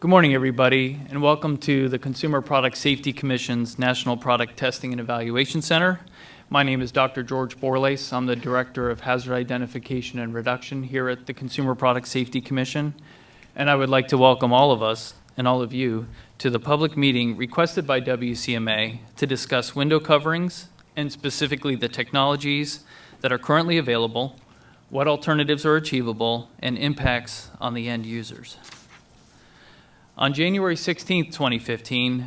Good morning, everybody, and welcome to the Consumer Product Safety Commission's National Product Testing and Evaluation Center. My name is Dr. George Borlase. I'm the Director of Hazard Identification and Reduction here at the Consumer Product Safety Commission. And I would like to welcome all of us and all of you to the public meeting requested by WCMA to discuss window coverings and specifically the technologies that are currently available, what alternatives are achievable, and impacts on the end users. On January 16, 2015,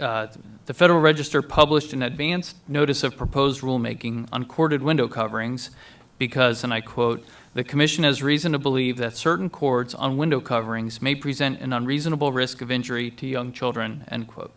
uh, the Federal Register published an advanced notice of proposed rulemaking on corded window coverings because, and I quote, the Commission has reason to believe that certain cords on window coverings may present an unreasonable risk of injury to young children, end quote.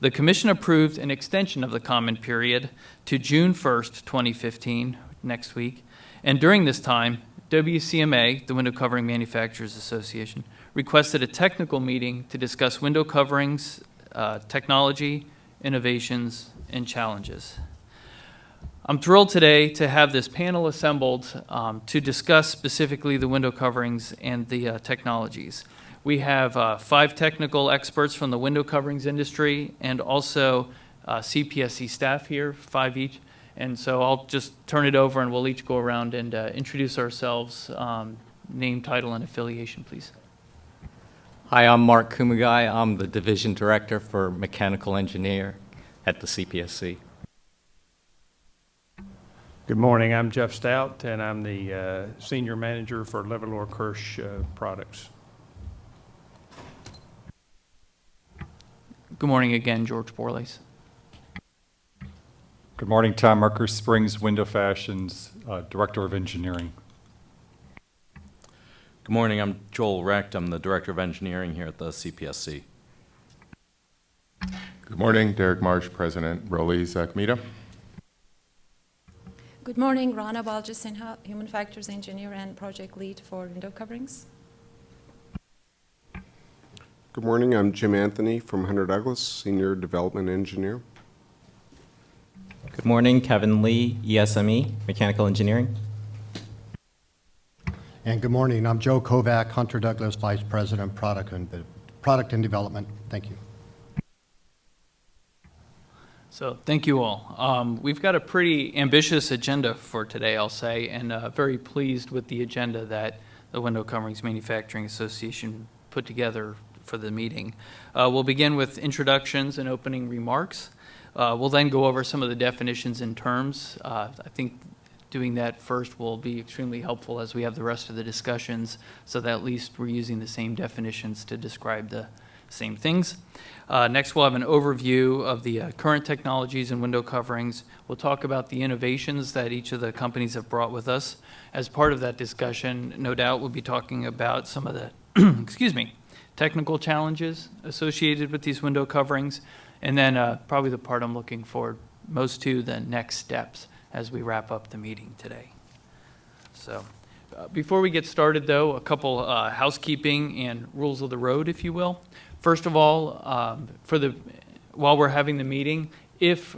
The Commission approved an extension of the comment period to June 1st, 2015, next week, and during this time, WCMA, the Window Covering Manufacturers Association, requested a technical meeting to discuss window coverings, uh, technology, innovations, and challenges. I'm thrilled today to have this panel assembled um, to discuss specifically the window coverings and the uh, technologies. We have uh, five technical experts from the window coverings industry and also uh, CPSC staff here, five each. And so I'll just turn it over and we'll each go around and uh, introduce ourselves, um, name, title, and affiliation, please. Hi, I'm Mark Kumagai. I'm the Division Director for Mechanical Engineer at the CPSC. Good morning. I'm Jeff Stout, and I'm the uh, Senior Manager for Levolor Kirsch uh, Products. Good morning again, George Borlase. Good morning, Tom Marker, Springs Window Fashions, uh, Director of Engineering. Good morning. I'm Joel Recht. I'm the Director of Engineering here at the CPSC. Good morning. Derek Marsh, President, Rollease uh, Acmeda. Good morning. Rana Balci Sinha, Human Factors Engineer and Project Lead for Window Coverings. Good morning. I'm Jim Anthony from Hunter Douglas, Senior Development Engineer. Good morning, Kevin Lee, ESME, Mechanical Engineering. And good morning. I'm Joe Kovac, Hunter Douglas Vice President, Product and, Product and Development. Thank you. So thank you all. Um, we've got a pretty ambitious agenda for today, I'll say, and uh, very pleased with the agenda that the Window Coverings Manufacturing Association put together for the meeting. Uh, we'll begin with introductions and opening remarks. Uh, we'll then go over some of the definitions and terms. Uh, I think doing that first will be extremely helpful as we have the rest of the discussions so that at least we're using the same definitions to describe the same things. Uh, next, we'll have an overview of the uh, current technologies and window coverings. We'll talk about the innovations that each of the companies have brought with us. As part of that discussion, no doubt we'll be talking about some of the, excuse me, technical challenges associated with these window coverings, and then uh, probably the part I'm looking forward most to, the next steps as we wrap up the meeting today. So uh, before we get started, though, a couple uh, housekeeping and rules of the road, if you will. First of all, um, for the while we're having the meeting, if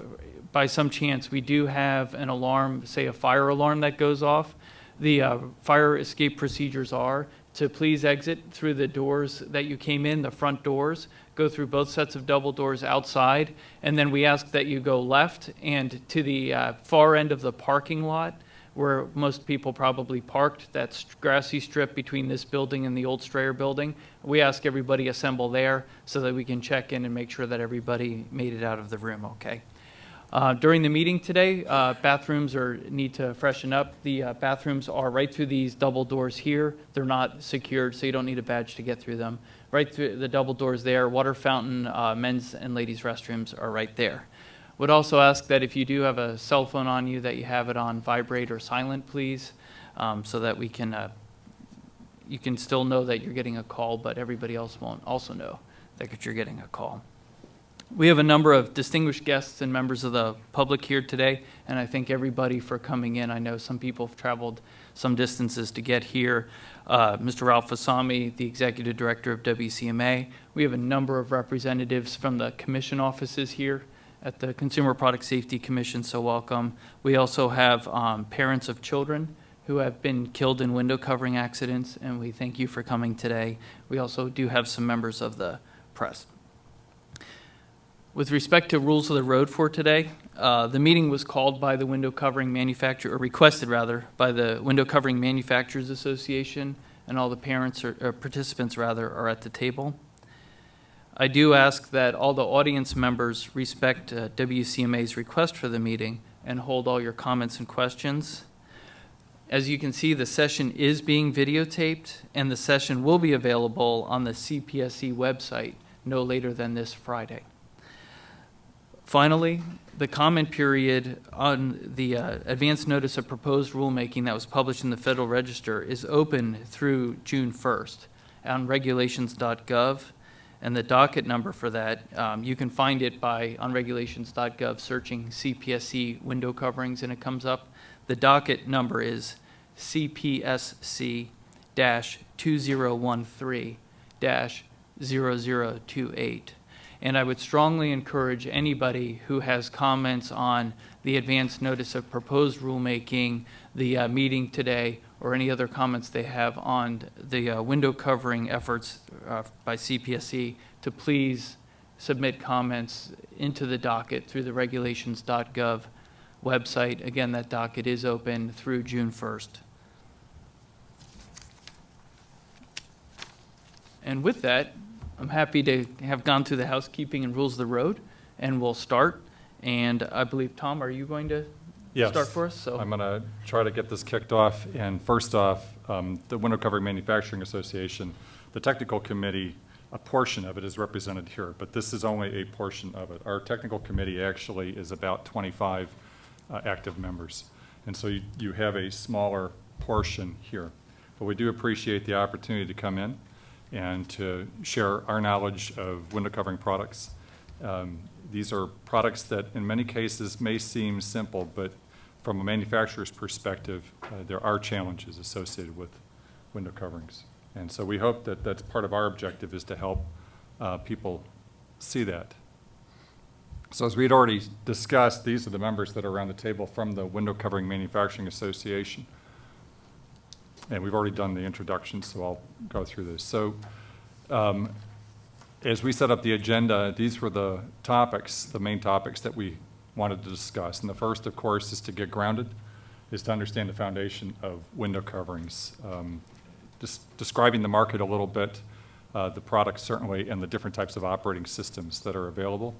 by some chance we do have an alarm, say a fire alarm that goes off, the uh, fire escape procedures are to please exit through the doors that you came in, the front doors, go through both sets of double doors outside, and then we ask that you go left and to the uh, far end of the parking lot where most people probably parked, that grassy strip between this building and the old Strayer building. We ask everybody assemble there so that we can check in and make sure that everybody made it out of the room okay. Uh, during the meeting today, uh, bathrooms are need to freshen up. The uh, bathrooms are right through these double doors here. They're not secured, so you don't need a badge to get through them. Right through the double doors there, water fountain, uh, men's and ladies' restrooms are right there. Would also ask that if you do have a cell phone on you, that you have it on vibrate or silent, please, um, so that we can uh, you can still know that you're getting a call, but everybody else won't also know that you're getting a call. We have a number of distinguished guests and members of the public here today, and I thank everybody for coming in. I know some people have traveled some distances to get here. Uh, Mr. Ralph Vasami, the Executive Director of WCMA. We have a number of representatives from the commission offices here at the Consumer Product Safety Commission, so welcome. We also have um, parents of children who have been killed in window covering accidents, and we thank you for coming today. We also do have some members of the press. With respect to rules of the road for today, uh, the meeting was called by the window covering manufacturer, or requested rather, by the Window Covering Manufacturers Association, and all the parents or, or participants rather are at the table. I do ask that all the audience members respect uh, WCMA's request for the meeting and hold all your comments and questions. As you can see, the session is being videotaped, and the session will be available on the CPSC website no later than this Friday. Finally, the comment period on the uh, advance notice of proposed rulemaking that was published in the Federal Register is open through June 1st on regulations.gov. And the docket number for that, um, you can find it by, on regulations.gov, searching CPSC window coverings, and it comes up. The docket number is CPSC-2013-0028. And I would strongly encourage anybody who has comments on the advance notice of proposed rulemaking, the uh, meeting today, or any other comments they have on the uh, window covering efforts uh, by CPSC, to please submit comments into the docket through the regulations.gov website. Again, that docket is open through June 1st. And with that, I'm happy to have gone through the housekeeping and rules of the road, and we'll start. And I believe, Tom, are you going to Yes. start for us? So I'm going to try to get this kicked off. And first off, um, the Window Covering Manufacturing Association, the technical committee, a portion of it is represented here, but this is only a portion of it. Our technical committee actually is about 25 uh, active members. And so you you have a smaller portion here. But we do appreciate the opportunity to come in and to share our knowledge of window covering products. Um, These are products that in many cases may seem simple, but from a manufacturer's perspective, uh, there are challenges associated with window coverings. And so we hope that that's part of our objective is to help uh, people see that. So as we'd already discussed, these are the members that are around the table from the Window Covering Manufacturing Association. And we've already done the introduction, so I'll go through this. So um, as we set up the agenda, these were the topics, the main topics that we wanted to discuss. And the first, of course, is to get grounded, is to understand the foundation of window coverings. Um, des- Describing the market a little bit, uh, the products certainly, and the different types of operating systems that are available.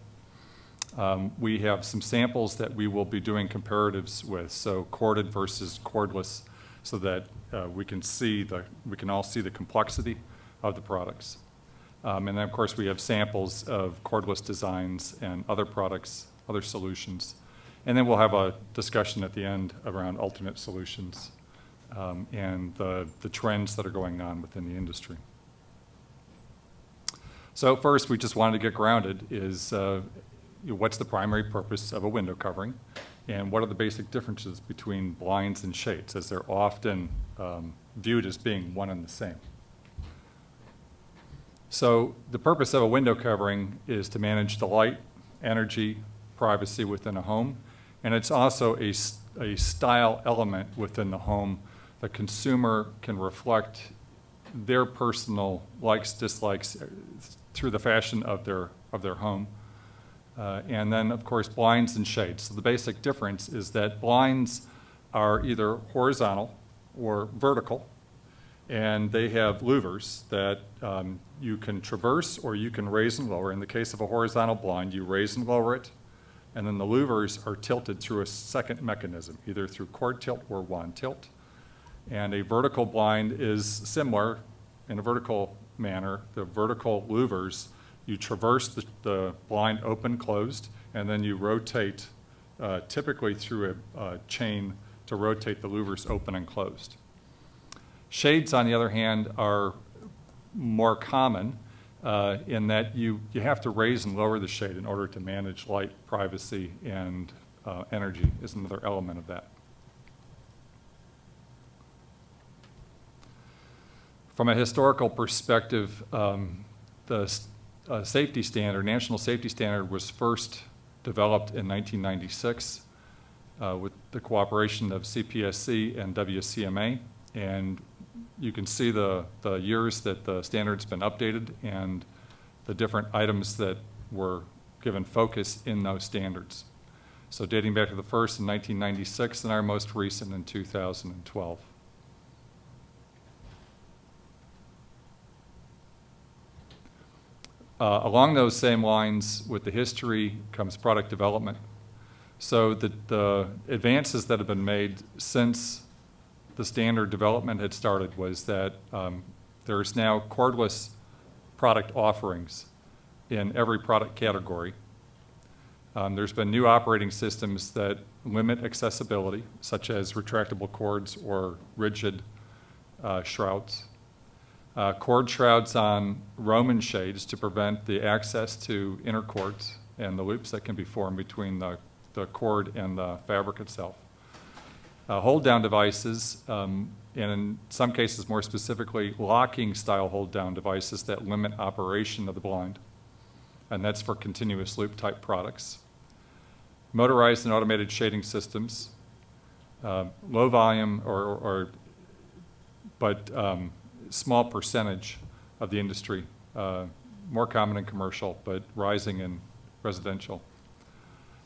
Um, We have some samples that we will be doing comparatives with, so corded versus cordless, so that uh, we can see the, we can all see the complexity of the products. Um, And then, of course, we have samples of cordless designs and other products, other solutions. And then we'll have a discussion at the end around alternate solutions um, and the, the trends that are going on within the industry. So first, we just wanted to get grounded is, uh, what's the primary purpose of a window covering? And what are the basic differences between blinds and shades, as they're often um, viewed as being one and the same? So the purpose of a window covering is to manage the light, energy, privacy within a home. And it's also a, a style element within the home. The consumer can reflect their personal likes, dislikes uh, through the fashion of their, of their home. Uh, And then, of course, blinds and shades. So the basic difference is that blinds are either horizontal or vertical, and they have louvers that um, you can traverse or you can raise and lower. In the case of a horizontal blind, you raise and lower it, and then the louvers are tilted through a second mechanism, either through cord tilt or wand tilt. And a vertical blind is similar in a vertical manner. The vertical louvers, you traverse the, the blind open, closed, and then you rotate, uh, typically through a, a chain to rotate the louvers open and closed. Shades, on the other hand, are more common uh, in that you, you have to raise and lower the shade in order to manage light, privacy, and uh, energy is another element of that. From a historical perspective, um, the uh, safety standard, national safety standard was first developed in 1996. uh, with the cooperation of CPSC and WCMA. And you can see the, the years that the standard's been updated and the different items that were given focus in those standards. So dating back to the first in 1996 and our most recent in 2012. Uh, Along those same lines, with the history comes product development. So the, the advances that have been made since the standard development had started was that um, there's now cordless product offerings in every product category. Um, There's been new operating systems that limit accessibility, such as retractable cords or rigid uh, shrouds. Uh, Cord shrouds on Roman shades to prevent the access to inner cords and the loops that can be formed between the, the cord and the fabric itself. Uh, Hold-down devices, um, and in some cases more specifically, locking-style hold-down devices that limit operation of the blind and that's for continuous loop type products. Motorized and automated shading systems, uh, low volume or, or but um, small percentage of the industry, uh, more common in commercial, but rising in residential.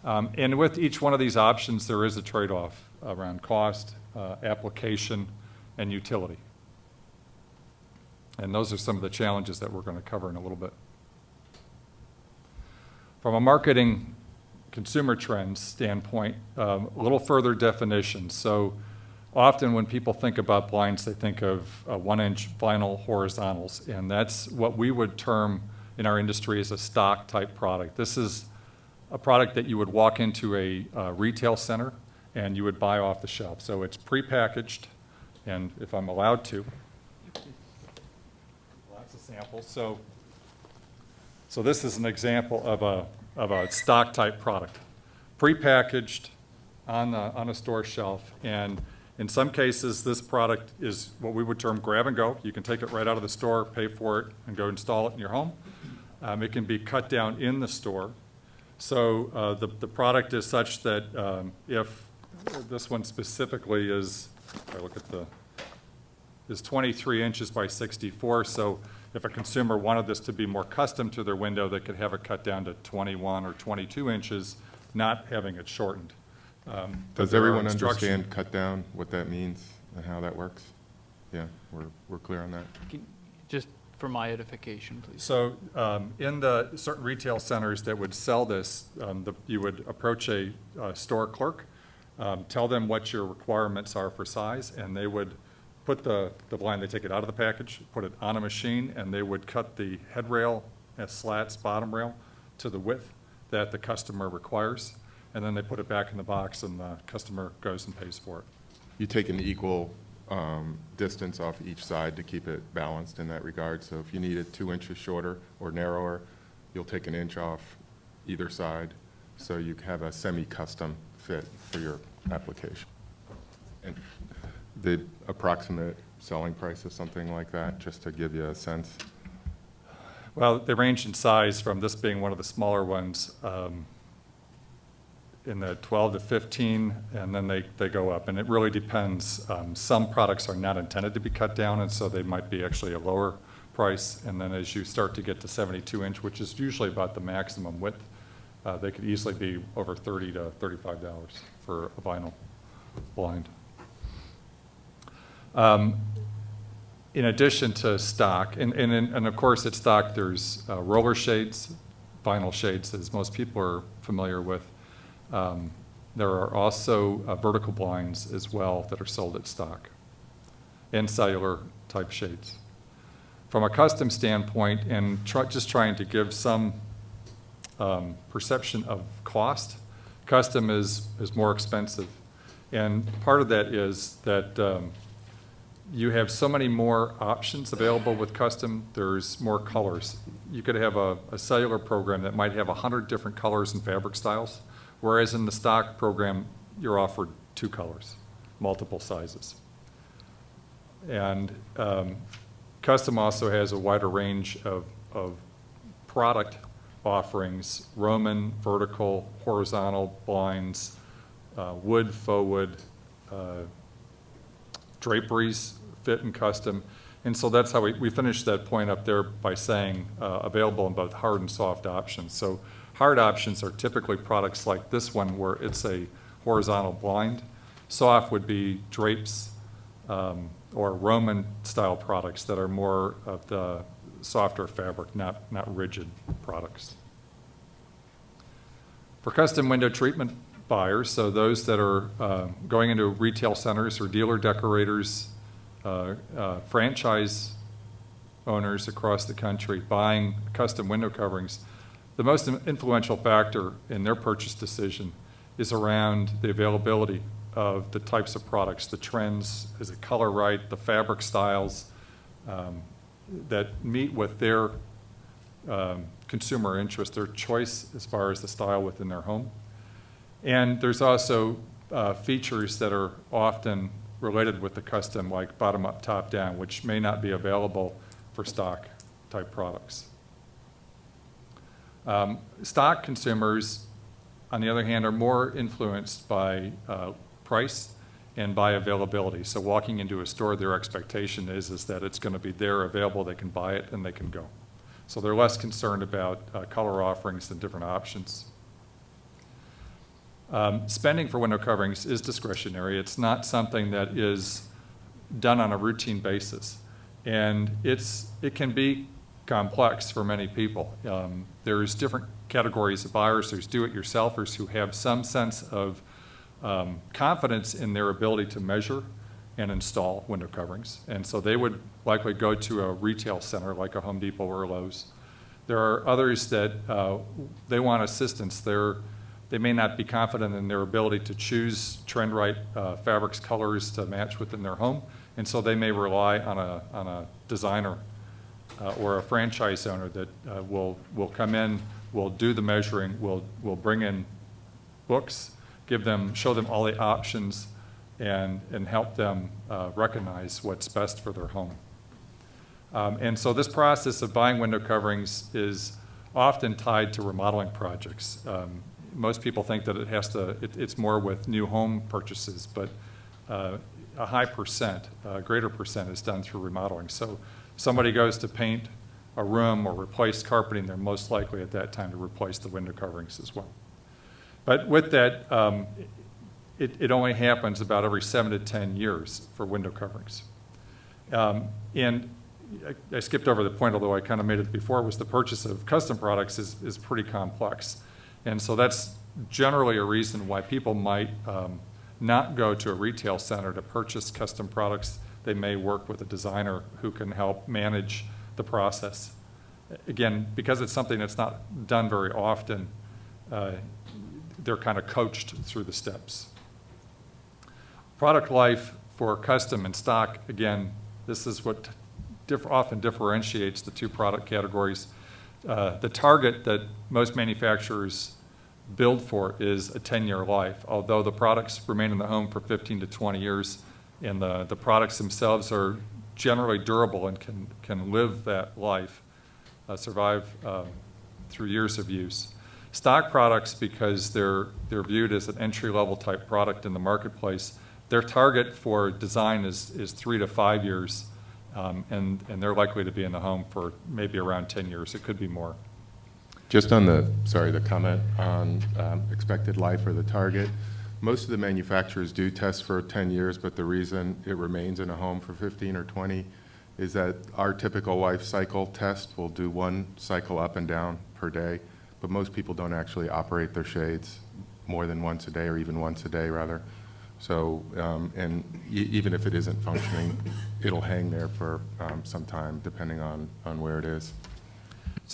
Um, and with each one of these options, there is a trade-off around cost, uh, application, and utility. And those are some of the challenges that we're going to cover in a little bit. From a marketing consumer trends standpoint, um, a little further definition. So often when people think about blinds, they think of uh, one-inch vinyl horizontals, and that's what we would term in our industry as a stock type product. This is a product that you would walk into a uh, retail center and you would buy off the shelf. So it's prepackaged, and if I'm allowed to, lots of samples. So so this is an example of a, of a stock type product, prepackaged on, the, on a store shelf. And in some cases, this product is what we would term grab and go. You can take it right out of the store, pay for it, and go install it in your home. Um, it can be cut down in the store. So uh, the, the product is such that um, if this one specifically is, if I look at the, is 23 inches by 64. So if a consumer wanted this to be more custom to their window, they could have it cut down to 21 or 22 inches, not having it shortened. Um, Does everyone understand cut down, what that means and how that works? Yeah, we're, we're clear on that. Can- Just for my edification, please. So um, in the certain retail centers that would sell this, um, the- you would approach a uh, store clerk, um, tell them what your requirements are for size, and they would put the, the blind, they take it out of the package, put it on a machine, and they would cut the head rail and slats, bottom rail, to the width that the customer requires, and then they put it back in the box, and the customer goes and pays for it. You take an equal um, distance off each side to keep it balanced in that regard. So if you need it two inches shorter or narrower, you'll take an inch off either side, so you have a semi-custom fit for your application. And the approximate selling price of something like that, just to give you a sense? Well, they range in size from this being one of the smaller ones, um, in the 12 to 15, and then they, they go up. And it really depends. Um, Some products are not intended to be cut down, and so they might be actually a lower price. And then as you start to get to 72 inch, which is usually about the maximum width, uh, they could easily be over 30 to $35 for a vinyl blind. Um, in addition to stock, and, and, and of course at stock, there's uh, roller shades, vinyl shades, as most people are familiar with. Um, There are also uh, vertical blinds as well that are sold at stock, and cellular type shades. From a custom standpoint, and try, just trying to give some um, perception of cost, custom is, is more expensive. And part of that is that um, you have so many more options available with custom, there's more colors. You could have a, a cellular program that might have 100 different colors and fabric styles, whereas in the stock program, you're offered two colors, multiple sizes. And um, custom also has a wider range of, of product offerings, Roman, vertical, horizontal blinds, uh, wood, faux wood, uh, draperies, fit and custom. And so that's how we, we finished that point up there by saying uh, available in both hard and soft options. So hard options are typically products like this one where it's a horizontal blind. Soft would be drapes um, or Roman-style products that are more of the softer fabric, not, not rigid products. For custom window treatment buyers, so those that are uh, going into retail centers or dealer decorators, uh, uh, franchise owners across the country buying custom window coverings, the most influential factor in their purchase decision is around the availability of the types of products, the trends, is it color right, the fabric styles um, that meet with their um, consumer interest, their choice as far as the style within their home. And there's also uh, features that are often related with the custom, like bottom-up, top-down, which may not be available for stock type products. Um, stock consumers, on the other hand, are more influenced by uh, price and by availability. So walking into a store, their expectation is, is that it's going to be there, available, they can buy it, and they can go. So they're less concerned about uh, color offerings and different options. Um, spending for window coverings is discretionary. It's not something that is done on a routine basis. And it's, it can be complex for many people. Um, there's different categories of buyers. There's do-it-yourselfers who have some sense of um, confidence in their ability to measure and install window coverings. And so they would likely go to a retail center like a Home Depot or Lowe's. There are others that uh, they want assistance. They're, they may not be confident in their ability to choose trend right uh, fabrics, colors to match within their home. And so they may rely on a, on a designer uh, or a franchise owner that uh, will, will come in, will do the measuring, will, will bring in books, give them, show them all the options, and, and help them uh, recognize what's best for their home. Um, and so this process of buying window coverings is often tied to remodeling projects. Um, most people think that it has to, it, it's more with new home purchases, but uh, a high percent, a greater percent is done through remodeling. So somebody goes to paint a room or replace carpeting, they're most likely at that time to replace the window coverings as well. But with that, um, it, it, only happens about every seven to 10 years for window coverings. Um, and I, I, skipped over the point, although I kind of made it before, was the purchase of custom products is, is pretty complex. And so that's generally a reason why people might um, not go to a retail center to purchase custom products. They may work with a designer who can help manage the process. Again, because it's something that's not done very often, uh, they're kind of coached through the steps. Product life for custom and stock, again, this is what diff often differentiates the two product categories. Uh, the target that most manufacturers build for is a 10-year life, although the products remain in the home for 15 to 20 years, and the, the products themselves are generally durable and can, can live that life, uh, survive um, through years of use. Stock products, because they're, they're viewed as an entry-level type product in the marketplace, their target for design is, is three to five years, um, and, and they're likely to be in the home for maybe around 10 years. It could be more. Just on the, sorry, the comment on um, expected life or the target, most of the manufacturers do test for 10 years, but the reason it remains in a home for 15 or 20 is that our typical life cycle test will do one cycle up and down per day, but most people don't actually operate their shades more than once a day or even once a day rather. So, um, and e even if it isn't functioning, it'll hang there for um, some time depending on, on where it is.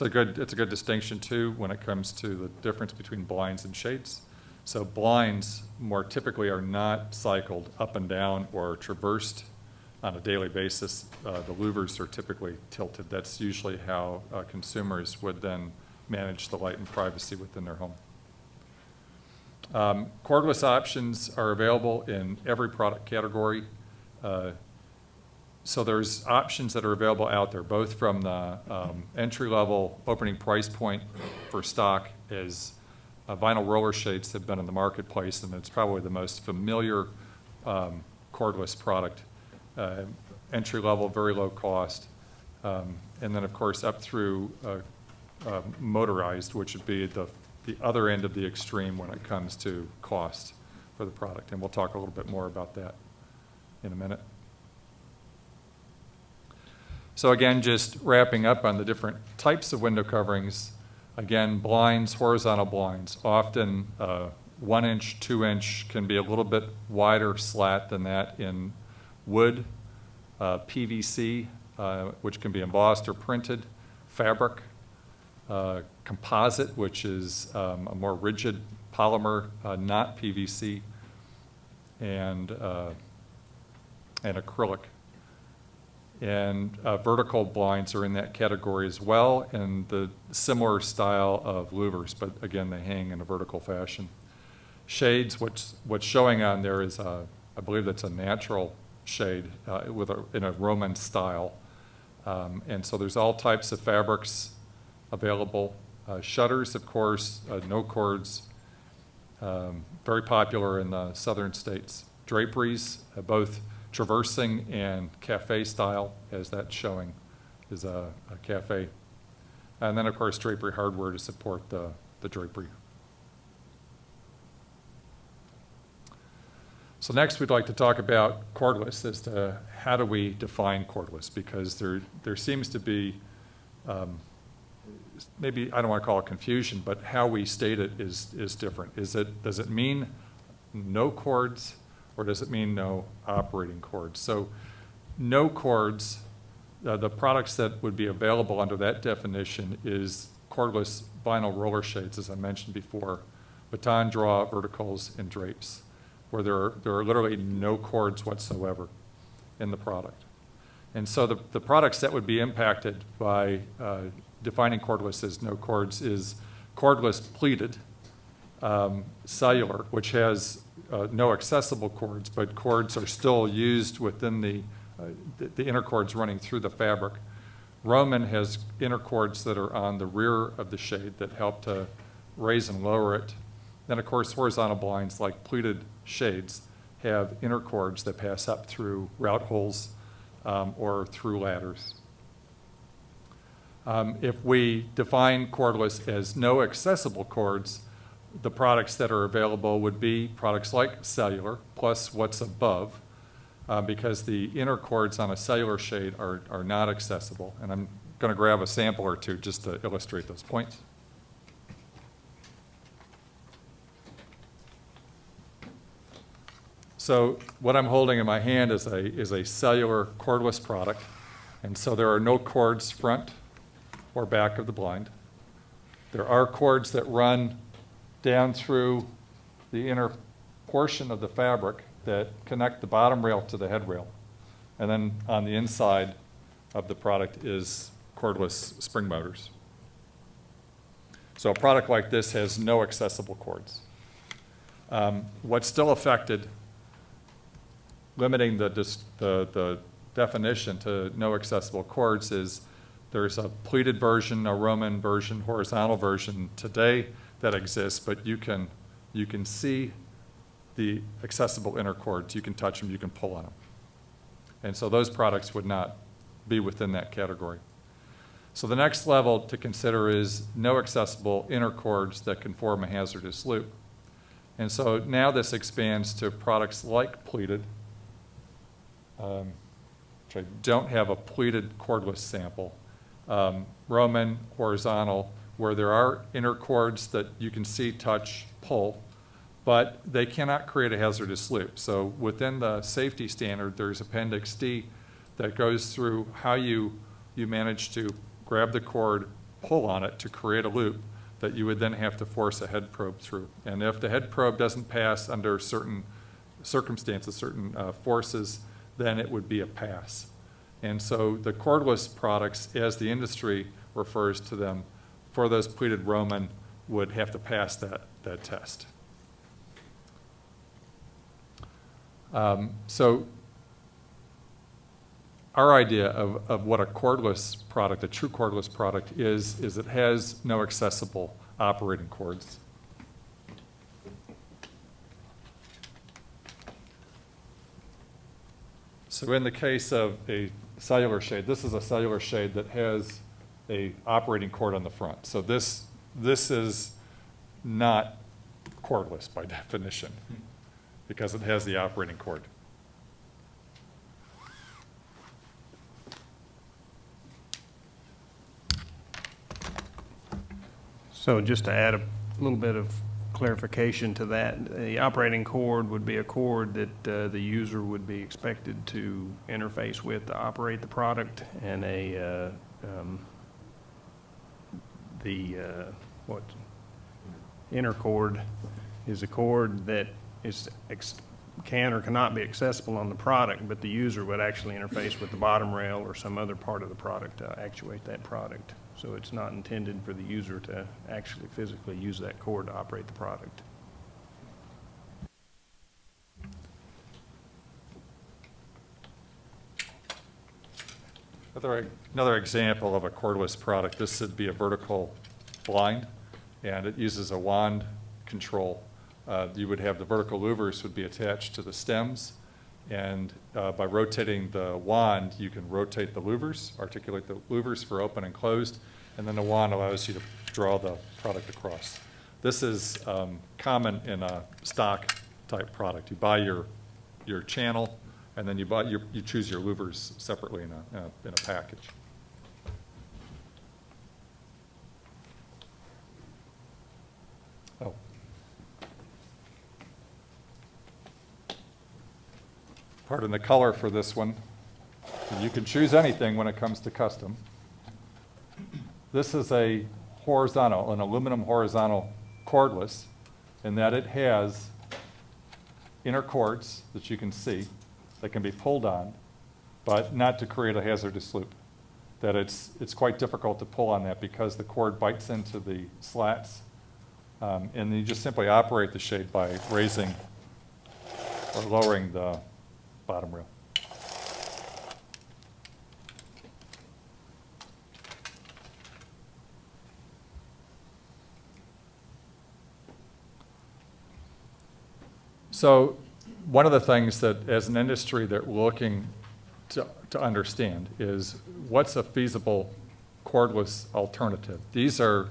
A good, it's a good distinction too when it comes to the difference between blinds and shades. So blinds more typically are not cycled up and down or traversed on a daily basis. Uh, the louvers are typically tilted. That's usually how uh, consumers would then manage the light and privacy within their home. Um, cordless options are available in every product category. Uh, so there's options that are available out there, both from the um, entry-level opening price point for stock as uh, vinyl roller shades have been in the marketplace, and it's probably the most familiar um, cordless product. Uh, Entry level, very low cost. Um, And then, of course, up through uh, uh, motorized, which would be the, the other end of the extreme when it comes to cost for the product. And we'll talk a little bit more about that in a minute. So again, just wrapping up on the different types of window coverings. Again, blinds, horizontal blinds, often uh, one inch, two inch, can be a little bit wider slat than that in wood, uh, PVC, uh, which can be embossed or printed, fabric, uh, composite, which is um, a more rigid polymer, uh, not PVC, and, uh, and acrylic. And uh, vertical blinds are in that category as well, and the similar style of louvers, but again, they hang in a vertical fashion. Shades, what's, what's showing on there is, a, I believe that's a natural shade uh, with a, in a Roman style. Um, And so there's all types of fabrics available. Uh, Shutters, of course, uh, no cords, um, very popular in the southern states. Draperies, uh, both traversing and cafe style, as that's showing, is a, a cafe. And then, of course, drapery hardware to support the, the drapery. So next, we'd like to talk about cordless as to how do we define cordless? Because there, there seems to be, um, maybe, I don't want to call it confusion, but how we state it is, is different. Is it, does it mean no cords, or does it mean no operating cords? So no cords, uh, the products that would be available under that definition is cordless vinyl roller shades, as I mentioned before, baton draw, verticals, and drapes, where there are, there are literally no cords whatsoever in the product. And so the, the products that would be impacted by uh, defining cordless as no cords is cordless pleated, um, cellular, which has uh, no accessible cords, but cords are still used within the, uh, the, the inner cords running through the fabric. Roman has inner cords that are on the rear of the shade that help to raise and lower it. Then, of course, horizontal blinds like pleated shades have inner cords that pass up through route holes um, or through ladders. Um, If we define cordless as no accessible cords, the products that are available would be products like cellular, plus what's above, uh, because the inner cords on a cellular shade are, are not accessible. And I'm going to grab a sample or two just to illustrate those points. So what I'm holding in my hand is a, is a cellular cordless product. And so there are no cords front or back of the blind. There are cords that run down through the inner portion of the fabric that connect the bottom rail to the head rail. And then on the inside of the product is cordless spring motors. So a product like this has no accessible cords. Um, What's still affected, limiting the, the, the definition to no accessible cords is there's a pleated version, a Roman version, horizontal version today that exists, but you can, you can see the accessible inner cords. You can touch them, you can pull on them. And so those products would not be within that category. So the next level to consider is no accessible inner cords that can form a hazardous loop. And so now this expands to products like pleated, um, which I don't have a pleated cordless sample, um, Roman, horizontal, where there are inner cords that you can see, touch, pull, but they cannot create a hazardous loop. So within the safety standard, there's Appendix D that goes through how you, you manage to grab the cord, pull on it to create a loop that you would then have to force a head probe through. And if the head probe doesn't pass under certain circumstances, certain uh, forces, then it would be a pass. And so the cordless products, as the industry refers to them, for those pleated Roman would have to pass that, that test. Um, so our idea of, of what a cordless product, a true cordless product is, is it has no accessible operating cords. So in the case of a cellular shade, this is a cellular shade that has a operating cord on the front. So this, this is not cordless by definition, because it has the operating cord. So just to add a little bit of clarification to that, the operating cord would be a cord that uh, the user would be expected to interface with to operate the product, and a, uh, um, the, uh, what, inner cord is a cord that is, ex- can or cannot be accessible on the product, but the user would actually interface with the bottom rail or some other part of the product to actuate that product. So it's not intended for the user to actually physically use that cord to operate the product. Another, another example of a cordless product, this would be a vertical blind, and it uses a wand control. Uh, You would have the vertical louvers would be attached to the stems, and uh, by rotating the wand, you can rotate the louvers, articulate the louvers for open and closed, and then the wand allows you to draw the product across. This is um, common in a stock type product. You buy your, your channel, and then you buy, your- you choose your louvers separately in a, in a- in a package. Oh. Pardon the color for this one. You can choose anything when it comes to custom. This is a horizontal, an aluminum horizontal cordless, in that it has inner cords that you can see that can be pulled on, but not to create a hazardous loop. That it's, it's quite difficult to pull on that because the cord bites into the slats. Um, and you just simply operate the shade by raising or lowering the bottom rail. So one of the things that, as an industry, that we're looking to, to understand is what's a feasible cordless alternative? These are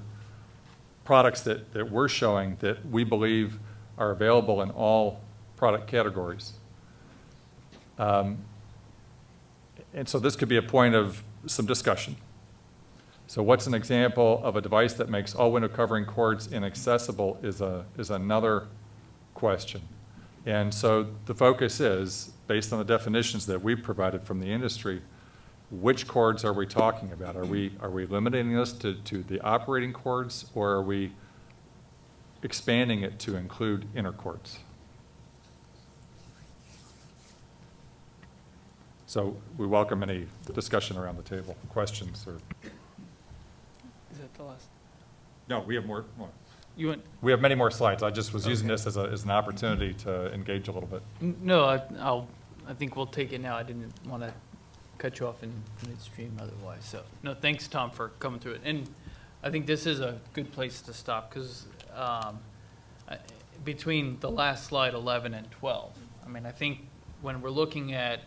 products that, that we're showing that we believe are available in all product categories. Um, And so this could be a point of some discussion. So what's an example of a device that makes all window covering cords inaccessible is a, is another question. And so the focus is, based on the definitions that we've provided from the industry, which cords are we talking about? Are we, are we limiting this to, to the operating cords, or are we expanding it to include inner cords? So we welcome any discussion around the table, questions, or, Is that the last? no, we have more, more. You went, We have many more slides. I just was using this as a, as an opportunity to engage a little bit. N- No, I- I'll, I think we'll take it now. I didn't want to cut you off in midstream otherwise, so. No, thanks, Tom, for coming through it. And I think this is a good place to stop, because um, between the last slide, 11 and 12, I mean, I think when we're looking at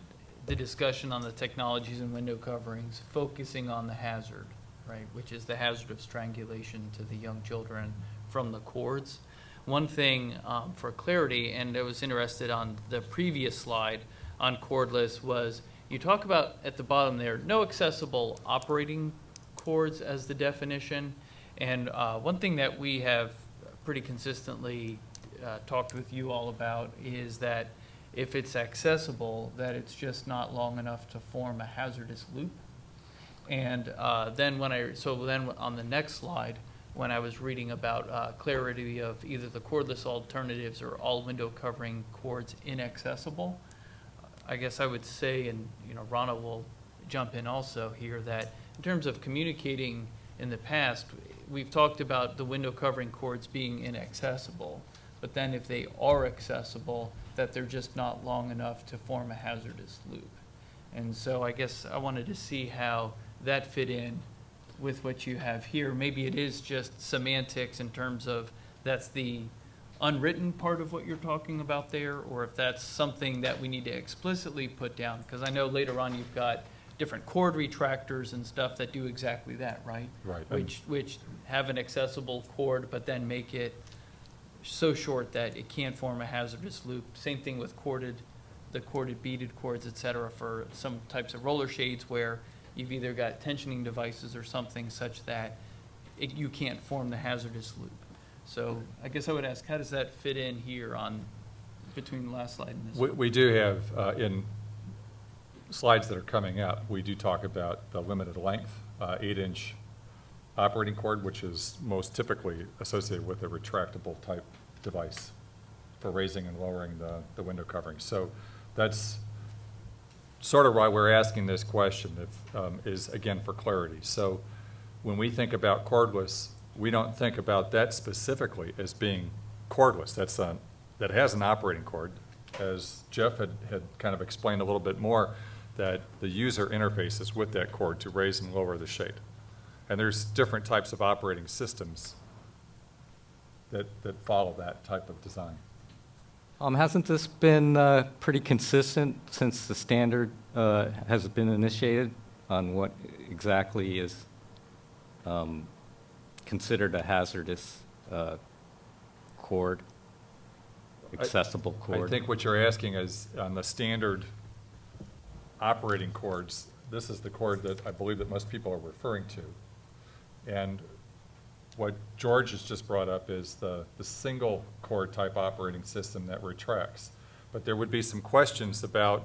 the discussion on the technologies and window coverings, focusing on the hazard, right, which is the hazard of strangulation to the young children from the cords. One thing um, for clarity, and I was interested on the previous slide on cordless, was you talk about at the bottom there, no accessible operating cords as the definition. And uh, one thing that we have pretty consistently uh, talked with you all about is that if it's accessible, that it's just not long enough to form a hazardous loop. And uh, then when I, so then on the next slide, when I was reading about uh, clarity of either the cordless alternatives or all window covering cords inaccessible, I guess I would say, and, you know, Rana will jump in also here, that in terms of communicating in the past, we've talked about the window covering cords being inaccessible, but then if they are accessible, that they're just not long enough to form a hazardous loop. And so I guess I wanted to see how that fit in with what you have here. Maybe it is just semantics in terms of that's the unwritten part of what you're talking about there, or if that's something that we need to explicitly put down, because I know later on you've got different cord retractors and stuff that do exactly that, right? Right, Which, which have an accessible cord, but then make it so short that it can't form a hazardous loop. Same thing with corded, the corded beaded cords, et cetera, for some types of roller shades where you've either got tensioning devices or something such that it, you can't form the hazardous loop. So I guess I would ask, how does that fit in here on, between the last slide and this We, one? we do have, uh, in slides that are coming up, we do talk about the limited length, uh, eight-inch operating cord, which is most typically associated with a retractable type device for raising and lowering the, the window covering. So that's sort of why we're asking this question, if, um, is again for clarity. So when we think about cordless, we don't think about that specifically as being cordless. That's a, that has an operating cord. As Jeff had, had kind of explained a little bit more, that the user interfaces with that cord to raise and lower the shade. And there's different types of operating systems that, that follow that type of design. Um, hasn't this been, uh, pretty consistent since the standard, uh, has been initiated on what exactly is, um, considered a hazardous, uh, cord? Accessible cord? I think what you're asking is, on the standard operating cords, this is the cord that I believe that most people are referring to. And what George has just brought up is the, the single cord type operating system that retracts. But there would be some questions about,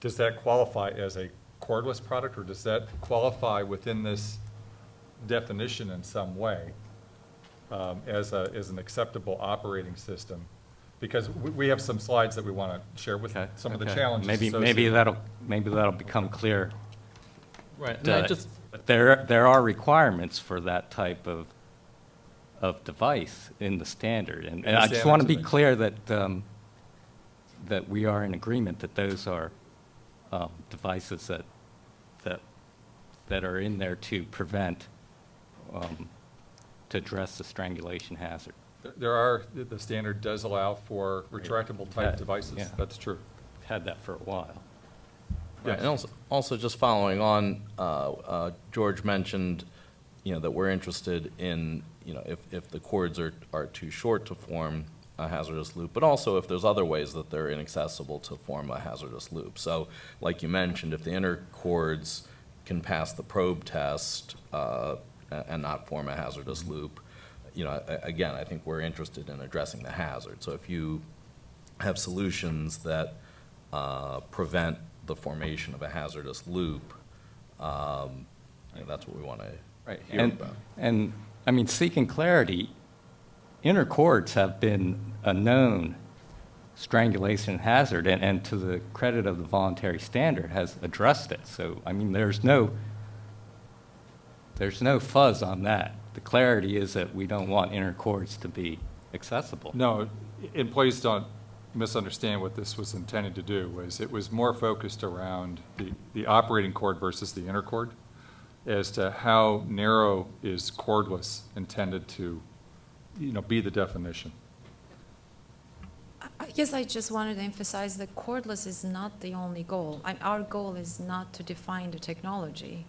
does that qualify as a cordless product, or does that qualify within this definition in some way? um, as a, as an acceptable operating system? Because we, we have some slides that we want to share with Okay, some of the challenges Maybe, maybe that'll, maybe that'll become clear. Right, and I Uh, just, But there, there are requirements for that type of, of device in the standard. And and I just want to be clear that, um, that we are in agreement that those are um, devices that, that, that are in there to prevent, um, to address the strangulation hazard. There are, the- the standard does allow for retractable Yeah, type devices, yeah. that's true. Had that for a while. Right, and also, also just following on, uh, uh, George mentioned, you know, that we're interested in, you know, if, if the cords are, are too short to form a hazardous loop, but also if there's other ways that they're inaccessible to form a hazardous loop. So, like you mentioned, if the inner cords can pass the probe test, uh, and not form a hazardous loop, you know, again, I think we're interested in addressing the hazard. So if you have solutions that uh, prevent the formation of a hazardous loop, um, you know, that's what we want to hear And, about. and, I mean, seeking clarity, inner cords have been a known strangulation hazard, and, and to the credit of the voluntary standard, has addressed it. So, I mean, there's no, there's no fuzz on that. The clarity is that we don't want inner cords to be accessible. No, and please don't misunderstand what this was intended to do, was it was more focused around the, the operating cord versus the inner cord, as to how narrow is cordless intended to, you know, be the definition. I- guess I just wanted to emphasize that cordless is not the only goal. I- Our goal is not to define the technology,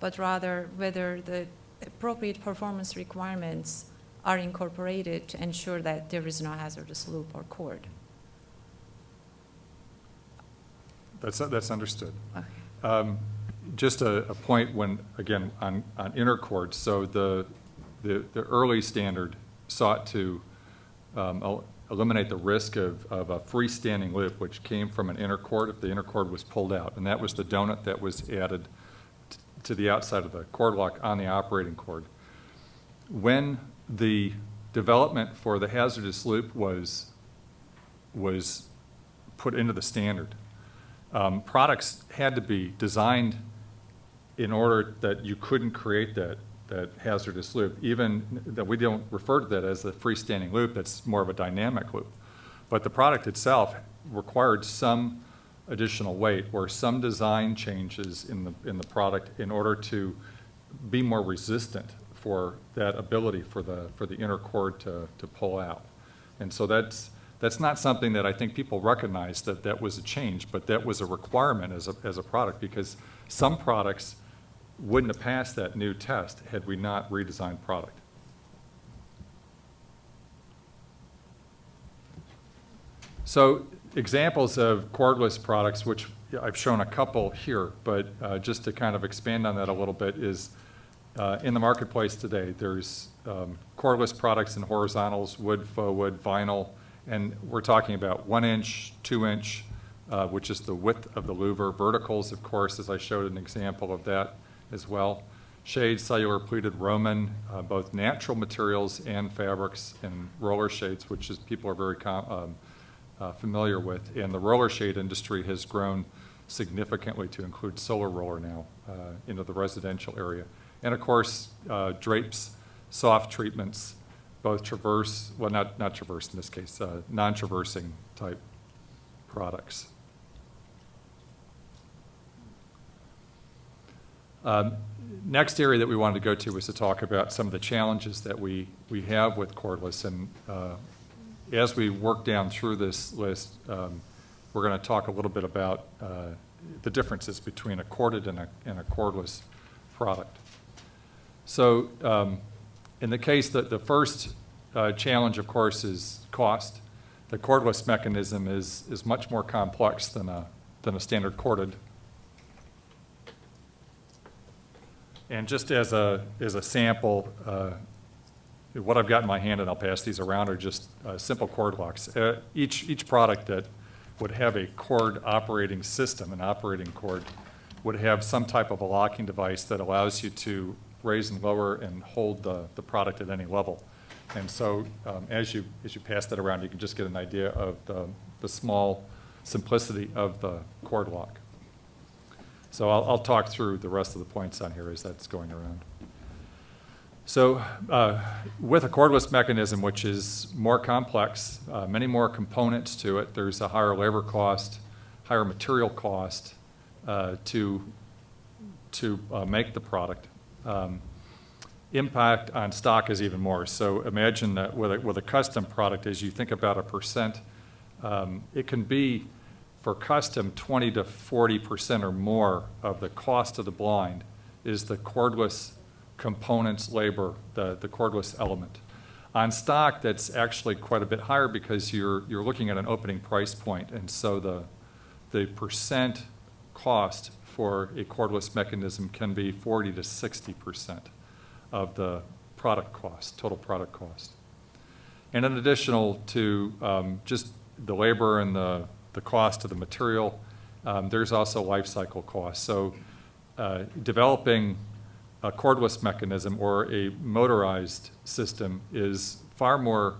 but rather whether the appropriate performance requirements are incorporated to ensure that there is no hazardous loop or cord. That's, that's understood. Okay. Um, Just a, a point when, again, on, on inner cords, so the, the, the early standard sought to um, el- eliminate the risk of, of a freestanding loop, which came from an inner cord if the inner cord was pulled out. And that was the donut that was added t- to the outside of the cord lock on the operating cord. When the development for the hazardous loop was, was put into the standard, um, products had to be designed in order that you couldn't create that, that hazardous loop, even that we don't refer to that as a freestanding loop, it's more of a dynamic loop. But the product itself required some additional weight or some design changes in the, in the product in order to be more resistant for that ability for the, for the inner cord to, to pull out. And so that's, that's not something that I think people recognize that that was a change, but that was a requirement as a, as a product because some products wouldn't have passed that new test had we not redesigned product. So examples of cordless products, which I've shown a couple here, but uh, just to kind of expand on that a little bit is uh, in the marketplace today, there's um, cordless products in horizontals, wood, faux wood, vinyl, and we're talking about one inch, two inch, uh, which is the width of the louver. Verticals, of course, as I showed an example of that as well. Shades, cellular pleated Roman, uh, both natural materials and fabrics, and roller shades, which is people are very um, uh, familiar with. And the roller shade industry has grown significantly to include solar roller now uh, into the residential area. And of course, uh, drapes, soft treatments, both traverse, well, not, not traverse in this case, uh, non-traversing type products. Um, Next area that we wanted to go to was to talk about some of the challenges that we, we have with cordless. And uh, as we work down through this list, um, we're going to talk a little bit about uh, the differences between a corded and a, and a cordless product. So um, in the case that the first uh, challenge, of course, is cost. The cordless mechanism is, is much more complex than a, than a standard corded. And just as a, as a sample, uh, what I've got in my hand, and I'll pass these around, are just uh, simple cord locks. Uh, each, each product that would have a cord operating system, an operating cord, would have some type of a locking device that allows you to raise and lower and hold the, the product at any level. And so um, as you, as you pass that around, you can just get an idea of the, the small simplicity of the cord lock. So I'll, I'll talk through the rest of the points on here as that's going around. So uh, with a cordless mechanism, which is more complex, uh, many more components to it, there's a higher labor cost, higher material cost uh, to, to uh, make the product. Um, impact on stock is even more. So imagine that with a, with a custom product, as you think about a percent, um, it can be for custom 20 to 40 percent or more of the cost of the blind is the cordless components labor, the, the cordless element. On stock, that's actually quite a bit higher because you're, you're looking at an opening price point, and so the, the percent cost for a cordless mechanism can be 40 to 60 percent of the product cost, total product cost. And in additional to um, just the labor and the, the cost of the material, um, there's also life cycle costs. So uh, developing a cordless mechanism or a motorized system is far more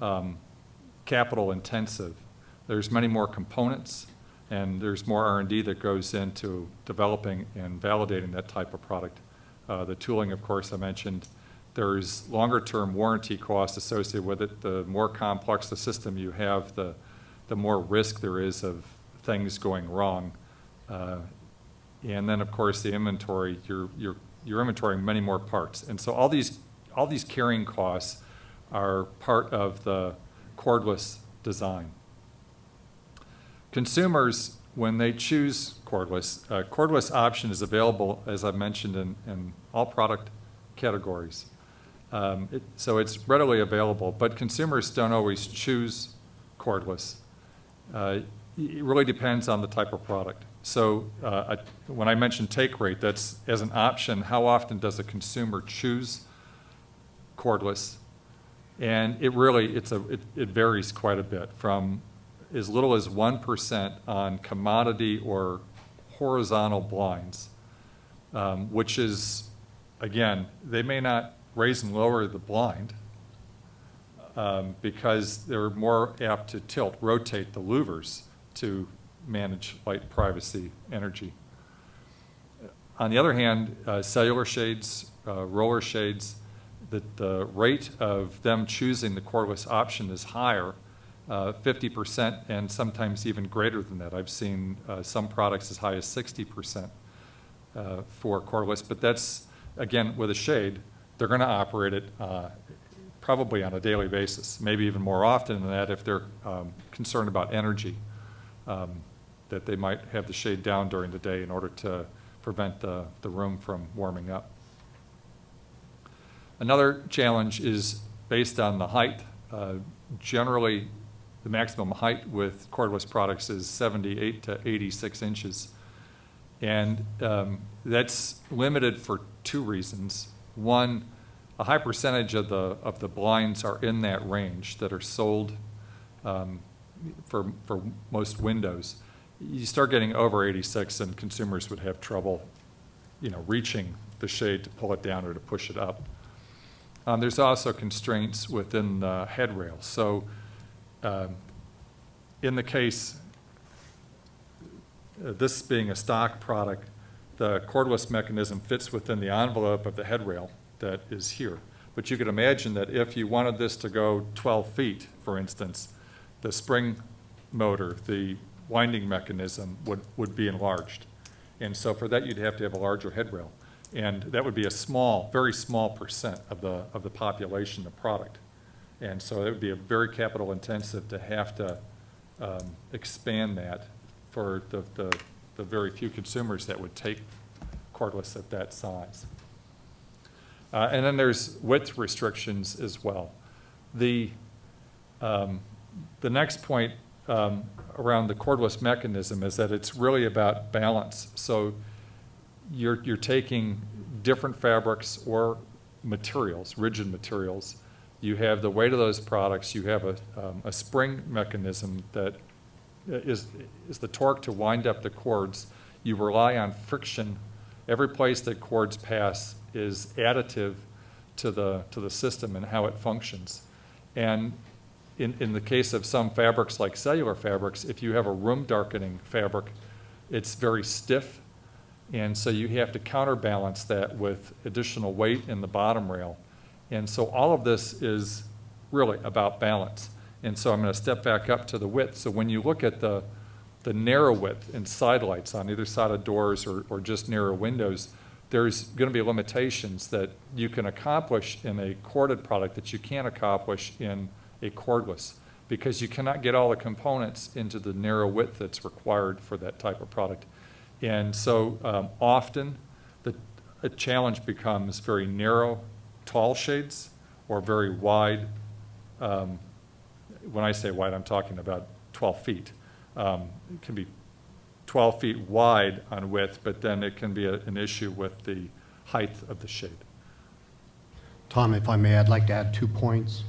um, capital intensive. There's many more components and there's more R&D that goes into developing and validating that type of product. Uh, the tooling, of course, I mentioned. There's longer-term warranty costs associated with it. The more complex the system you have, the, the more risk there is of things going wrong. Uh, and then, of course, the inventory, you're, you're, you're inventorying many more parts. And so all these, all these carrying costs are part of the cordless design. Consumers, when they choose cordless, uh, cordless option is available, as I've mentioned, in, in all product categories. Um, it, so it's readily available, but consumers don't always choose cordless. Uh, it really depends on the type of product. So uh, I, when I mentioned take rate, that's as an option, how often does a consumer choose cordless? And it really, it's a, it, it varies quite a bit from as little as 1% on commodity or horizontal blinds, um, which is, again, they may not raise and lower the blind um, because they're more apt to tilt, rotate the louvers to manage light privacy energy. On the other hand, uh, cellular shades, uh, roller shades, the, the rate of them choosing the cordless option is higher, uh, 50% and sometimes even greater than that. I've seen uh, some products as high as 60% uh, for cordless, but that's, again, with a shade, they're going to operate it uh, probably on a daily basis, maybe even more often than that if they're um, concerned about energy, um, that they might have the shade down during the day in order to prevent the, the room from warming up. Another challenge is based on the height. Uh, Generally, the maximum height with cordless products is 78 to 86 inches. And um, that's limited for two reasons. One, a high percentage of the, of the blinds are in that range that are sold um, for, for most windows. You start getting over 86 and consumers would have trouble, you know, reaching the shade to pull it down or to push it up. Um, There's also constraints within the headrail. So um, in the case, uh, this being a stock product, the cordless mechanism fits within the envelope of the headrail that is here. But you could imagine that if you wanted this to go 12 feet, for instance, the spring motor, the winding mechanism would, would be enlarged. And so for that, you'd have to have a larger headrail. And that would be a small, very small percent of the, of the population of product. And so it would be a very capital intensive to have to um, expand that for the, the, the very few consumers that would take cordless at that size. Uh, and then there's width restrictions as well. The, um, the next point um, around the cordless mechanism is that it's really about balance. So you're, you're taking different fabrics or materials, rigid materials. You have the weight of those products. You have a, um, a spring mechanism that is, is the torque to wind up the cords. You rely on friction. Every place that cords pass is additive to the, to the system and how it functions. And in, in the case of some fabrics like cellular fabrics, if you have a room darkening fabric, it's very stiff and so you have to counterbalance that with additional weight in the bottom rail. And so all of this is really about balance. And so I'm going to step back up to the width. So when you look at the, the narrow width and side lights on either side of doors or, or just narrow windows, there's going to be limitations that you can accomplish in a corded product that you can't accomplish in a cordless because you cannot get all the components into the narrow width that's required for that type of product. And so um, often the challenge becomes very narrow, tall shades or very wide. Um, when I say wide, I'm talking about 12 feet. Um, it can be 12 feet wide on width, but then it can be a, an issue with the height of the shade. Tom, if I may, I'd like to add two points.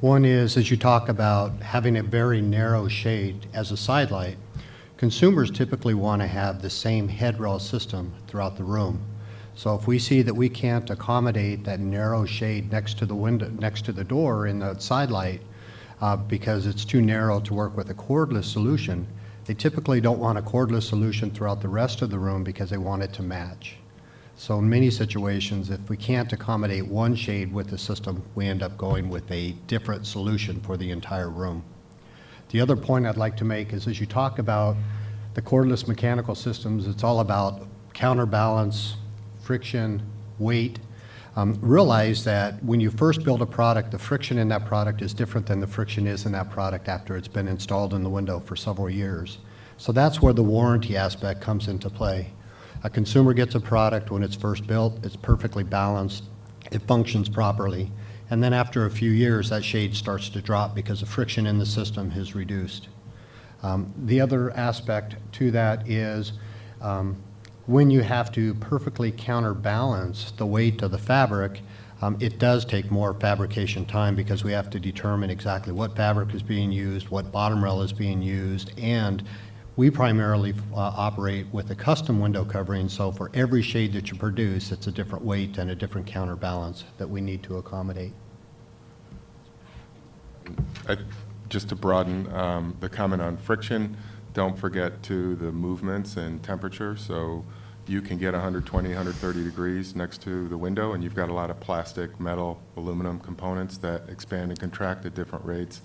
One is, as you talk about having a very narrow shade as a sidelight, consumers typically want to have the same headrail system throughout the room. So if we see that we can't accommodate that narrow shade next to the window, next to the door in the side light, uh, because it's too narrow to work with a cordless solution, they typically don't want a cordless solution throughout the rest of the room because they want it to match. So in many situations, if we can't accommodate one shade with the system, we end up going with a different solution for the entire room. The other point I'd like to make is as you talk about the cordless mechanical systems, it's all about counterbalance, friction, weight. Um, realize that when you first build a product, the friction in that product is different than the friction is in that product after it's been installed in the window for several years. So that's where the warranty aspect comes into play. A consumer gets a product when it's first built, it's perfectly balanced, it functions properly. And then after a few years, that shade starts to drop because the friction in the system is reduced. Um, the other aspect to that is um, when you have to perfectly counterbalance the weight of the fabric, um, it does take more fabrication time because we have to determine exactly what fabric is being used, what bottom rail is being used, and we primarily uh, operate with a custom window covering, so for every shade that you produce, it's a different weight and a different counterbalance that we need to accommodate. I- Just to broaden um, the comment on friction, don't forget to the movements and temperature. So you can get 120, 130 degrees next to the window, and you've got a lot of plastic, metal, aluminum components that expand and contract at different rates,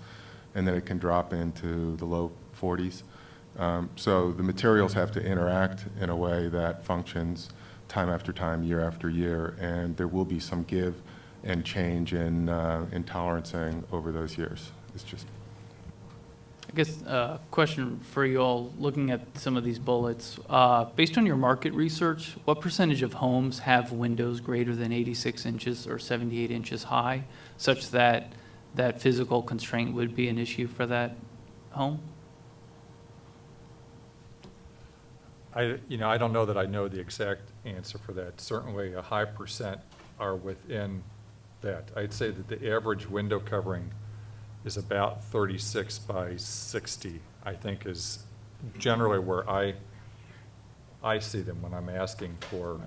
and then it can drop into the low 40s. Um, So the materials have to interact in a way that functions time after time, year after year, and there will be some give and change in, uh, in tolerancing over those years. It's just, I guess, uh, question for you all, looking at some of these bullets. Uh, Based on your market research, what percentage of homes have windows greater than 86 inches or 78 inches high, such that that physical constraint would be an issue for that home? I, you know, I don't know that I know the exact answer for that. Certainly, a high percent are within that. I'd say that the average window covering is about 36 by 60, I think is generally where I, I see them when I'm asking for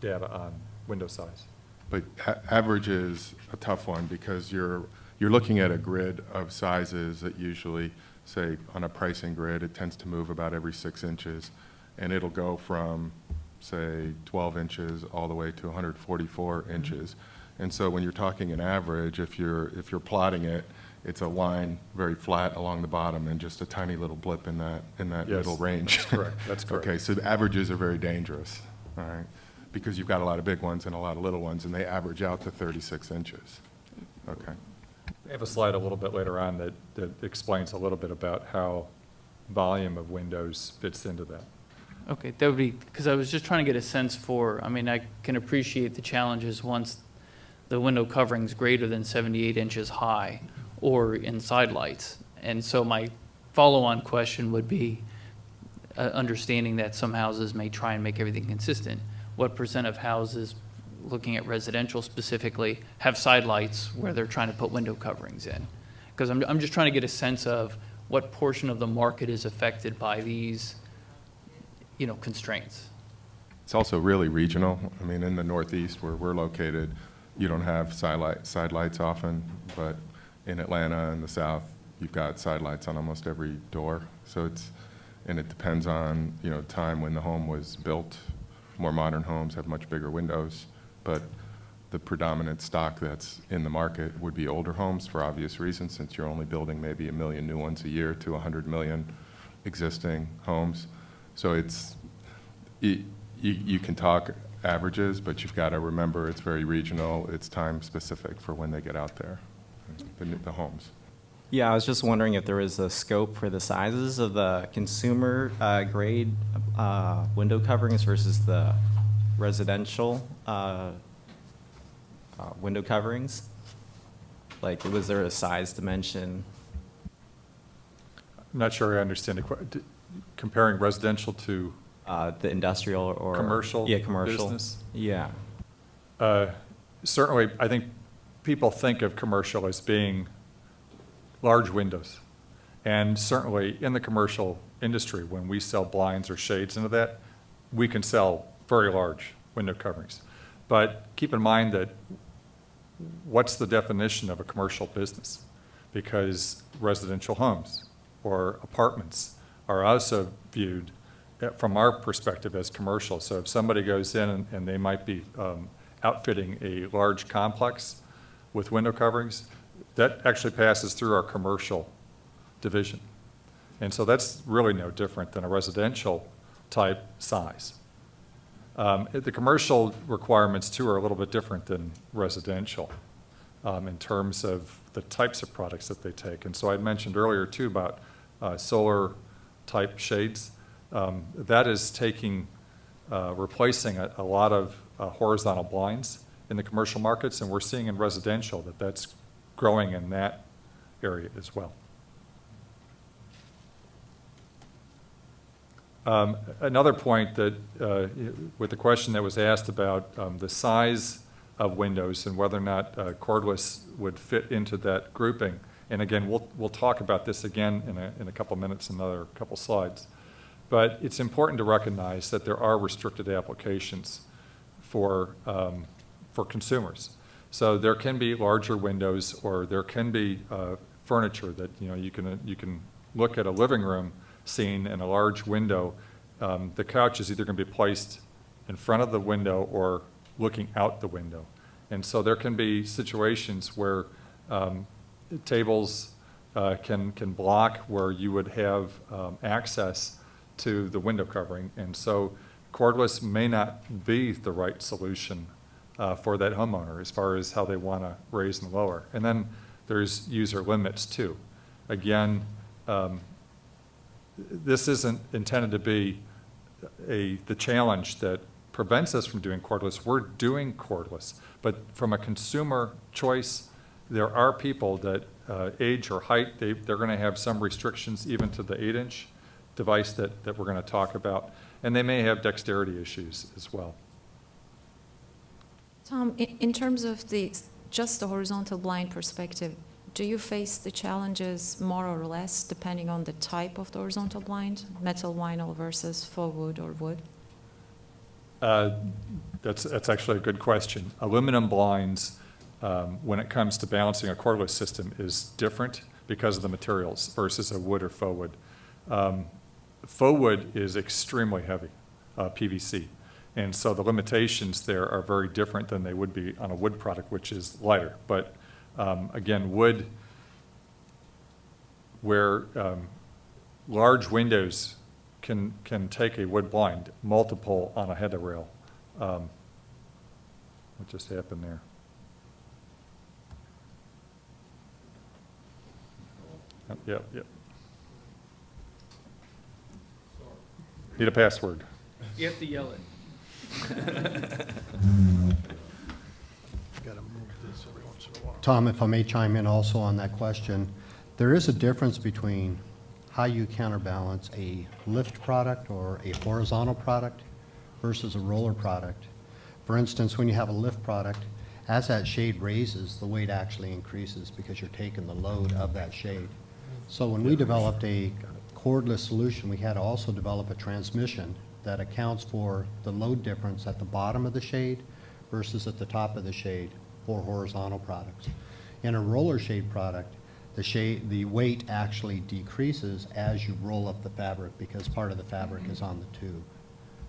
data on window size. but a- average is a tough one because you're, you're looking at a grid of sizes that usually, say, on a pricing grid, it tends to move about every six inches. And it'll go from, say, 12 inches all the way to 144 mm-hmm. inches. And so when you're talking an average, if you're, if you're plotting it, it's a line very flat along the bottom and just a tiny little blip in that, in that Yes, middle range. that's correct, that's correct. Okay, so the averages are very dangerous, all right? Because you've got a lot of big ones and a lot of little ones, and they average out to 36 inches. Okay. I have a slide a little bit later on that, that explains a little bit about how volume of windows fits into that. Okay, that would be, because I was just trying to get a sense for, I mean, I can appreciate the challenges once the window covering's greater than 78 inches high or in side lights. And so my follow-on question would be, uh, understanding that some houses may try and make everything consistent, what percent of houses, looking at residential specifically, have side lights where they're trying to put window coverings in? Because I'm, I'm just trying to get a sense of what portion of the market is affected by these you know, constraints. It's also really regional. I mean, in the Northeast where we're located, you don't have side light, side lights often, but in Atlanta and the South, you've got side lights on almost every door. So it's, and it depends on, you know, time when the home was built. More modern homes have much bigger windows, but the predominant stock that's in the market would be older homes for obvious reasons, since you're only building maybe a million new ones a year to 100 million existing homes. So it's, you, you you can talk averages, but you've got to remember it's very regional, it's time-specific for when they get out there, the, the homes. Yeah, I was just wondering if there was a scope for the sizes of the consumer uh, grade uh, window coverings versus the residential uh, uh, window coverings? Like, was there a size dimension? I'm not sure I understand d- comparing residential to, Uh, the industrial or? Commercial Yeah, commercial. business? Yeah. uh, certainly, I think people think of commercial as being large windows. And certainly, in the commercial industry, when we sell blinds or shades into that, we can sell very large window coverings. But keep in mind that what's the definition of a commercial business? Because residential homes or apartments are also viewed, uh, from our perspective, as commercial. So if somebody goes in and- and they might be um, outfitting a large complex with window coverings, that actually passes through our commercial division. And so that's really no different than a residential type size. Um, The commercial requirements too are a little bit different than residential um, in terms of the types of products that they take. And so I mentioned earlier too about uh, solar-type shades. Um, That is taking, uh, replacing a a lot of uh, horizontal blinds in the commercial markets, and we're seeing in residential that that's growing in that area as well. Um, Another point that, uh, with the question that was asked about um, the size of windows and whether or not uh, cordless would fit into that grouping, and again, we'll, we'll talk about this again in a, in a couple minutes, another couple slides. But it's important to recognize that there are restricted applications for, um, for consumers. So there can be larger windows, or there can be uh, furniture that, you know, you can, you can look at a living room scene and a large window. Um, The couch is either going to be placed in front of the window or looking out the window. And so there can be situations where um, tables uh, can, can block where you would have um, access to the window covering. And so cordless may not be the right solution uh, for that homeowner as far as how they want to raise and lower. And then there's user limits too. Again, um, this isn't intended to be a, the challenge that prevents us from doing cordless. We're doing cordless. But from a consumer choice, there are people that uh, age or height, they, they're going to have some restrictions even to the eight-inch device that, that we're going to talk about. And they may have dexterity issues as well. Tom, in, in terms of the, just the horizontal blind perspective, do you face the challenges more or less depending on the type of the horizontal blind, metal vinyl versus faux wood or wood? Uh, That's, that's actually a good question. Aluminum blinds, um, when it comes to balancing a cordless system, is different because of the materials versus a wood or faux wood. Um, Faux wood is extremely heavy, uh, PVC. And so the limitations there are very different than they would be on a wood product, which is lighter. But um, again, wood, where um, large windows can, can take a wood blind, multiple on a header rail. Um, What just happened there? Yep, Yep. Need a password. You have to yell it. Tom, if I may chime in also on that question, there is a difference between how you counterbalance a lift product or a horizontal product versus a roller product. For instance, when you have a lift product, as that shade raises, the weight actually increases because you're taking the load of that shade. So when we developed a cordless solution, we had to also develop a transmission that accounts for the load difference at the bottom of the shade versus at the top of the shade for horizontal products. In a roller shade product, the shade, the weight actually decreases as you roll up the fabric because part of the fabric is on the tube.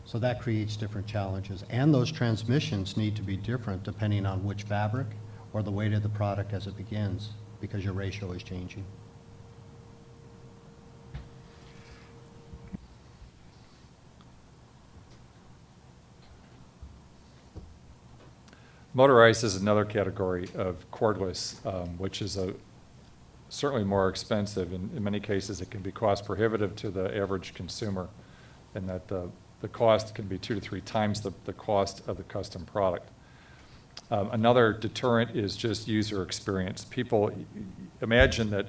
So that creates different challenges. And those transmissions need to be different depending on which fabric or the weight of the product as it begins because your ratio is changing. Motorized is another category of cordless, um, which is a, certainly more expensive. In, in many cases, it can be cost prohibitive to the average consumer, and that the, the cost can be two to three times the, the cost of the custom product. Um, another deterrent is just user experience. People imagine that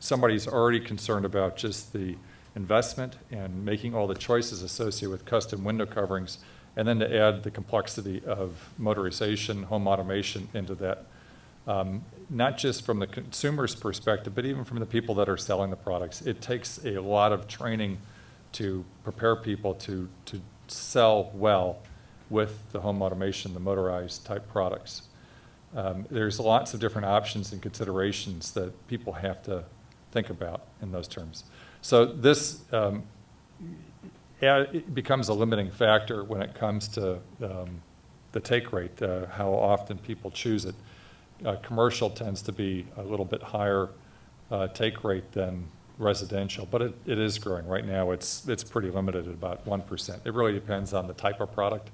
somebody's already concerned about just the investment and making all the choices associated with custom window coverings, and then to add the complexity of motorization, home automation into that, um, not just from the consumer's perspective, but even from the people that are selling the products. It takes a lot of training to prepare people to, to sell well with the home automation, the motorized type products. Um, there's lots of different options and considerations that people have to think about in those terms. So this um, it becomes a limiting factor when it comes to um, the take rate, uh, how often people choose it. Uh, Commercial tends to be a little bit higher uh, take rate than residential, but it, it is growing. Right now, it's, it's pretty limited at about 1%. It really depends on the type of product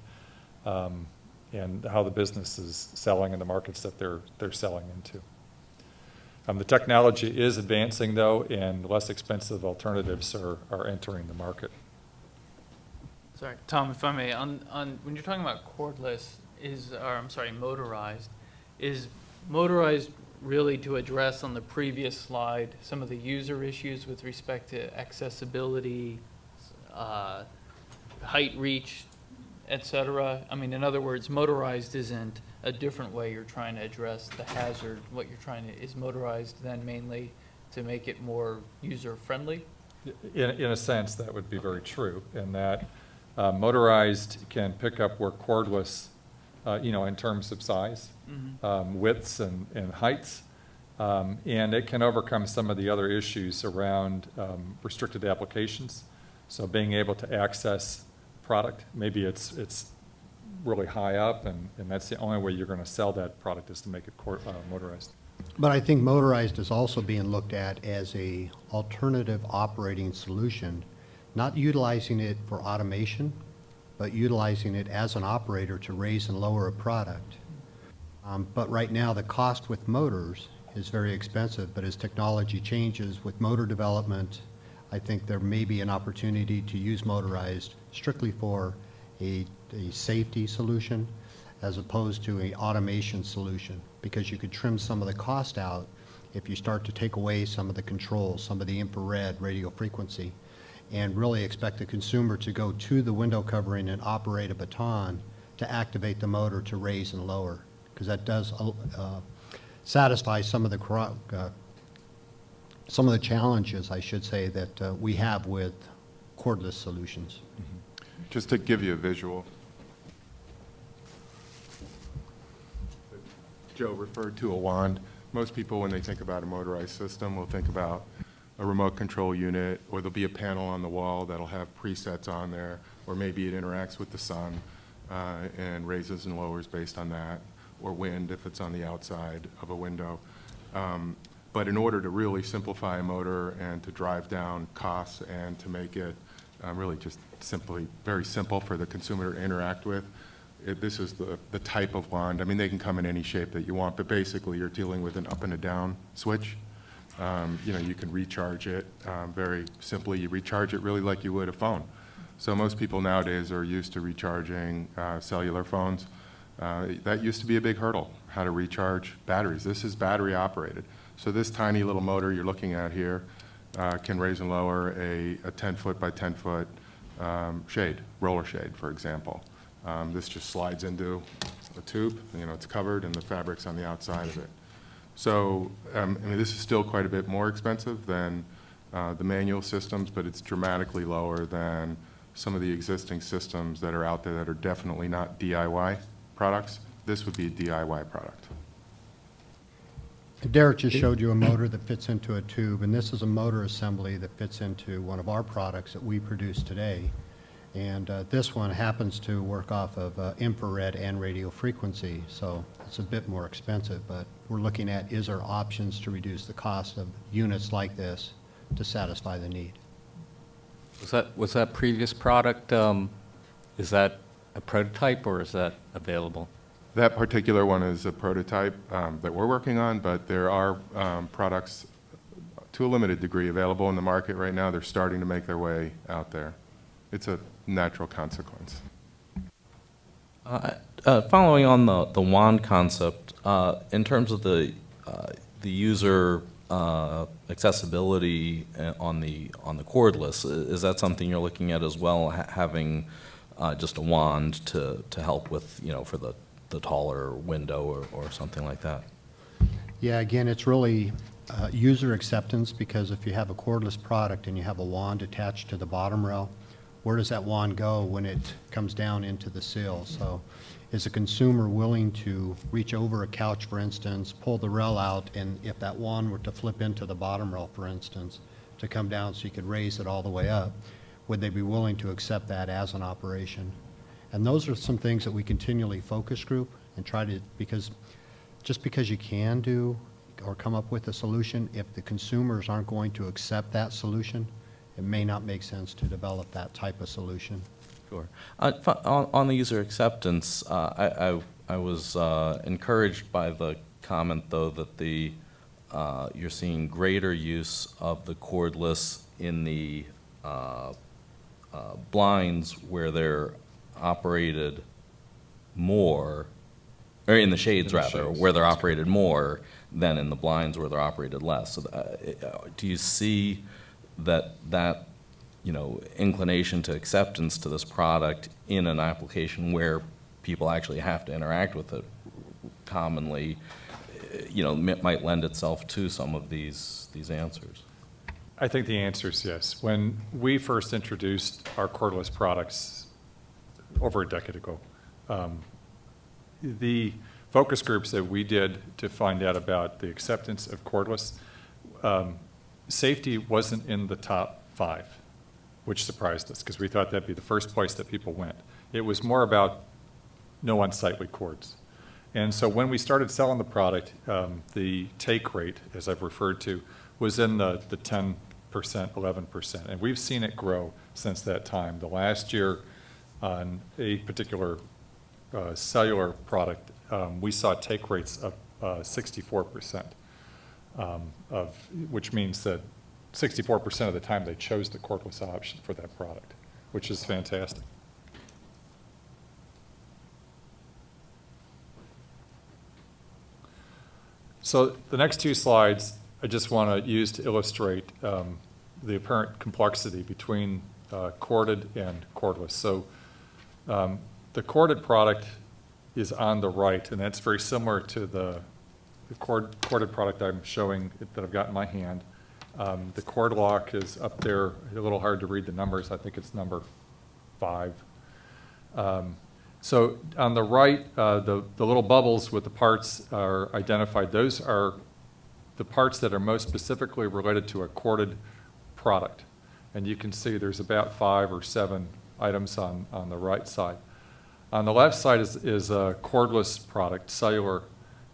um, and how the business is selling in the markets that they're, they're selling into. Um, The technology is advancing, though, and less expensive alternatives are, are entering the market. Sorry, Tom, if I may, on, on, when you're talking about cordless, is, or I'm sorry, motorized, is motorized really to address on the previous slide some of the user issues with respect to accessibility, uh, height reach, et cetera? I mean, in other words, motorized isn't a different way you're trying to address the hazard. What you're trying to, is motorized then mainly to make it more user-friendly? In, in a sense, that would be very true, in that uh, motorized can pick up where cordless, uh, you know, in terms of size, um, widths and, and heights. Um, And it can overcome some of the other issues around um, restricted applications. So being able to access product, maybe it's, it's really high up, and, and that's the only way you're going to sell that product is to make it cor- uh, motorized. But I think motorized is also being looked at as a alternative operating solution, not utilizing it for automation, but utilizing it as an operator to raise and lower a product. Um, But right now, the cost with motors is very expensive, but as technology changes with motor development, I think there may be an opportunity to use motorized strictly for a, a safety solution as opposed to an automation solution, because you could trim some of the cost out if you start to take away some of the controls, some of the infrared radio frequency, and really expect the consumer to go to the window covering and operate a baton to activate the motor to raise and lower, because that does uh, satisfy some of the, uh, some of the challenges, I should say, that uh, we have with cordless solutions. Just to give you a visual. Joe referred to a wand. Most people, when they think about a motorized system, will think about a remote control unit, or there'll be a panel on the wall that'll have presets on there, or maybe it interacts with the sun uh, and raises and lowers based on that, or wind if it's on the outside of a window. Um, But in order to really simplify a motor and to drive down costs and to make it um, really just simply very simple for the consumer to interact with. It, this is the, the type of wand. I mean, they can come in any shape that you want, but basically you're dealing with an up and a down switch. Um, you know, you can recharge it um, very simply. You recharge it really like you would a phone. So most people nowadays are used to recharging uh, cellular phones. Uh, that used to be a big hurdle, how to recharge batteries. This is battery operated. So this tiny little motor you're looking at here uh, can raise and lower a, a 10 foot by 10 foot um, shade, roller shade, for example. Um, this just slides into a tube, you know, it's covered and the fabric's on the outside of it. So, um, I mean, this is still quite a bit more expensive than uh, the manual systems, but it's dramatically lower than some of the existing systems that are out there that are definitely not DIY products. This would be a DIY product. Derek just showed you a motor that fits into a tube, and this is a motor assembly that fits into one of our products that we produce today. And uh, this one happens to work off of uh, infrared and radio frequency, so it's a bit more expensive, but we're looking at, is there options to reduce the cost of units like this to satisfy the need? Was that, was that previous product, um, is that a prototype or is that available? That particular one is a prototype um, that we're working on, but there are um, products to a limited degree available in the market right now. They're starting to make their way out there. It's a natural consequence. Uh, uh, Following on the, the wand concept, uh, in terms of the, uh, the user uh, accessibility uh, on the, on the cordless, is that something you're looking at as well, ha- having uh, just a wand to, to help with, you know, for the, the taller window or, or something like that? Yeah, again, it's really user acceptance, because if you have a cordless product and you have a wand attached to the bottom rail, where does that wand go when it comes down into the sill? So is a consumer willing to reach over a couch, for instance, pull the rail out, and if that wand were to flip into the bottom rail, for instance, to come down so you could raise it all the way up, would they be willing to accept that as an operation? And those are some things that we continually focus group and try to, because just because you can do or come up with a solution, if the consumers aren't going to accept that solution, it may not make sense to develop that type of solution. Sure. Uh, On on the user acceptance, uh, I I I was uh, encouraged by the comment, though, that the, uh, you're seeing greater use of the cordless in the uh, uh, blinds where they're operated more, or in the shades, In the rather, shades, where they're operated more than in the blinds where they're operated less. So, Do you see that, that, you know, inclination to acceptance to this product in an application where people actually have to interact with it commonly, you know, mi- might lend itself to some of these, these answers? I think the answer is yes. When we first introduced our cordless products over a decade ago, um, the focus groups that we did to find out about the acceptance of cordless, um, safety wasn't in the top five, which surprised us because we thought that'd be the first place that people went. It was more about no unsightly cords. And so when we started selling the product, um, the take rate, as I've referred to, was in the, the 10%, 11%. And we've seen it grow since that time. The last year, on a particular uh, cellular product, um, we saw take rates of uh, 64%, um, of, which means that 64% of the time they chose the cordless option for that product, which is fantastic. So the next two slides, I just want to use to illustrate um, the apparent complexity between uh, corded and cordless. So um, the corded product is on the right, and that's very similar to the the cord, corded product I'm showing that I've got in my hand. Um, The cord lock is up there, a little hard to read the numbers, I think it's number five. Um, So on the right, uh, the, the little bubbles with the parts are identified. Those are the parts that are most specifically related to a corded product. And you can see there's about five or seven items on, on the right side. On the left side is, is a cordless product, cellular.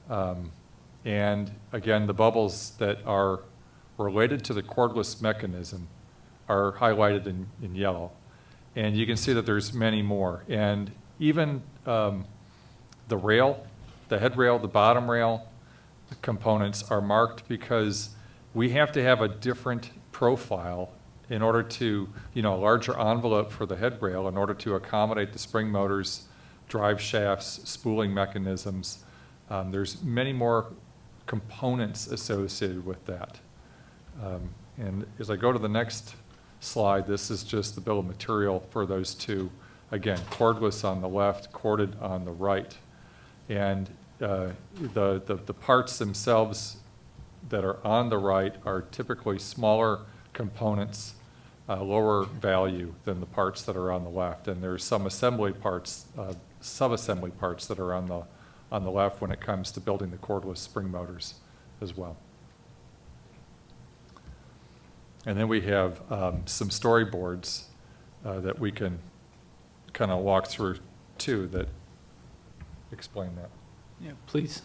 um, And again, the bubbles that are related to the cordless mechanism are highlighted in, in yellow. And you can see that there's many more. And even um, the rail, the head rail, the bottom rail components are marked because we have to have a different profile in order to, you know, a larger envelope for the head rail in order to accommodate the spring motors, drive shafts, spooling mechanisms. Um, There's many more components associated with that. Um, And as I go to the next slide, this is just the bill of material for those two. Again, cordless on the left, corded on the right. And uh, the, the the parts themselves that are on the right are typically smaller components, uh, lower value than the parts that are on the left. And there's some assembly parts, uh, sub-assembly parts that are on the, on the left when it comes to building the cordless spring motors as well. And then we have um, some storyboards uh, that we can kind of walk through too that explain that. Yeah, please.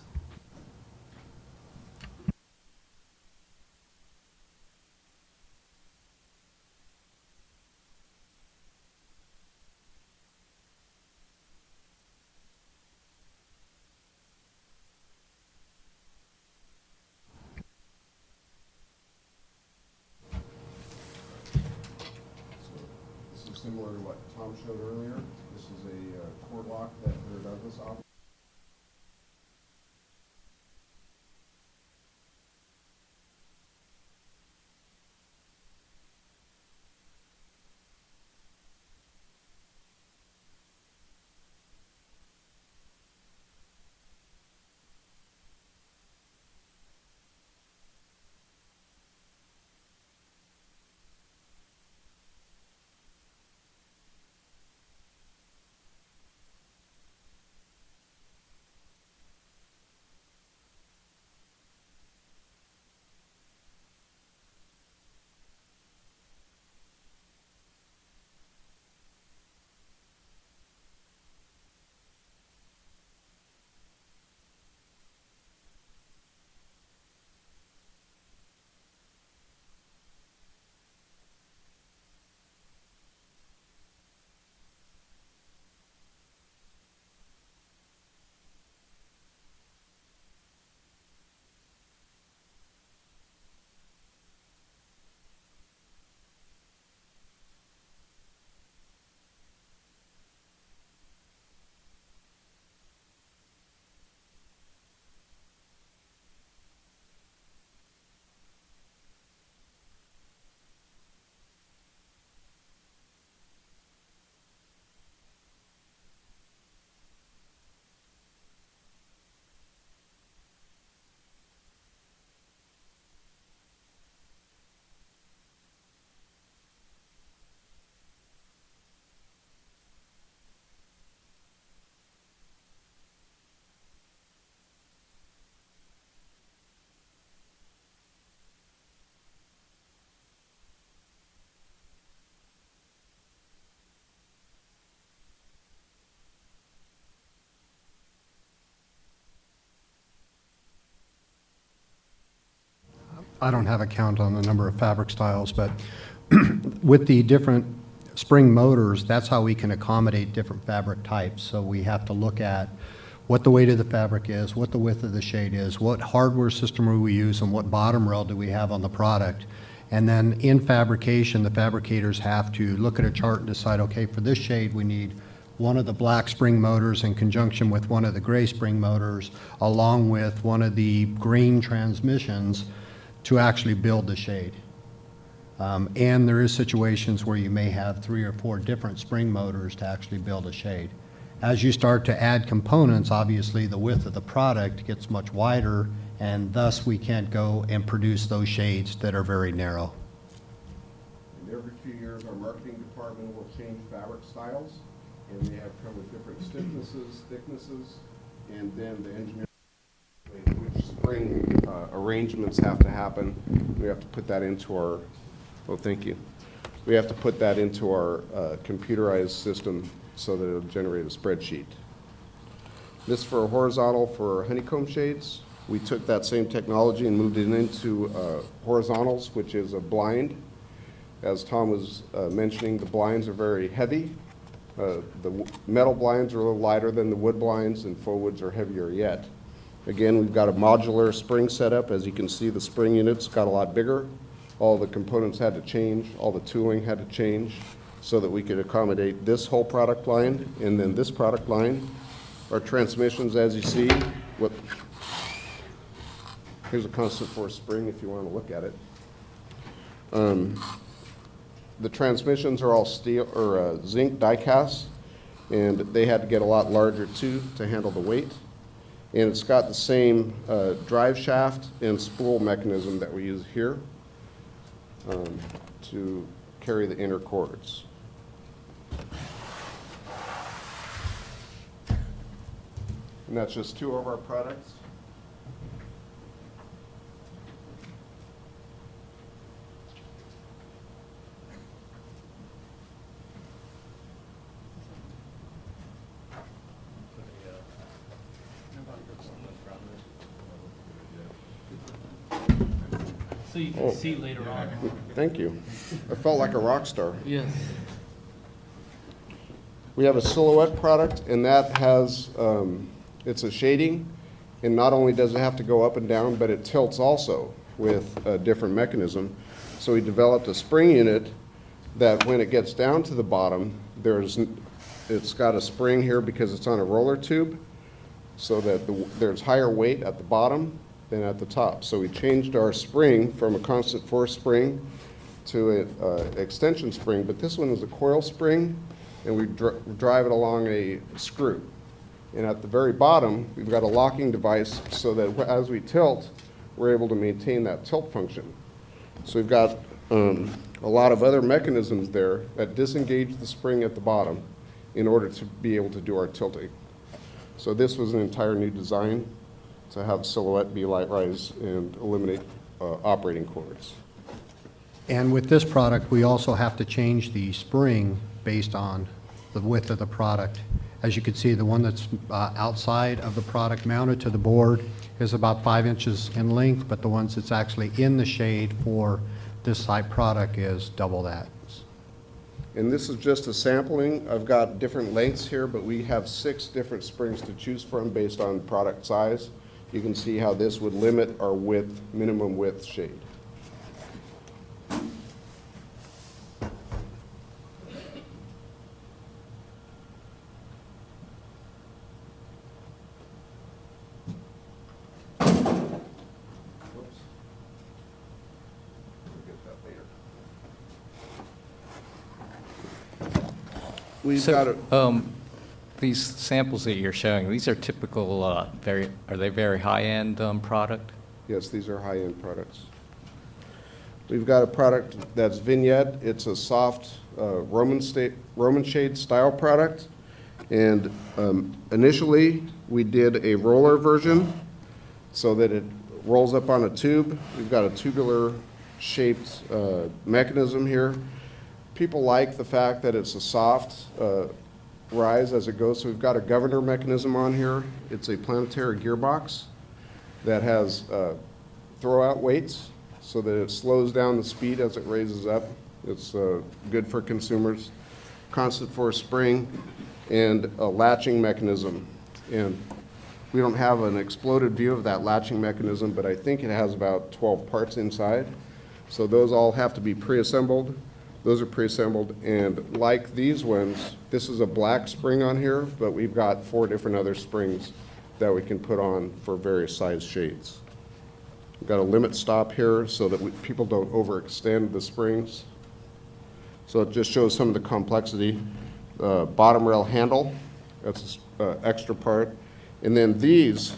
I don't have a count on the number of fabric styles, but with the different spring motors, that's how we can accommodate different fabric types. So we have to look at what the weight of the fabric is, what the width of the shade is, what hardware system are we use, and what bottom rail do we have on the product. And then in fabrication, the fabricators have to look at a chart and decide, okay, for this shade, we need one of the black spring motors in conjunction with one of the gray spring motors, along with one of the green transmissions to actually build the shade. Um, And there is situations where you may have three or four different spring motors to actually build a shade. As you start to add components, obviously, the width of the product gets much wider, and thus we can't go and produce those shades that are very narrow. And every few years, our marketing department will change fabric styles, and they have come with different stiffnesses, thicknesses, and then the engineer, spring uh, arrangements have to happen. We have to put that into our, oh, thank you. We have to put that into our uh, computerized system so that it'll generate a spreadsheet. This for horizontal for honeycomb shades. We took that same technology and moved it into uh, horizontals, which is a blind. As Tom was uh, mentioning, the blinds are very heavy. Uh, The metal blinds are a little lighter than the wood blinds, and faux woods are heavier yet. Again, we've got a modular spring setup. As you can see, the spring units got a lot bigger. All the components had to change, all the tooling had to change, so that we could accommodate this whole product line and then this product line. Our transmissions, as you see, what, here's a constant force spring if you want to look at it. Um, The transmissions are all steel, or uh, zinc die cast, and they had to get a lot larger too to handle the weight. And it's got the same uh, drive shaft and spool mechanism that we use here um, to carry the inner cords. And that's just two of our products. So you Oh. see later on. Thank you. I felt like a rock star. Yes. We have a silhouette product, and that has, um, it's a shading, and not only does it have to go up and down, but it tilts also with a different mechanism. So we developed a spring unit that when it gets down to the bottom, there's, n- it's got a spring here because it's on a roller tube, so that the- there's higher weight at the bottom than at the top. So we changed our spring from a constant force spring to an extension spring, but this one is a coil spring, and we dr- drive it along a screw. And at the very bottom, we've got a locking device so that as we tilt, we're able to maintain that tilt function. So we've got um, a lot of other mechanisms there that disengage the spring at the bottom in order to be able to do our tilting. So this was an entire new design to have silhouette be LiteRise and eliminate uh, operating cords. And with this product, we also have to change the spring based on the width of the product. As you can see, the one that's uh, outside of the product mounted to the board is about five inches in length, but the ones that's actually in the shade for this type product is double that. And this is just a sampling. I've got different lengths here, but we have six different springs to choose from based on product size. You can see how this would limit our width, minimum width shade. We'll get that later. We've So, got a, um, These samples that you're showing, these are typical, uh, very, are they very high-end um, product? yes, these are high-end products. We've got a product that's vignette. It's a soft uh, Roman sta, Roman shade style product. And um, initially, we did a roller version so that it rolls up on a tube. We've got a tubular shaped uh, mechanism here. People like the fact that it's a soft uh, rise as it goes. So we've got a governor mechanism on here. It's a planetary gearbox that has uh, throw-out weights so that it slows down the speed as it raises up. It's uh, good for consumers. constant force spring, and a latching mechanism. And we don't have an exploded view of that latching mechanism, but I think it has about 12 parts inside. So those all have to be pre-assembled. Those are pre-assembled, and like these ones, this is a black spring on here, but we've got four different other springs that we can put on for various size shades. We've got a limit stop here so that we- people don't overextend the springs. So it just shows some of the complexity. Uh, Bottom rail handle, that's an extra part. And then these,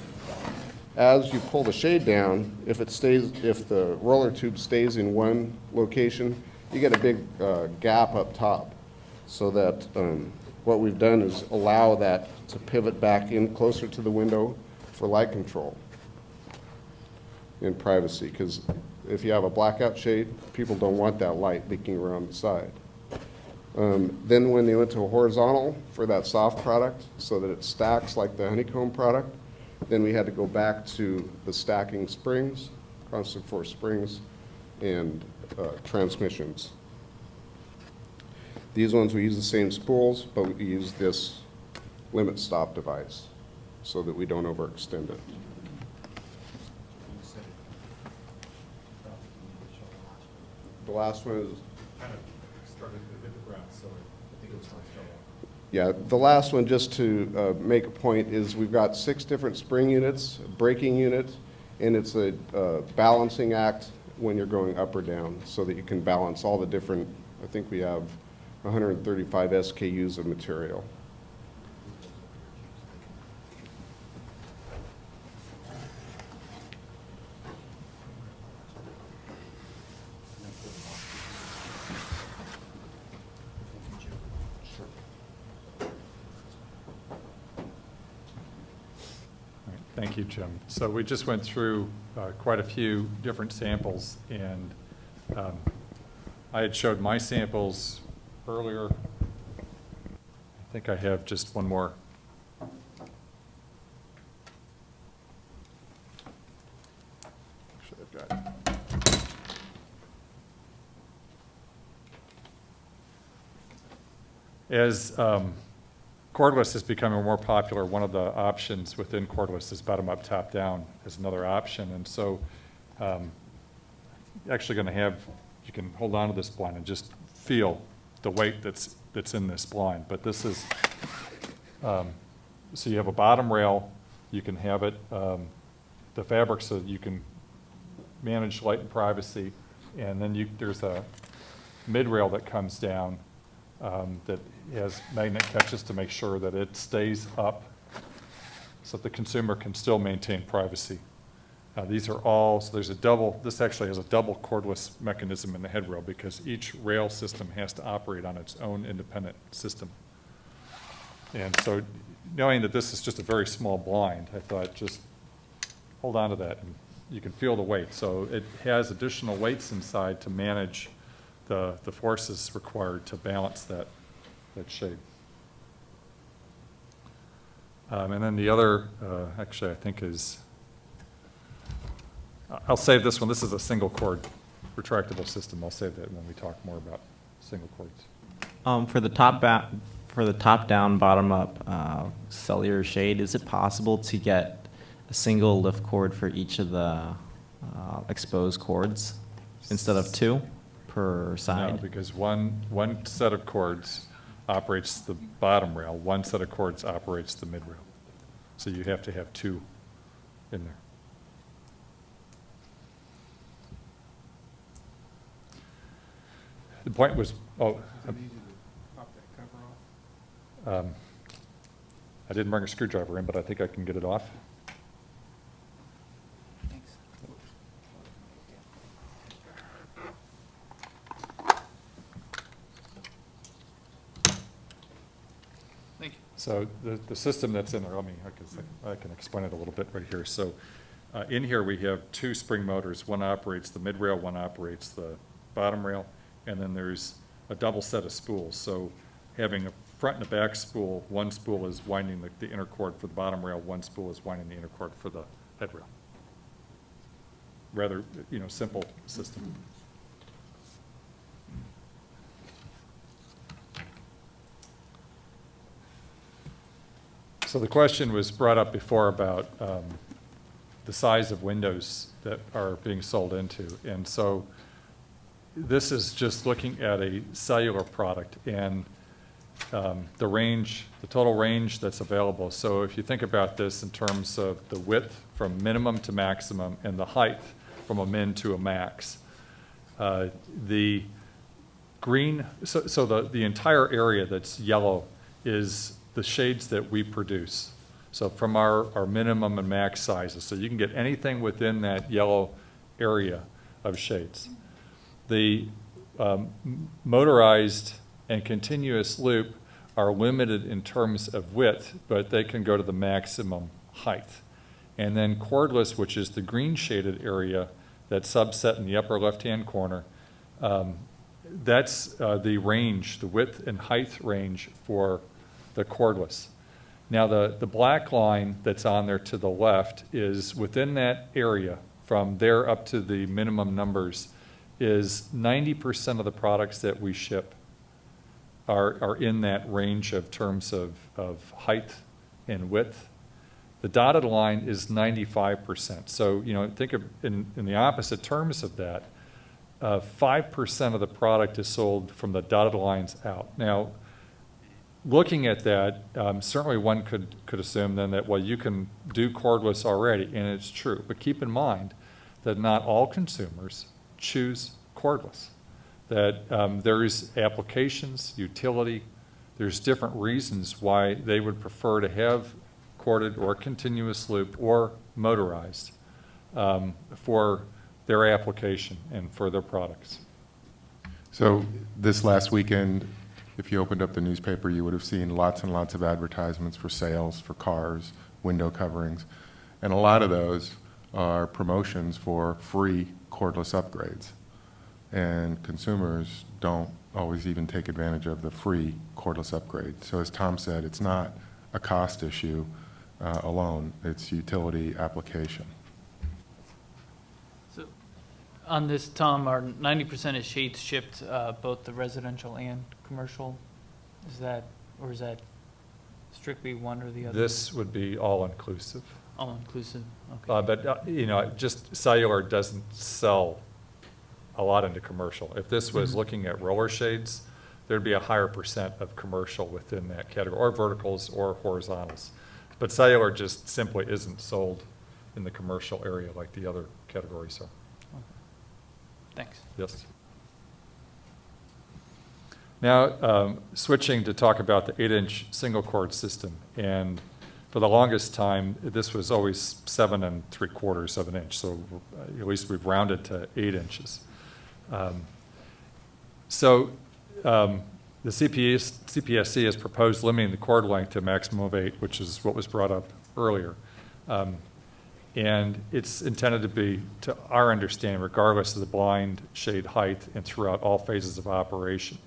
as you pull the shade down, if it stays, if the roller tube stays in one location, you get a big uh, gap up top. So that um, what we've done is allow that to pivot back in closer to the window for light control and privacy, because if you have a blackout shade, people don't want that light leaking around the side. Um, Then when they went to a horizontal for that soft product, so that it stacks like the honeycomb product, then we had to go back to the stacking springs, constant force springs, and uh, transmissions. These ones, we use the same spools, but we use this limit stop device, so that we don't overextend it. The last one is Kind of started to hit the ground, so I think it's going to show up. Yeah, the last one, just to uh, make a point, is we've got six different spring units, a braking unit, and it's a uh, balancing act when you're going up or down, so that you can balance all the different, I think we have 135 SKUs of material. All right, Thank you, Jim. So we just went through uh, quite a few different samples, and um, I had showed my samples earlier. I think I have just one more. Actually, I've got As um, cordless is becoming more popular, one of the options within cordless is bottom-up, top-down is another option. And so um, actually going to have, you can hold on to this blind and just feel the weight that's, that's in this blind. But this is, um, so you have a bottom rail, you can have it, um, the fabric so you can manage light and privacy. And then you, there's a mid-rail that comes down um, that has magnet catches to make sure that it stays up so that the consumer can still maintain privacy. Uh, These are all, so there's a double, this actually has a double cordless mechanism in the head rail because each rail system has to operate on its own independent system. And so knowing that this is just a very small blind, I thought just hold on to that and you can feel the weight. So it has additional weights inside to manage the, the forces required to balance that, that shade. Um, and then the other, uh, actually, I think is, I'll save this one. This is a single cord retractable system. I'll save that when we talk more about single cords. Um, for the top ba- for the top down, bottom up uh, cellular shade, is it possible to get a single lift cord for each of the uh, exposed cords instead of two per No, side? because one, one set of cords operates the bottom rail, one set of cords operates the mid rail. So you have to have two in there. The point was, oh. um, I didn't bring a screwdriver in, but I think I can get it off. Thank you. So the, the system that's in there, let me, I can, I can explain it a little bit right here. So uh, in here, we have two spring motors. One operates the mid rail, one operates the bottom rail, and then there's a double set of spools. So having a front and a back spool, one spool is winding the, the inner cord for the bottom rail, one spool is winding the inner cord for the head rail. Rather, you know, simple system. So the question was brought up before about um, the size of windows that are being sold into. And so this is just looking at a cellular product and um, the range, the total range that's available. So if you think about this in terms of the width from minimum to maximum and the height from a min to a max, uh, the green, so, so the, the entire area that's yellow is the shades that we produce. So from our, our minimum and max sizes. So you can get anything within that yellow area of shades. The um, motorized and continuous loop are limited in terms of width, but they can go to the maximum height. And then cordless, which is the green shaded area that subset in the upper left-hand corner, um, that's uh, the range, the width and height range for the cordless. Now, the, the black line that's on there to the left is within that area, from there up to the minimum numbers, is 90% of the products that we ship are, are in that range of terms of, of height and width. The dotted line is 95%. So, you know, think of in, in the opposite terms of that, uh, 5% of the product is sold from the dotted lines out. Now, looking at that, um, certainly one could, could assume then that, well, you can do cordless already, and it's true. But keep in mind that not all consumers choose cordless. That um, there's applications, utility, there's different reasons why they would prefer to have corded or continuous loop or motorized um, for their application and for their products. So this last weekend, if you opened up the newspaper, you would have seen lots and lots of advertisements for sales, for cars, window coverings. And a lot of those are promotions for free cordless upgrades. And consumers don't always even take advantage of the free cordless upgrade. So as Tom said, it's not a cost issue uh, alone, it's utility application. So, on this, Tom, are ninety percent of shades shipped, uh, both the residential and commercial? Is that, or is that strictly one or the other? This would be all-inclusive. All inclusive, okay. Uh, But, uh, you know, just cellular doesn't sell a lot into commercial. If this was Mhm. looking at roller shades, there'd be a higher percent of commercial within that category, or verticals or horizontals. But cellular just simply isn't sold in the commercial area like the other categories are. Thanks. Yes. Now, um, switching to talk about the eight-inch single cord system. And for the longest time, this was always seven and three quarters of an inch, so uh, at least we've rounded to eight inches. Um, So um, the CPS, CPSC has proposed limiting the cord length to a maximum of eight, which is what was brought up earlier. Um, And it's intended to be, to our understanding, regardless of the blind shade height and throughout all phases of operation.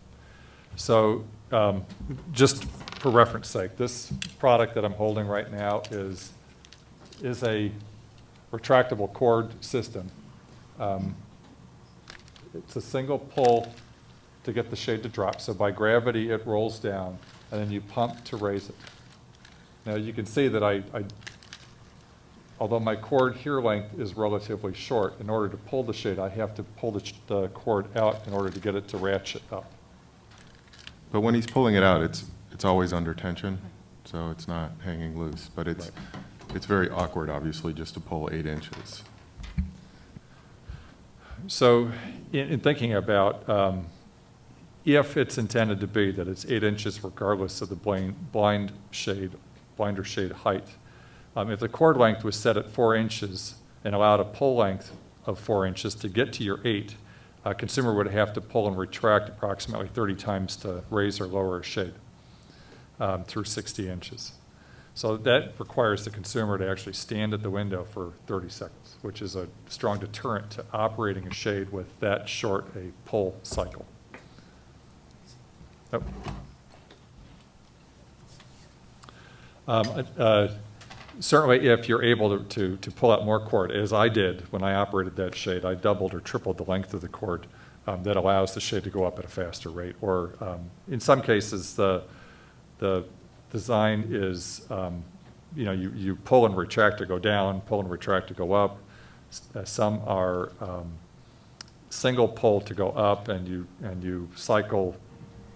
So um, just for reference sake, this product that I'm holding right now is, is a retractable cord system. Um, It's a single pull to get the shade to drop. So by gravity, it rolls down, and then you pump to raise it. Now, you can see that I, I although my cord here length is relatively short, in order to pull the shade, I have to pull the, the cord out in order to get it to ratchet up. But when he's pulling it out, it's, it's always under tension, so it's not hanging loose. But it's, it's very awkward, obviously, just to pull eight inches. So in, in thinking about, um, if it's intended to be that it's eight inches regardless of the blind, blind shade, blinder shade height, um, if the cord length was set at four inches and allowed a pull length of four inches to get to your eight, a consumer would have to pull and retract approximately 30 times to raise or lower a shade um, through 60 inches. So that requires the consumer to actually stand at the window for 30 seconds, which is a strong deterrent to operating a shade with that short a pull cycle. Oh. Um, uh, Certainly, if you're able to, to, to pull out more cord, as I did when I operated that shade, I doubled or tripled the length of the cord um, that allows the shade to go up at a faster rate. Or um, in some cases, the, the design is um, you know, you, you pull and retract to go down, pull and retract to go up. S- uh, Some are um, single pull to go up and you, and you cycle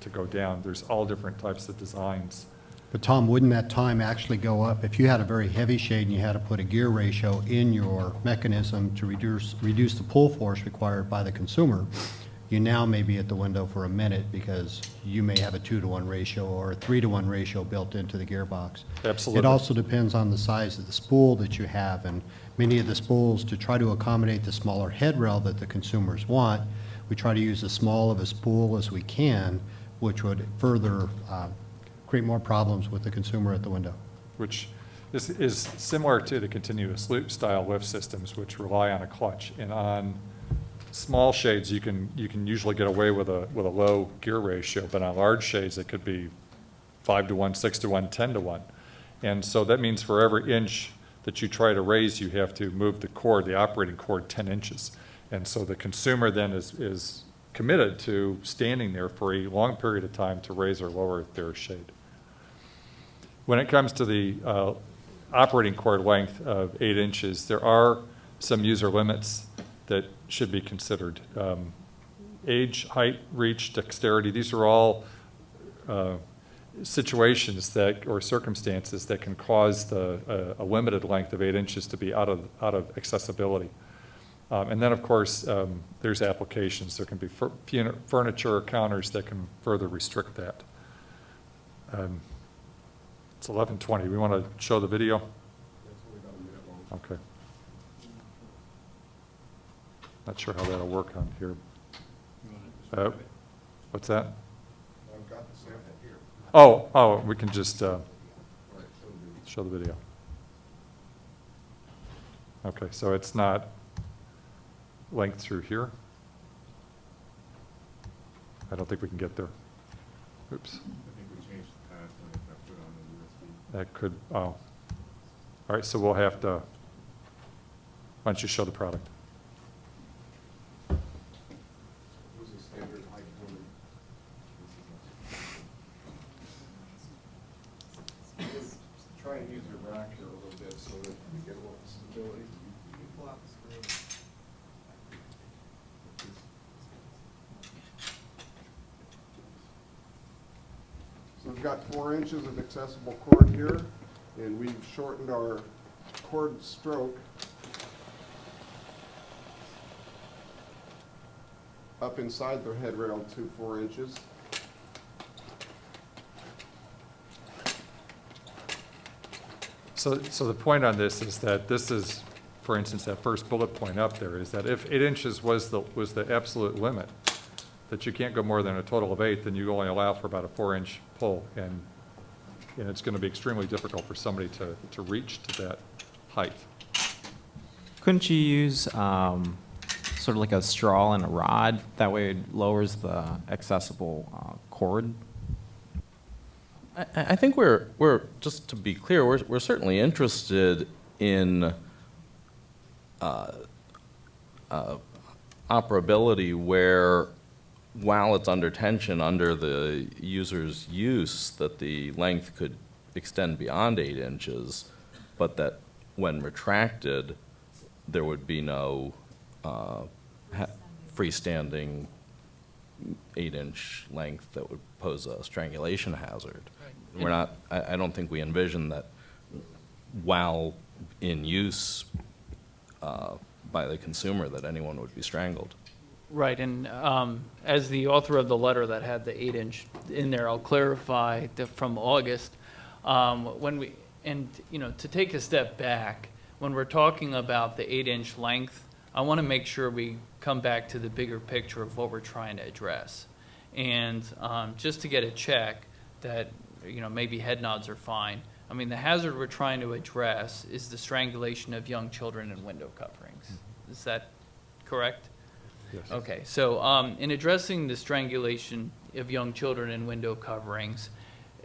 to go down. There's all different types of designs. But Tom, wouldn't that time actually go up? If you had a very heavy shade and you had to put a gear ratio in your mechanism to reduce, reduce the pull force required by the consumer, you now may be at the window for a minute because you may have a two-to-one ratio or a three-to-one ratio built into the gearbox. Absolutely. It also depends on the size of the spool that you have, and many of the spools, to try to accommodate the smaller head rail that the consumers want, we try to use as small of a spool as we can, which would further uh, create more problems with the consumer at the window. which is, is similar to the continuous loop style lift systems, which rely on a clutch. And on small shades, you can, you can usually get away with a, with a low gear ratio, but on large shades, it could be five to one, six to one, 10 to one. And so that means for every inch that you try to raise, you have to move the cord, the operating cord, 10 inches. And so the consumer then is, is committed to standing there for a long period of time to raise or lower their shade. When it comes to the uh, operating cord length of eight inches, there are some user limits that should be considered. Um, Age, height, reach, dexterity, these are all uh, situations that, or circumstances that can cause the, uh, a limited length of eight inches to be out of, out of accessibility. Um, And then, of course, um, there's applications. There can be furniture or counters that can further restrict that. Um, It's 11:20. We want to show the video? Okay. Not sure how that'll work on here. Uh, What's that? I've got the sample here. Oh, oh, we can just uh, All right, so the- show the video. Okay, so it's not length through here? I don't think we can get there. Oops. I think we changed the path when it got put on the USB. That could, oh. All right, so we'll have to, why don't you show the product? It was a standard height for Just Try and use your rack here a little bit so that you get a little stability. You can pull out the screw. So we've got four inches of accessible cord here, and we've shortened our cord stroke up inside the head rail to four inches. So, so the point on this is that this is, for instance, that first bullet point up there is that if eight inches was the, was the absolute limit, that you can't go more than a total of eight, then you only allow for about a four-inch pull. And, and it's going to be extremely difficult for somebody to, to reach to that height. Couldn't you use um, sort of like a straw and a rod? That way it lowers the accessible uh, cord? I, I I think we're, we're, just to be clear, we're, we're certainly interested in uh, uh, operability where, while it's under tension, under the user's use, that the length could extend beyond eight inches, but that when retracted, there would be no uh, freestanding eight-inch length that would pose a strangulation hazard. We're not, I, I don't think we envision that while in use uh, by the consumer, that anyone would be strangled. Right, and um, as the author of the letter that had the eight-inch in there, I'll clarify that from August, um, when we, and, you know, to take a step back, when we're talking about the eight-inch length, I want to make sure we come back to the bigger picture of what we're trying to address. And um, just to get a check that, you know, maybe head nods are fine. I mean, the hazard we're trying to address is the strangulation of young children in window coverings. Is that correct? Yes. Okay, so um, in addressing the strangulation of young children in window coverings,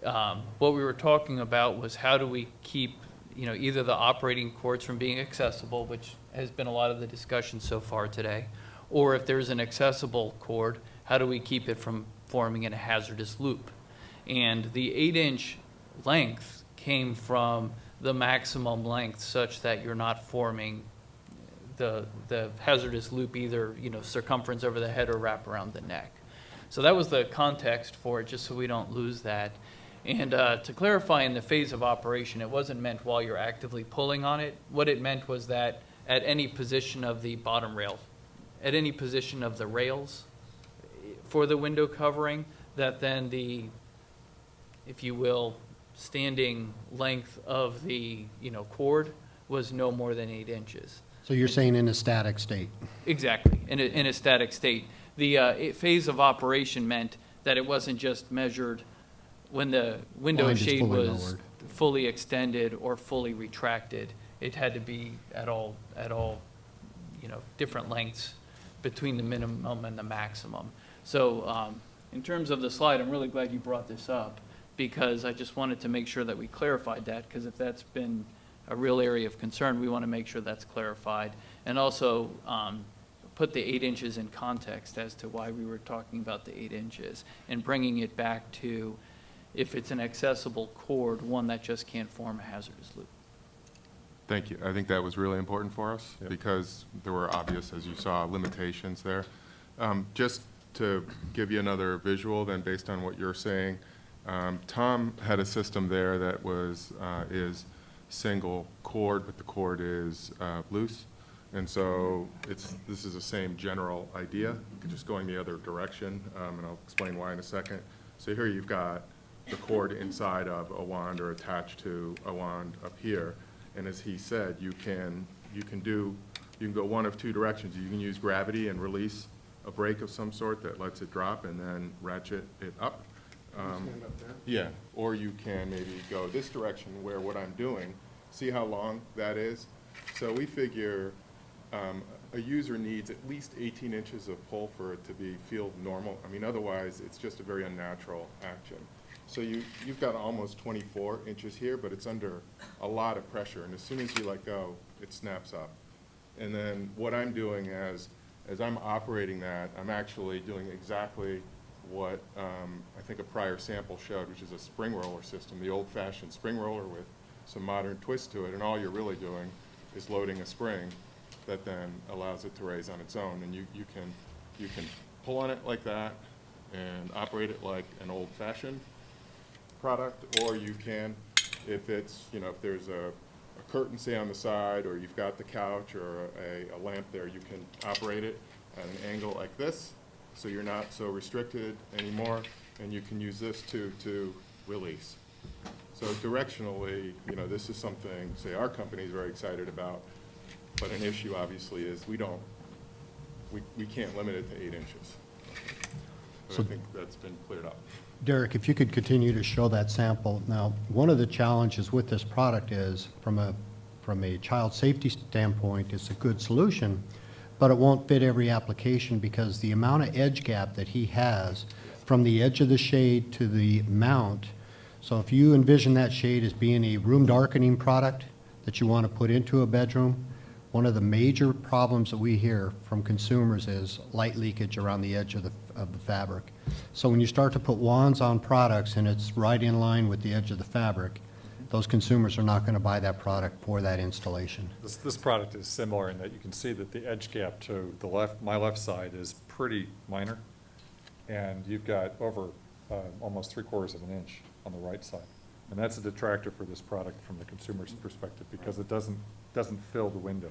um, what we were talking about was how do we keep, you know, either the operating cords from being accessible, which has been a lot of the discussion so far today, or if there's an accessible cord, how do we keep it from forming in a hazardous loop? And the eight-inch length came from the maximum length such that you're not forming the, the hazardous loop either, you know, circumference over the head or wrap around the neck. So that was the context for it, just so we don't lose that. And uh, to clarify, in the phase of operation, it wasn't meant while you're actively pulling on it. What it meant was that at any position of the bottom rail, at any position of the rails for the window covering, that then the, if you will, standing length of the, you know, cord was no more than eight inches. So you're saying in a static state? Exactly, in a, in a static state. The uh, it- phase of operation meant that it wasn't just measured when the window Blind is shade fully was lowered. fully extended or fully retracted. It had to be at all, at all, you know, different lengths between the minimum and the maximum. So um, in terms of the slide, I'm really glad you brought this up because I just wanted to make sure that we clarified that because if that's been a real area of concern, we want to make sure that's clarified. And also um, put the eight inches in context as to why we were talking about the eight inches and bringing it back to if it's an accessible cord, one that just can't form a hazardous loop. Thank you. I think that was really important for us Yep. because there were obvious, as you saw, limitations there. Um, Just to give you another visual then, based on what you're saying, um, Tom had a system there that was, uh, is single cord, but the cord is uh, loose. And so it's, this is the same general idea, just going the other direction, um, and I'll explain why in a second. So here you've got the cord inside of a wand or attached to a wand up here. And as he said, you can, you can do, you can go one of two directions. You can use gravity and release a brake of some sort that lets it drop and then ratchet it up. Um, Yeah, or you can maybe go this direction where what I'm doing, see how long that is? So we figure um, a user needs at least 18 inches of pull for it to be, feel normal. I mean, otherwise, it's just a very unnatural action. So you, you've got almost 24 inches here, but it's under a lot of pressure, and as soon as you let go, it snaps up. And then what I'm doing as, as I'm operating that, I'm actually doing exactly what um, I think a prior sample showed, which is a spring roller system, the old-fashioned spring roller with some modern twist to it, and all you're really doing is loading a spring that then allows it to raise on its own, and you, you can, you can pull on it like that and operate it like an old-fashioned product, or you can, if it's, you know, if there's a, a curtain, say, on the side, or you've got the couch or a, a lamp there, you can operate it at an angle like this, so you're not so restricted anymore, and you can use this to, to release. So directionally, you know, this is something, say, our company is very excited about, but an issue obviously is we don't, we, we can't limit it to eight inches. But I So- think that's been cleared up. Derek, if you could continue to show that sample. Now, one of the challenges with this product is, from a, from a child safety standpoint, it's a good solution, but it won't fit every application because the amount of edge gap that he has from the edge of the shade to the mount, so if you envision that shade as being a room darkening product that you want to put into a bedroom, one of the major problems that we hear from consumers is light leakage around the edge of the, of the fabric. So when you start to put wands on products and it's right in line with the edge of the fabric, those consumers are not going to buy that product for that installation. This, this product is similar in that you can see that the edge gap to the left, my left side is pretty minor. And you've got over, uh, almost three quarters of an inch on the right side. And that's a detractor for this product from the consumer's perspective because it doesn't, doesn't fill the window.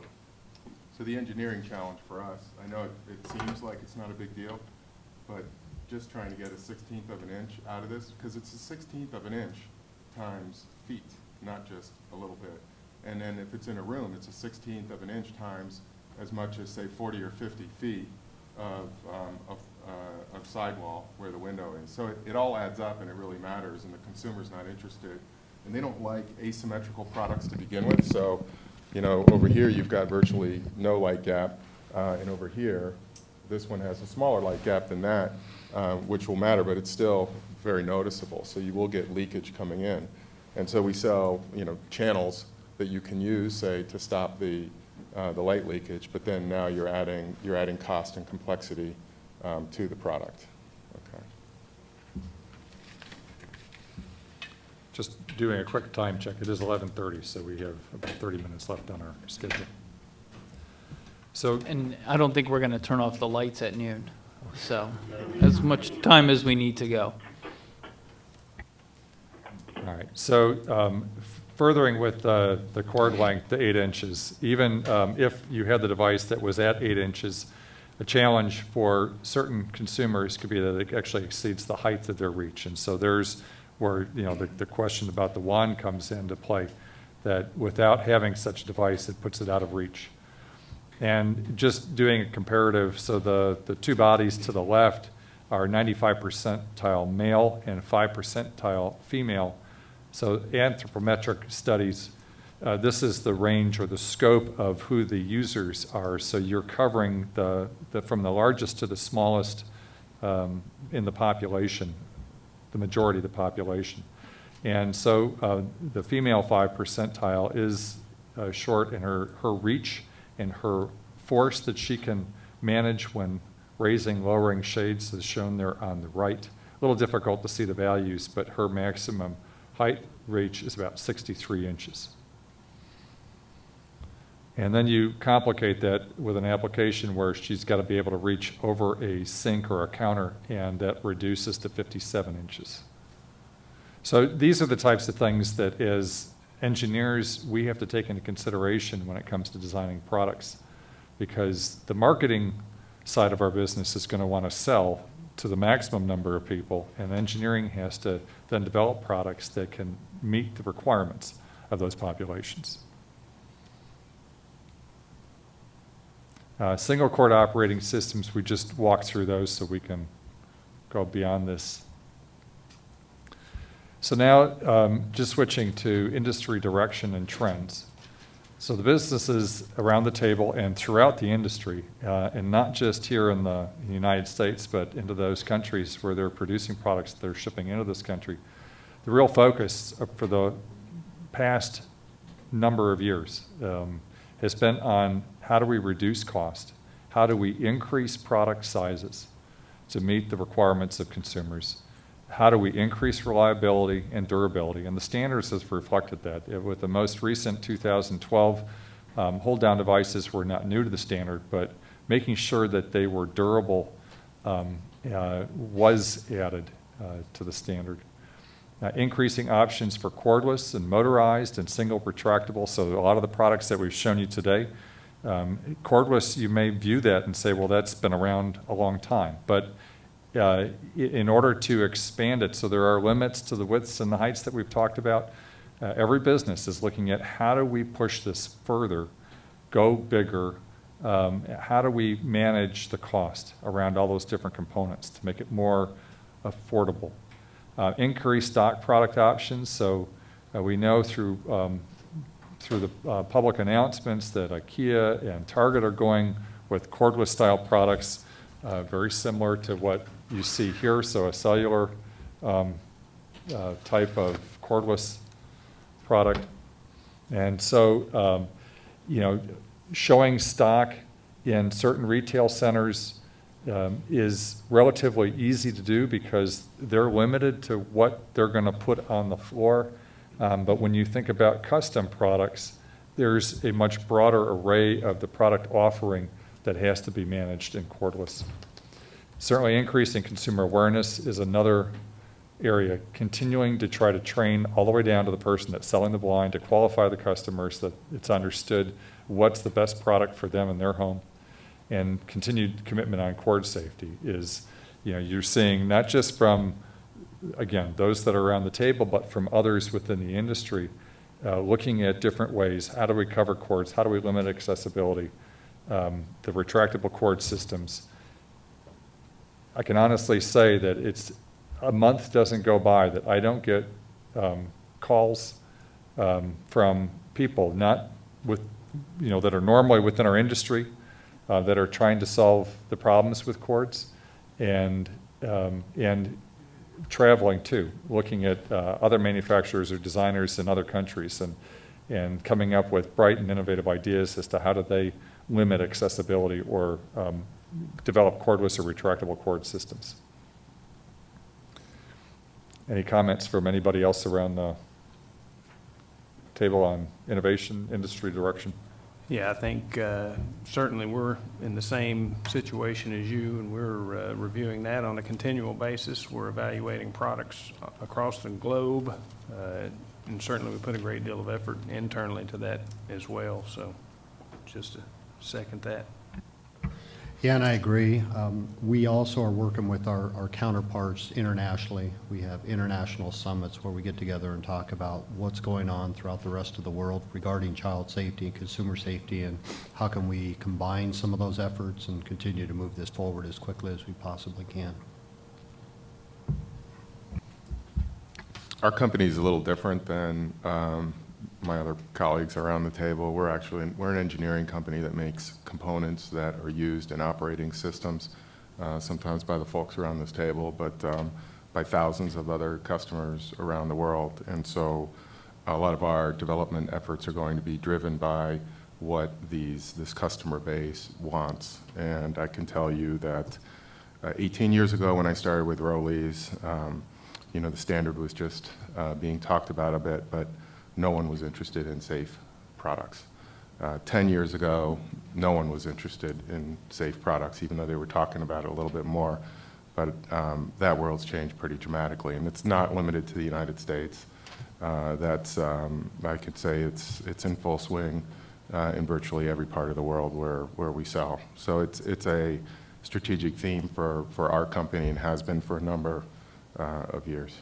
So the engineering challenge for us, I know it, it seems like it's not a big deal, but just trying to get a sixteenth of an inch out of this, because it's a sixteenth of an inch times feet, not just a little bit. And then if it's in a room, it's a sixteenth of an inch times as much as, say, forty or fifty feet of, um, of, uh, of sidewall where the window is. So it, it all adds up and it really matters, and the consumer's not interested. And they don't like asymmetrical products to begin with, so, you know, over here, you've got virtually no light gap, uh, and over here, this one has a smaller light gap than that, uh, which will matter, but it's still very noticeable, so you will get leakage coming in. And so we sell, you know, channels that you can use, say, to stop the, uh, the light leakage, but then now you're adding, you're adding cost and complexity um, to the product. Okay. just doing a quick time check, it is 11:30, so we have about 30 minutes left on our schedule. So, And I don't think we're going to turn off the lights at noon, so as much time as we need to go. All right, so um, furthering with uh, the cord length, the eight inches, even um, if you had the device that was at eight inches, a challenge for certain consumers could be that it actually exceeds the height of their reach. And so there's where, you know, the, the question about the wand comes into play, that without having such a device, it puts it out of reach. And just doing a comparative, so the, the two bodies to the left are 95 percentile male and 5 percentile female. So anthropometric studies, uh, this is the range or the scope of who the users are. So you're covering the, the from the largest to the smallest um, in the population, the majority of the population. And so uh, the female 5 percentile is uh, short in her, her reach and her force that she can manage when raising, lowering shades is shown there on the right. A little difficult to see the values, but her maximum height reach is about 63 inches. And then you complicate that with an application where she's got to be able to reach over a sink or a counter, and that reduces to 57 inches. So these are the types of things that as engineers, we have to take into consideration when it comes to designing products. Because the marketing side of our business is going to want to sell to the maximum number of people, and engineering has to then develop products that can meet the requirements of those populations. Uh, single cord operating systems, we just walked through those so we can go beyond this. So now, um, just switching to industry direction and trends. So the businesses around the table and throughout the industry, uh, and not just here in the United States, but into those countries where they're producing products that they're shipping into this country, the real focus for the past number of years um, has been on how do we reduce cost? How do we increase product sizes to meet the requirements of consumers? How do we increase reliability and durability? And the standards have reflected that. With the most recent 2012 um, hold-down devices were not new to the standard, but making sure that they were durable um, uh, was added uh, to the standard. Uh, increasing options for cordless and motorized and single retractable. So a lot of the products that we've shown you today, um, cordless, you may view that and say, well, that's been around a long time. But uh, in order to expand it, so there are limits to the widths and the heights that we've talked about. Uh, every business is looking at how do we push this further, go bigger, um, how do we manage the cost around all those different components to make it more affordable. Uh, increase stock product options, so uh, we know through, um, through the uh, public announcements that IKEA and Target are going with cordless style products, uh, very similar to what you see here, so a cellular um, uh, type of cordless product. And so, um, you know, showing stock in certain retail centers um, is relatively easy to do because they're limited to what they're going to put on the floor. Um, but when you think about custom products, there's a much broader array of the product offering that has to be managed in cordless. Certainly increasing consumer awareness is another area, continuing to try to train all the way down to the person that's selling the blind to qualify the customers that it's understood what's the best product for them in their home. And continued commitment on cord safety is, you know, you're seeing not just from, again, those that are around the table, but from others within the industry, uh, looking at different ways. How do we cover cords? How do we limit accessibility? Um, the retractable cord systems. I can honestly say that it's a month doesn't go by that I don't get um, calls um, from people not with you know that are normally within our industry uh, that are trying to solve the problems with cords and um, and traveling too, looking at uh, other manufacturers or designers in other countries and and coming up with bright and innovative ideas as to how do they limit accessibility or um, develop cordless or retractable cord systems. Any comments from anybody else around the table on innovation, industry direction? Yeah, I think uh, certainly we're in the same situation as you, and we're uh, reviewing that on a continual basis. We're evaluating products across the globe, uh, and certainly we put a great deal of effort internally to that as well, so just to second that. Yeah, and I agree. Um, We also are working with our our counterparts internationally. We have international summits where we get together and talk about what's going on throughout the rest of the world regarding child safety and consumer safety, and how can we combine some of those efforts and continue to move this forward as quickly as we possibly can. Our company is a little different than um, my other colleagues around the table. We're actually, we're an engineering company that makes components that are used in operating systems, uh, sometimes by the folks around this table, but um, by thousands of other customers around the world. And so a lot of our development efforts are going to be driven by what these, this customer base wants. And I can tell you that uh, 18 years ago, when I started with Rollease, um, you know, the standard was just uh, being talked about a bit, but no one was interested in safe products. Uh, 10 years ago, no one was interested in safe products, even though they were talking about it a little bit more. But um, that world's changed pretty dramatically, and it's not limited to the United States. Uh, That's, um, I could say it's, it's in full swing uh, in virtually every part of the world where, where we sell. So it's, it's a strategic theme for, for our company and has been for a number uh, of years.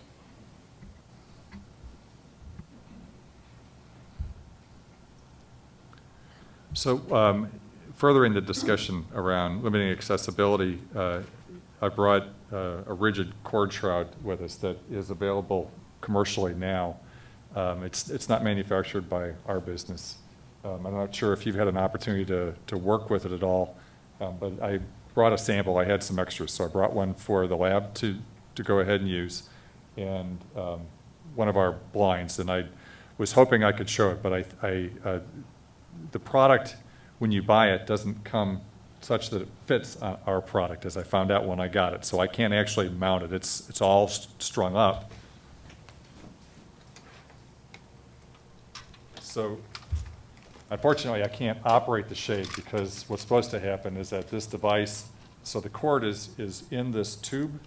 So um, furthering the discussion around limiting accessibility, uh, I brought uh, a rigid cord shroud with us that is available commercially now. Um, It's, it's not manufactured by our business. Um, I'm not sure if you've had an opportunity to, to work with it at all, um, but I brought a sample. I had some extras, so I brought one for the lab to, to go ahead and use, and um, one of our blinds, and I was hoping I could show it, but I, I, uh, the product, when you buy it, doesn't come such that it fits uh, our product, as I found out when I got it. So I can't actually mount it. It's, it's all strung up. So unfortunately, I can't operate the shade because what's supposed to happen is that this device, so the cord is, is in this tube,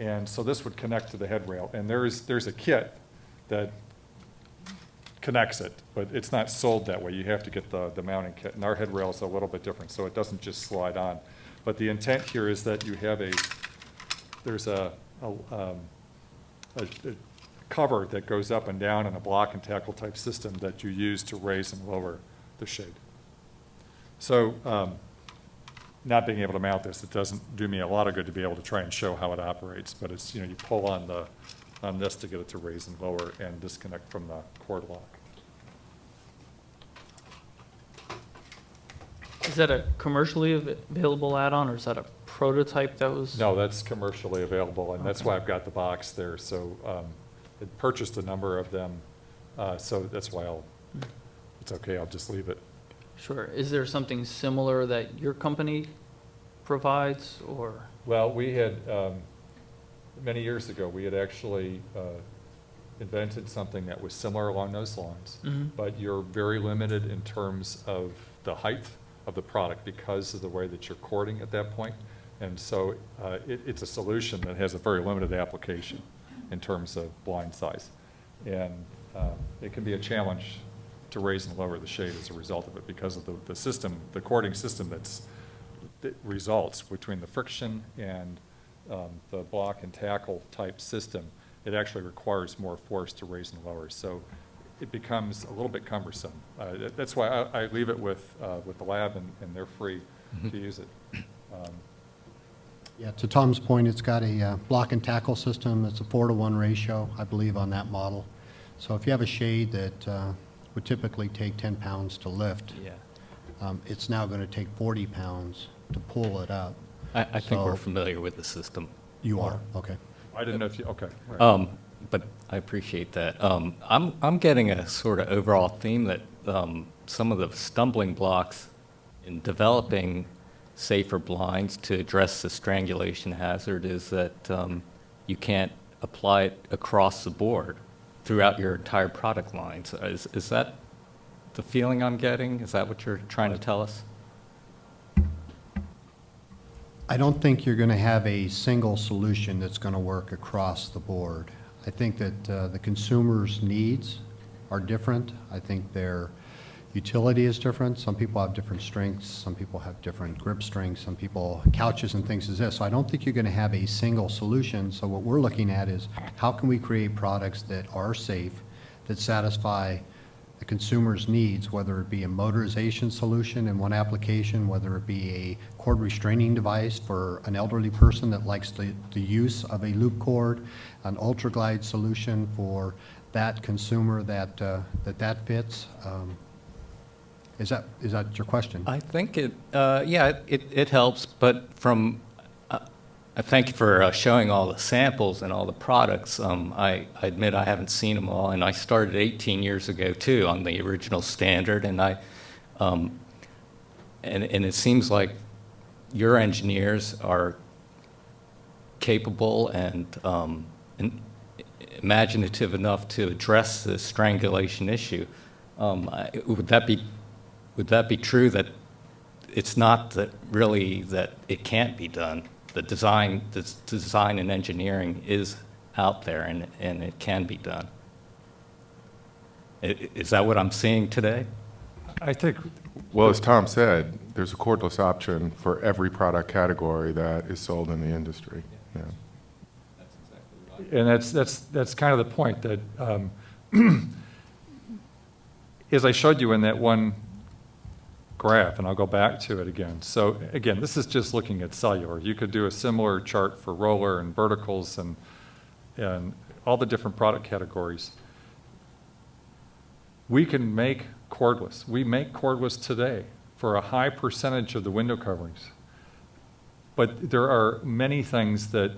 and so this would connect to the head rail. And there is, there's a kit that connects it, but it's not sold that way. You have to get the, the mounting kit, and our head rail is a little bit different, so it doesn't just slide on. But the intent here is that you have a, there's a, a, um, a, a cover that goes up and down in a block and tackle type system that you use to raise and lower the shade. So, um, not being able to mount this, it doesn't do me a lot of good to be able to try and show how it operates, but it's, you know, you pull on the, on this to get it to raise and lower and disconnect from the cord lock. Is that a commercially available add-on, or is that a prototype that was? No, that's commercially available, and that's why I've got the box there, so, um, I purchased a number of them, uh, so that's why I'll, it's okay, I'll just leave it. Sure. Is there something similar that your company provides, or? Well, we had, um, many years ago, we had actually uh, invented something that was similar along those lines, Mhm. but you're very limited in terms of the height of the product because of the way that you're cording at that point. And so uh, it, it's a solution that has a very limited application in terms of blind size. And um, it can be a challenge to raise and lower the shade as a result of it because of the, the system, the cording system that's, that results between the friction and um, the block and tackle type system. It actually requires more force to raise and lower. So it becomes a little bit cumbersome. Uh, that- That's why I, I leave it with, uh, with the lab and, and they're free to use it. Um, Yeah, to Tom's point, it's got a uh, block and tackle system. It's a four to one ratio, I believe, on that model. So if you have a shade that uh, would typically take 10 pounds to lift, Yeah. um, it's now going to take 40 pounds to pull it up. I, I think we're So- familiar with the system. You are, okay. I didn't know if you, okay. right. Um, but I appreciate that. Um, I'm, I'm getting a sort of overall theme that, um, some of the stumbling blocks in developing safer blinds to address the strangulation hazard is that, um, you can't apply it across the board throughout your entire product lines. Is, is that the feeling I'm getting? Is that what you're trying to tell us? I don't think you're going to have a single solution that's going to work across the board. I think that uh, the consumer's needs are different. I think their utility is different. Some people have different strengths, some people have different grip strengths, some people, couches and things as this. So I don't think you're going to have a single solution. So what we're looking at is how can we create products that are safe, that satisfy the consumer's needs, whether it be a motorization solution in one application, whether it be a cord restraining device for an elderly person that likes the, the use of a loop cord, an ultra glide solution for that consumer that, uh, that that fits. Um, Is that, is that your question? I think it, uh, yeah, it, it helps, but from, thank you for uh, showing all the samples and all the products. Um, I, I admit I haven't seen them all, and I started 18 years ago too on the original standard, and I, um, and, and it seems like your engineers are capable and, um, and imaginative enough to address the strangulation issue. Um, I, would that be would that be true that it's not that really that it can't be done? The design, the design and engineering is out there and, and it can be done. Is that what I'm seeing today? I think, Well, as Tom said, there's a cordless option for every product category that is sold in the industry. Yeah. and that's, that's, that's kind of the point, that, um, as I showed you in that one graph, and I'll go back to it again. So again, this is just looking at cellular. You could do a similar chart for roller and verticals and, and all the different product categories. We can make cordless. We make cordless today for a high percentage of the window coverings. But there are many things that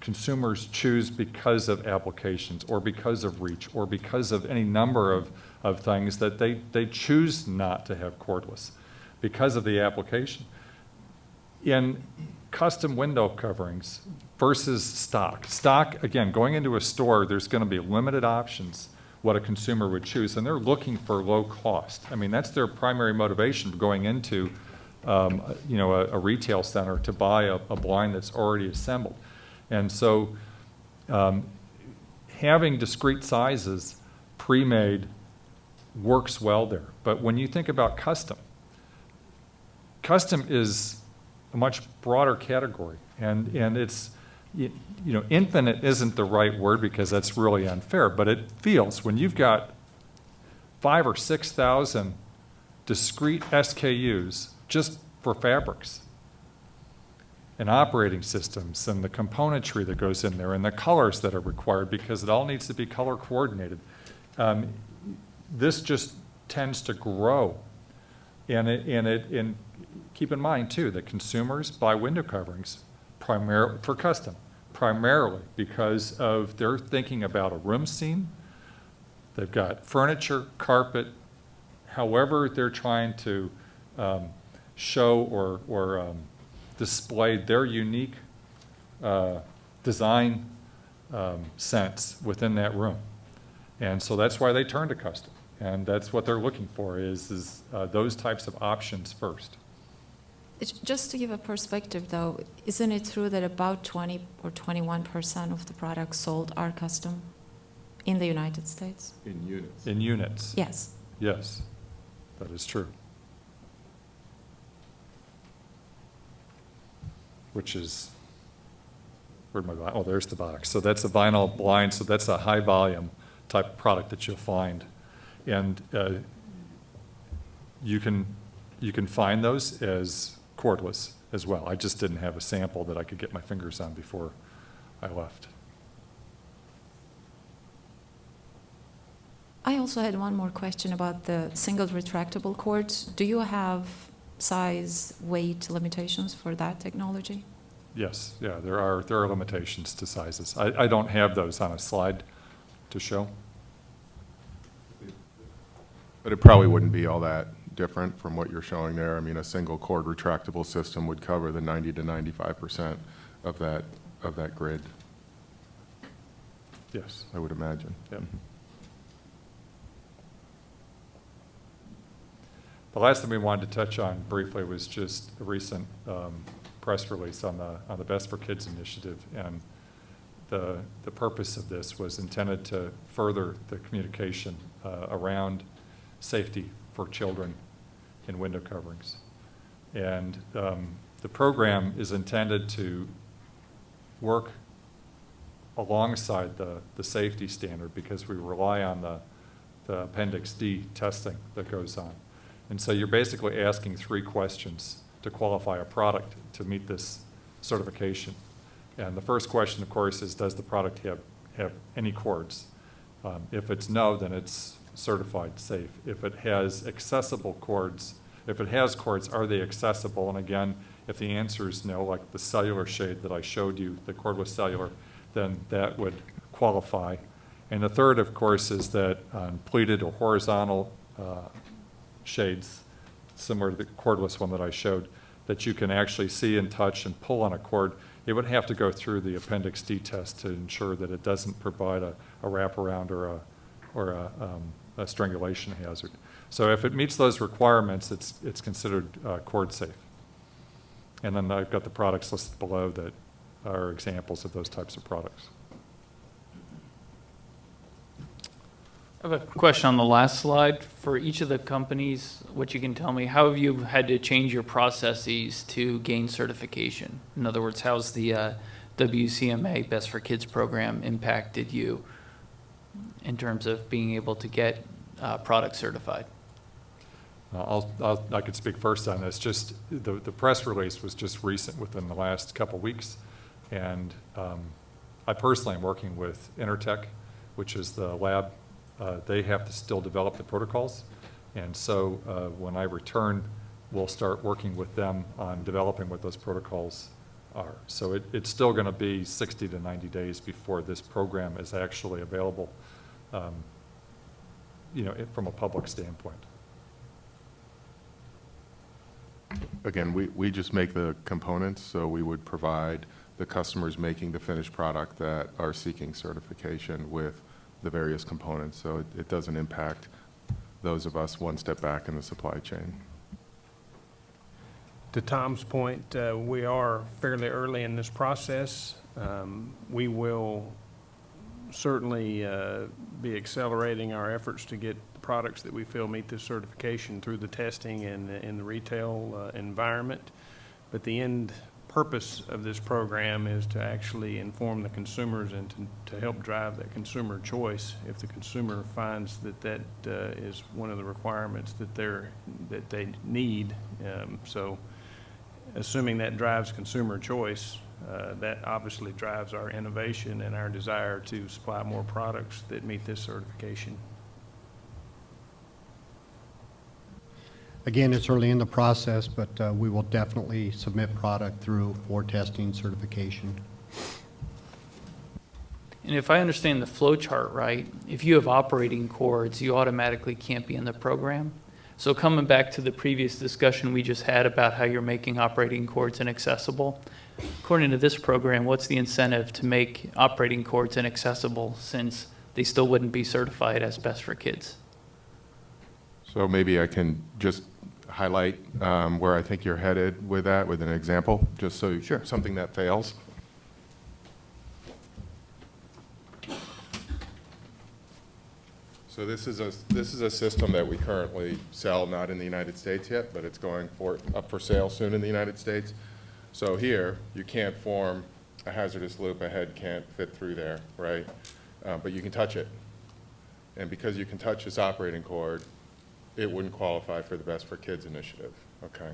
consumers choose because of applications or because of reach or because of any number of, of things that they, they choose not to have cordless because of the application. In custom window coverings versus stock, stock, again, going into a store, there's going to be limited options what a consumer would choose, and they're looking for low cost. I mean, that's their primary motivation going into, um, you know, a, a retail center to buy a, a blind that's already assembled. And so um, having discrete sizes pre-made works well there. But when you think about custom, custom is a much broader category. And, and it's, you know, infinite isn't the right word because that's really unfair, but it feels, when you've got five or 6,000 discrete SKUs just for fabrics, and operating systems and the componentry that goes in there and the colors that are required because it all needs to be color coordinated. Um, this just tends to grow. And it, and it, and keep in mind too, that consumers buy window coverings primarily, for custom, primarily because of they're thinking about a room scene. They've got furniture, carpet, however they're trying to um, show or, or um, display their unique uh, design um, sense within that room. And so that's why they turn to custom. And that's what they're looking for is, is uh, those types of options first. It's- Just to give a perspective, though, isn't it true that about 20 or 21 percent of the products sold are custom in the United States? In units. In units. Yes. Yes, that is true. Which is, where'd my, bo- oh, there's the box. So that's a vinyl blind, so that's a high volume type of product that you'll find. And uh, you can, you can find those as cordless as well. I just didn't have a sample that I could get my fingers on before I left. I also had one more question about the single retractable cords. Do you have size, weight limitations for that technology? Yes, yeah, there are, there are limitations to sizes. I, I don't have those on a slide to show. But it probably wouldn't be all that different from what you're showing there. I mean, a single cord retractable system would cover the 90 to 95% of that, of that grid. Yes. I would imagine. Yep. The last thing we wanted to touch on briefly was just a recent um, press release on the, on the Best for Kids initiative. And the, the purpose of this was intended to further the communication uh, around safety for children in window coverings. And um, the program is intended to work alongside the, the safety standard because we rely on the, the Appendix D testing that goes on. And so you're basically asking three questions to qualify a product to meet this certification. And the first question, of course, is does the product have, have any cords? Um, if it's no, then it's certified safe. If it has accessible cords, if it has cords, are they accessible? And again, if the answer is no, like the cellular shade that I showed you, the cordless cellular, then that would qualify. And the third, of course, is that on pleated or horizontal uh, shades, similar to the cordless one that I showed, that you can actually see and touch and pull on a cord, it would have to go through the Appendix D test to ensure that it doesn't provide a, a wraparound or a, or a, um, a strangulation hazard. So if it meets those requirements, it's, it's considered uh, cord safe. And then I've got the products listed below that are examples of those types of products. I have a question on the last slide. For each of the companies, what you can tell me, how have you had to change your processes to gain certification? In other words, how's the uh, WCMA Best for Kids program impacted you in terms of being able to get uh, product certified? I'll, I'll, I could speak first on this. Just the, the press release was just recent within the last couple weeks. And um, I personally am working with Intertek, which is the lab. Uh, they have to still develop the protocols. And so uh, when I return, we'll start working with them on developing what those protocols are. So it, it's still going to be 60 to 90 days before this program is actually available, um, you know, it- from a public standpoint. Again, we, we just make the components, so we would provide the customers making the finished product that are seeking certification with the various components, so it, it doesn't impact those of us one step back in the supply chain. To Tom's point, uh, we are fairly early in this process. Um, We will certainly uh, be accelerating our efforts to get products that we feel meet this certification through the testing and in the retail uh, environment. But the end purpose of this program is to actually inform the consumers and to, to help drive that consumer choice. If the consumer finds that that uh, is one of the requirements that they're, that they need. Um, So assuming that drives consumer choice, uh, that obviously drives our innovation and our desire to supply more products that meet this certification. Again, it's early in the process, but uh, we will definitely submit product through for testing certification. And if I understand the flow chart right, if you have operating cords, you automatically can't be in the program. So coming back to the previous discussion we just had about how you're making operating cords inaccessible, according to this program, what's the incentive to make operating cords inaccessible since they still wouldn't be certified as best for kids? So maybe I can just highlight um, where I think you're headed with that, with an example, just so. Sure. Something that fails. So this is a, this is a system that we currently sell, not in the United States yet, but it's going for, up for sale soon in the United States. So here, you can't form a hazardous loop, a head can't fit through there, right? Uh, But you can touch it. And because you can touch this operating cord, it wouldn't qualify for the Best for Kids initiative, okay?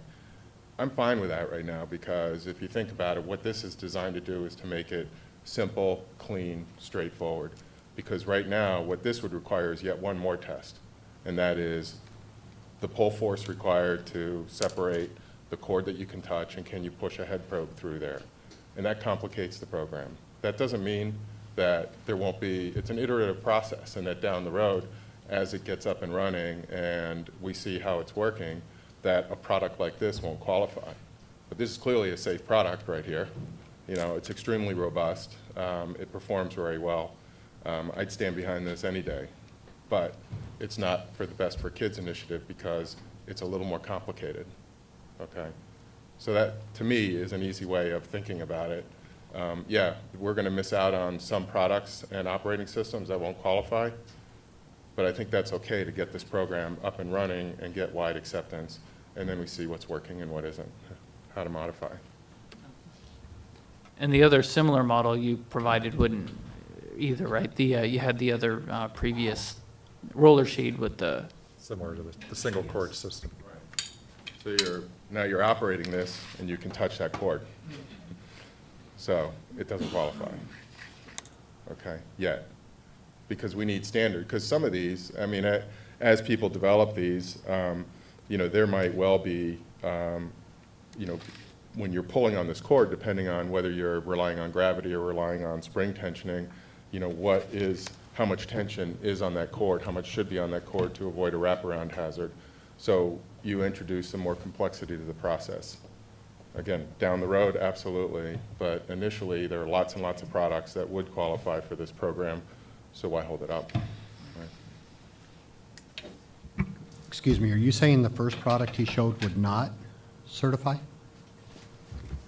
I'm fine with that right now, because if you think about it, what this is designed to do is to make it simple, clean, straightforward. Because right now, what this would require is yet one more test, and that is the pull force required to separate the cord that you can touch, and can you push a head probe through there? And that complicates the program. That doesn't mean that there won't be, it's an iterative process, and that down the road, as it gets up and running and we see how it's working, that a product like this won't qualify. But this is clearly a safe product right here. You know, it's extremely robust. Um, it performs very well. Um, I'd stand behind this any day. But it's not for the Best for Kids initiative because it's a little more complicated, okay? So that, to me, is an easy way of thinking about it. Um, Yeah, we're going to miss out on some products and operating systems that won't qualify, but I think that's okay to get this program up and running and get wide acceptance, and then we see what's working and what isn't, how to modify. And the other similar model you provided wouldn't either, right? The, uh, you had the other uh, previous roller shade with the, Similar to the, the single cord system. So you're, now you're operating this, and you can touch that cord. So it doesn't qualify, okay, yet. Because we need standard, because some of these, I mean, as people develop these, um, you know, there might well be, um, you know, when you're pulling on this cord, depending on whether you're relying on gravity or relying on spring tensioning, you know, what is, how much tension is on that cord, how much should be on that cord to avoid a wraparound hazard. So you introduce some more complexity to the process. Again, down the road, absolutely, but initially, there are lots and lots of products that would qualify for this program, so why hold it up? Right. Excuse me, are you saying the first product he showed would not certify?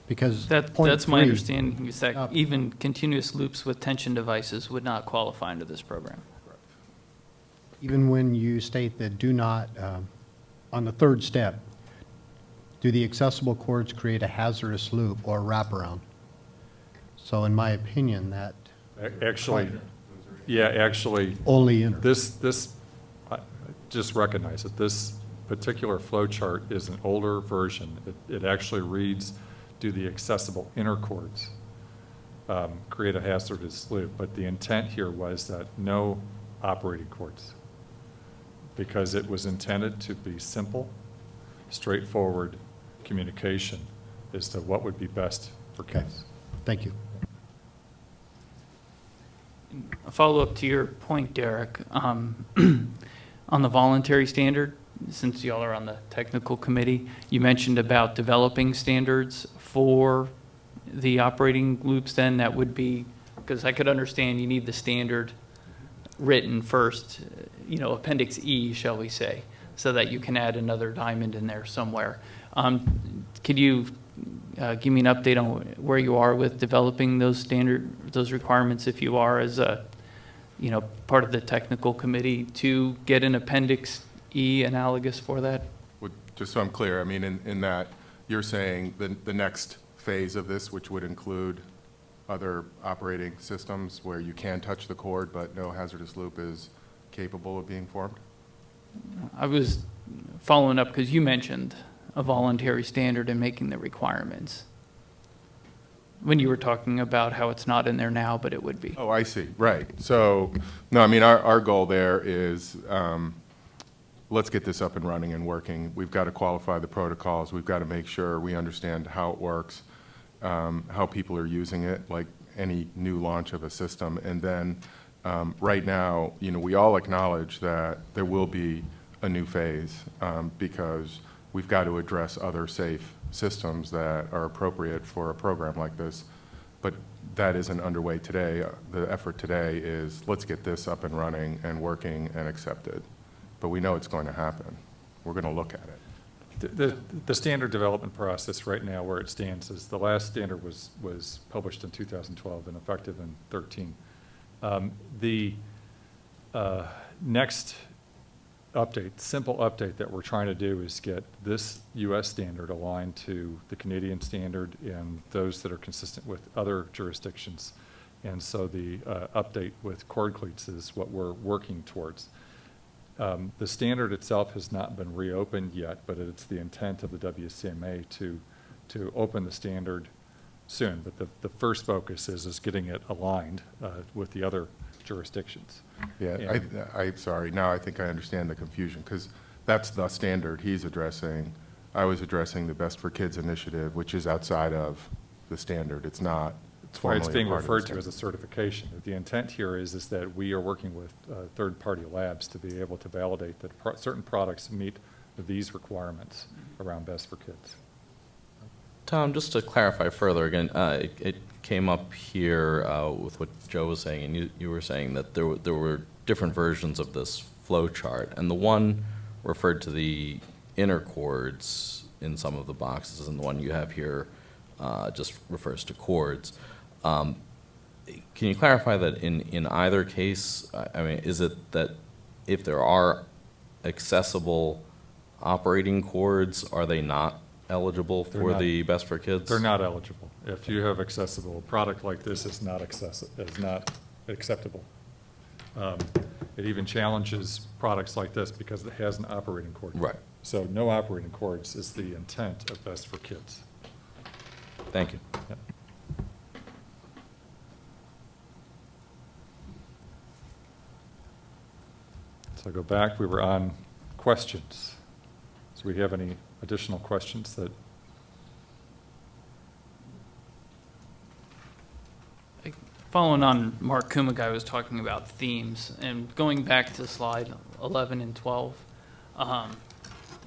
Because that, point that's my understanding, is Uh, that even continuous loops with tension devices would not qualify under this program. Even when you state that do not, um, on the third step, do the accessible cords create a hazardous loop or wraparound? So in my opinion, that Actually, yeah, actually, only inter. This, this, I- just recognize that this particular flow chart is an older version. It, it actually reads, do the accessible inner cords um, create a hazardous loop? But the intent here was that no operating cords, because it was intended to be simple, straightforward communication as to what would be best for Okay. kids. Thank you. A follow-up to your point, Derek, um, on the voluntary standard, since y'all are on the technical committee, you mentioned about developing standards for the operating loops then, that would be, because I could understand you need the standard written first, you know, Appendix E, shall we say, so that you can add another diamond in there somewhere. Um, Could you uh, give me an update on where you are with developing those standard, those requirements, if you are, as a, you know, part of the technical committee, to get an Appendix E analogous for that? Would- Just so I'm clear, I mean, in, in that, you're saying the, the next phase of this, which would include other operating systems where you can touch the cord, but no hazardous loop is capable of being formed? I was following up because you mentioned a voluntary standard and making the requirements. When you were talking about how it's not in there now, but it would be. Oh, I see, right. So, no, I mean, our, our goal there is, um, let's get this up and running and working. We've got to qualify the protocols, we've got to make sure we understand how it works, um, how people are using it, like any new launch of a system. And then, um, right now, you know, we all acknowledge that there will be a new phase, um, because we've got to address other safe systems that are appropriate for a program like this. But that isn't underway today. Uh, The effort today is, let's get this up and running and working and accepted. But we know it's going to happen. We're going to look at it. The- The, standard development process right now, where it stands, is the last standard was, was published in 2012 and effective in 13. Um, The uh, next update, simple update that we're trying to do is get this US standard aligned to the Canadian standard and those that are consistent with other jurisdictions. And so the uh, update with cord cleats is what we're working towards. Um, The standard itself has not been reopened yet, but it's the intent of the WCMA to, to open the standard soon. But the, the first focus is, is getting it aligned uh, with the other jurisdictions. Yeah, I, I'm sorry, now I think I understand the confusion, because that's the standard he's addressing. I was addressing the Best for Kids initiative, which is outside of the standard. It's not That's why it's formally a being part of the referred to as a certification. The intent here is, is that we are working with uh, third-party labs to be able to validate that pro- certain products meet these requirements around Best for Kids. Tom, just to clarify further again, uh, it- it came up here uh, with what Joe was saying, and you, you were saying that there were, there were different versions of this flow chart, and the one referred to the inner cords in some of the boxes, and the one you have here uh, just refers to cords. Um, Can you clarify that in, in either case, I mean, is it that if there are accessible operating cords, are they not eligible They're for not- the Best for Kids? They're not eligible. If you have accessible, a product like this is not accessi, is not acceptable. Um, It even challenges products like this because it has an operating cord. Right. So no operating cords is the intent of Best for Kids. Thank you. Yep. So go back, we were on questions. So we have any additional questions that, Following on Mark Kumagai was talking about themes, and going back to slide 11 and 12, um,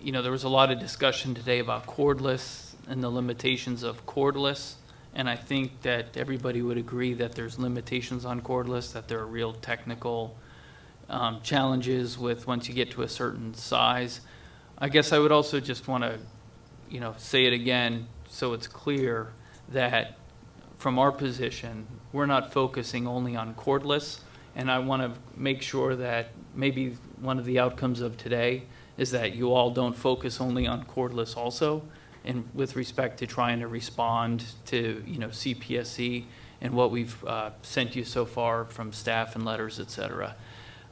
you know, there was a lot of discussion today about cordless and the limitations of cordless, and I think that everybody would agree that there's limitations on cordless, that there are real technical um, challenges with once you get to a certain size. I guess I would also just want to, you know, say it again so it's clear that from our position, we're not focusing only on cordless. And I want to make sure that maybe one of the outcomes of today is that you all don't focus only on cordless also. And with respect to trying to respond to, you know, CPSC and what we've uh, sent you so far from staff and letters, et cetera.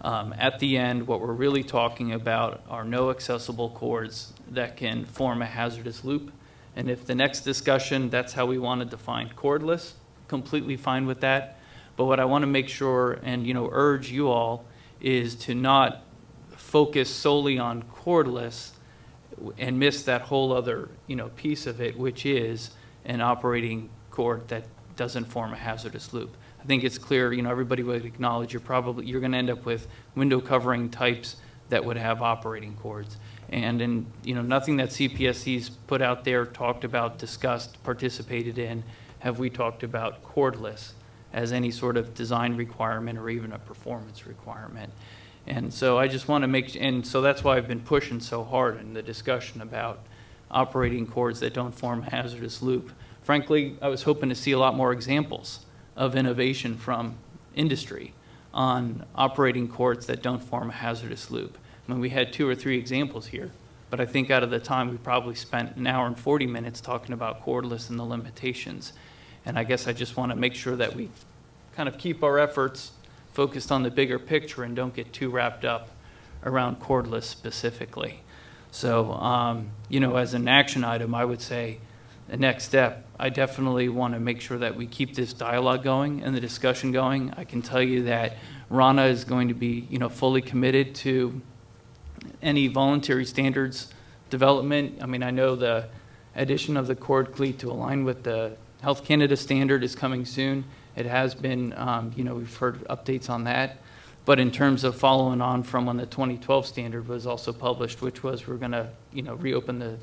Um, At the end, what we're really talking about are no accessible cords that can form a hazardous loop. And if the next discussion, that's how we want to define cordless, completely fine with that. But what I want to make sure and, you know, urge you all is to not focus solely on cordless and miss that whole other, you know, piece of it, which is an operating cord that doesn't form a hazardous loop. I think it's clear, you know, everybody would acknowledge you're probably, you're going to end up with window covering types that would have operating cords. And in, you know, nothing that CPSC's put out there, talked about, discussed, participated in, have we talked about cordless as any sort of design requirement or even a performance requirement. And so I just want to make, and so that's why I've been pushing so hard in the discussion about operating cords that don't form hazardous loop. Frankly, I was hoping to see a lot more examples of innovation from industry on operating cords that don't form a hazardous loop. I mean, we had two or three examples here, but I think out of the time, we probably spent an hour and 40 minutes talking about cordless and the limitations. And I guess I just want to make sure that we kind of keep our efforts focused on the bigger picture and don't get too wrapped up around cordless specifically. So, um, you know, as an action item, I would say the next step, I definitely want to make sure that we keep this dialogue going and the discussion going. I can tell you that Rana is going to be, you know, fully committed to any voluntary standards development. I mean, I know the addition of the cord cleat to align with the Health Canada standard is coming soon. It has been, um, you know, we've heard updates on that. But in terms of following on from when the 2012 standard was also published, which was we're going to, you know, reopen the,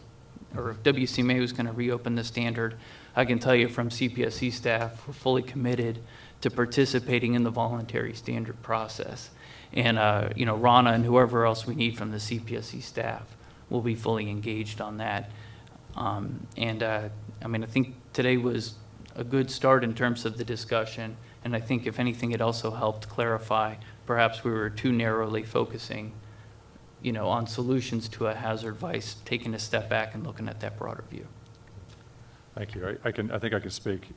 or if WCMA was going to reopen the standard, I can tell you from CPSC staff, we're fully committed to participating in the voluntary standard process. And, uh, you know, Rana and whoever else we need from the CPSC staff will be fully engaged on that. Um, And, uh, I mean, I think today was a good start in terms of the discussion, and I think if anything, it also helped clarify, perhaps we were too narrowly focusing, you know, on solutions to a hazard vice, taking a step back and looking at that broader view. thank you. I I can, I think I can speak,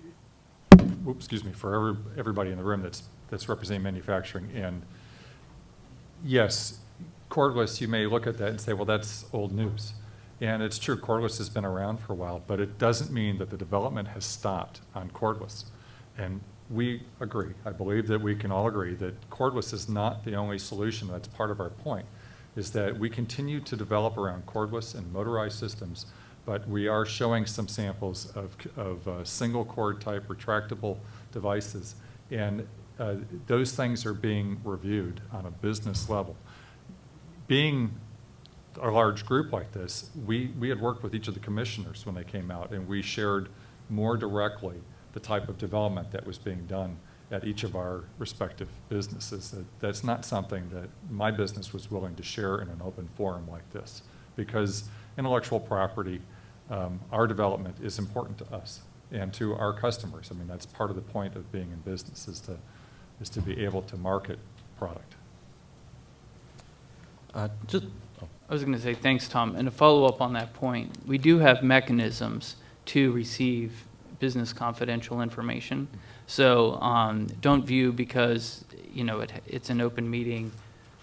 excuse me, for every- everybody in the room that's, that's representing manufacturing. And yes, cordless, you may look at that and say, well, that's old news. And it's true, cordless has been around for a while, but it doesn't mean that the development has stopped on cordless. And we agree, I believe that we can all agree that cordless is not the only solution, that's part of our point, is that we continue to develop around cordless and motorized systems, but we are showing some samples of, of uh, single cord type retractable devices. And uh, those things are being reviewed on a business level. Being a large group like this, we, we had worked with each of the commissioners when they came out, and we shared more directly the type of development that was being done at each of our respective businesses. That, that's not something that my business was willing to share in an open forum like this, because intellectual property, um, our development is important to us and to our customers. I mean, that's part of the point of being in business, is to, is to be able to market product. Uh, Just, I was going to say, thanks, Tom. And to follow up on that point, we do have mechanisms to receive business confidential information. So um, don't view because, you know, it, it's an open meeting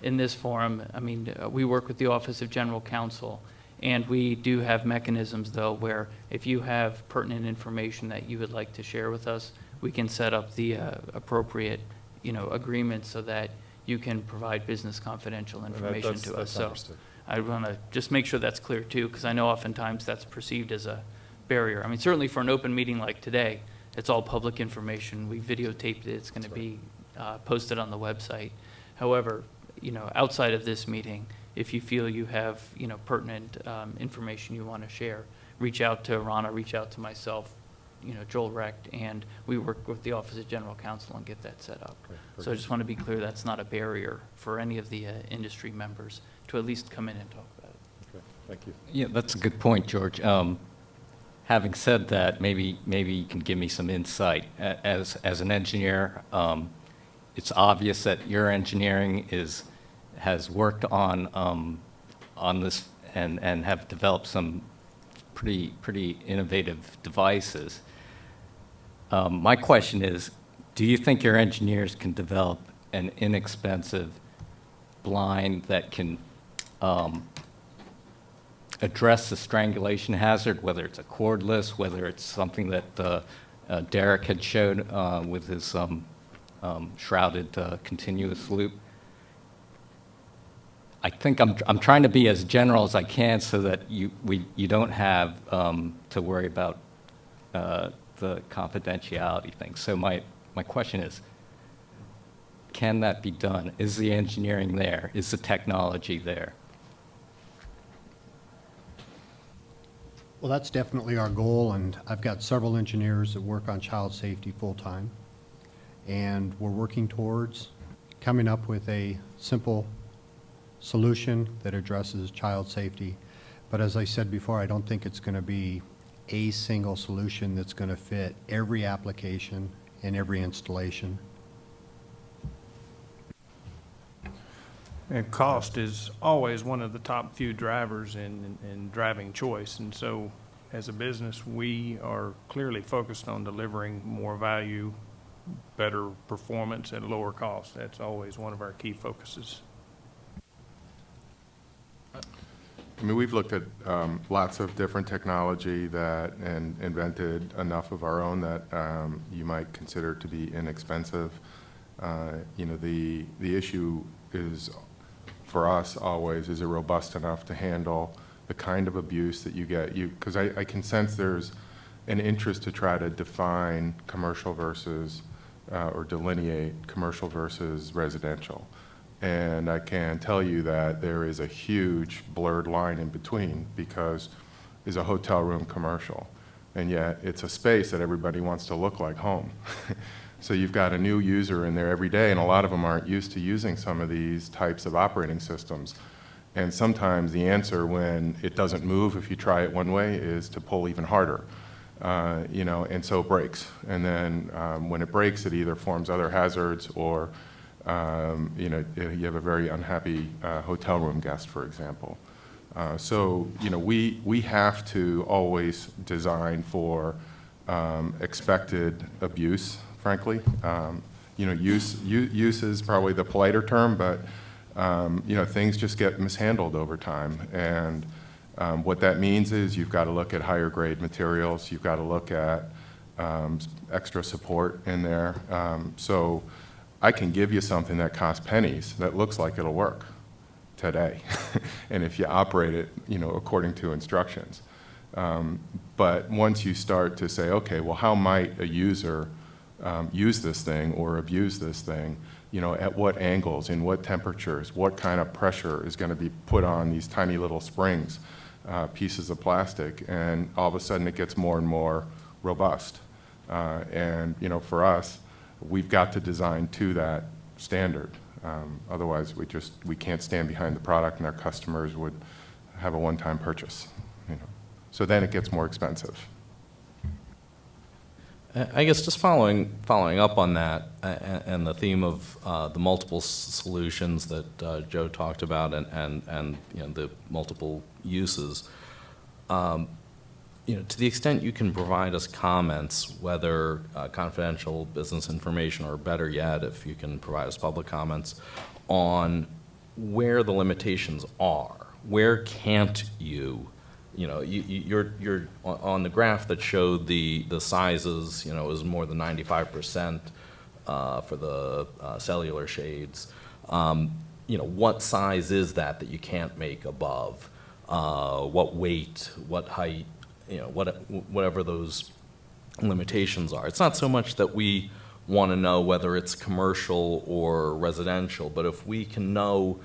in this forum. I mean, uh, we work with the Office of General Counsel, and we do have mechanisms, though, where if you have pertinent information that you would like to share with us, we can set up the uh, appropriate, you know, agreement so that you can provide business confidential that- information that's- to us. So understood. I want to just make sure that's clear too, because I know oftentimes that's perceived as a barrier. I mean, certainly for an open meeting like today, it's all public information. We videotaped it. It's going to be uh, posted on the website. However, you know, outside of this meeting, if you feel you have, you know, pertinent um, information you want to share, reach out to Rana, reach out to myself, you know, Joel Recht, and we work with the Office of General Counsel and get that set up. Okay, So I just want to be clear, that's not a barrier for any of the uh, industry members to at least come in and talk about it. Okay, thank you. Yeah, that's a good point, George. Um, Having said that, maybe, maybe you can give me some insight. As, as an engineer, um, it's obvious that your engineering is, has worked on, um, on this and, and have developed some pretty, pretty innovative devices. Um, My question is, do you think your engineers can develop an inexpensive blind that can um, address the strangulation hazard, whether it's a cordless, whether it's something that uh, uh, Derek had showed uh, with his um, um, shrouded uh, continuous loop. I think I'm, I'm trying to be as general as I can so that you, we, you don't have um, to worry about uh, the confidentiality thing. So my, my question is, can that be done? Is the engineering there? Is the technology there? Well, that's definitely our goal, and I've got several engineers that work on child safety full-time. And we're working towards coming up with a simple solution that addresses child safety. But as I said before, I don't think it's going to be a single solution that's going to fit every application and every installation. And cost is always one of the top few drivers in, in driving choice. And so as a business, we are clearly focused on delivering more value, better performance at lower cost. That's always one of our key focuses. I mean, we've looked at um, lots of different technology that, and invented enough of our own that um, you might consider to be inexpensive. Uh, You know, the, the issue is, for us always, is it robust enough to handle the kind of abuse that you get? You, because I, I can sense there's an interest to try to define commercial versus, uh, or delineate commercial versus residential. And I can tell you that there is a huge blurred line in between because is a hotel room commercial. And yet it's a space that everybody wants to look like home. so you've got a new user in there every day and a lot of them aren't used to using some of these types of operating systems. And sometimes the answer when it doesn't move if you try it one way is to pull even harder. Uh, you know, and so it breaks. And then um, when it breaks, it either forms other hazards or um, you know, you have a very unhappy uh, hotel room guest, for example. Uh, so, you know, we, we have to always design for um, expected abuse, frankly. Um, you know, use, use is probably the politer term, but, um, you know, things just get mishandled over time. And um, what that means is you've got to look at higher grade materials, you've got to look at um, extra support in there. Um, so, I can give you something that costs pennies that looks like it'll work today. and if you operate it, you know, according to instructions. Um, but once you start to say, okay, well, how might a user um, use this thing or abuse this thing? You know, at what angles, in what temperatures, what kind of pressure is going to be put on these tiny little springs, uh, pieces of plastic, and all of a sudden it gets more and more robust. Uh, And, you know, for us, we've got to design to that standard. Um, Otherwise, we just, we can't stand behind the product and our customers would have a one-time purchase, you know. So then it gets more expensive. I guess just following, following up on that, a- a- and the theme of uh, the multiple solutions that uh, Joe talked about and, and, and, you know, the multiple uses, um, you know, to the extent you can provide us comments, whether uh, confidential business information, or better yet, if you can provide us public comments, on where the limitations are. Where can't you you know, you, you- you're, you're, on- the graph that showed the, the sizes, you know, it was more than ninety-five percent uh, for the uh, cellular shades. Um, You know, what size is that that you can't make above? Uh, What weight, what height, you know, what, whatever those limitations are. It's not so much that we want to know whether it's commercial or residential, but if we can know,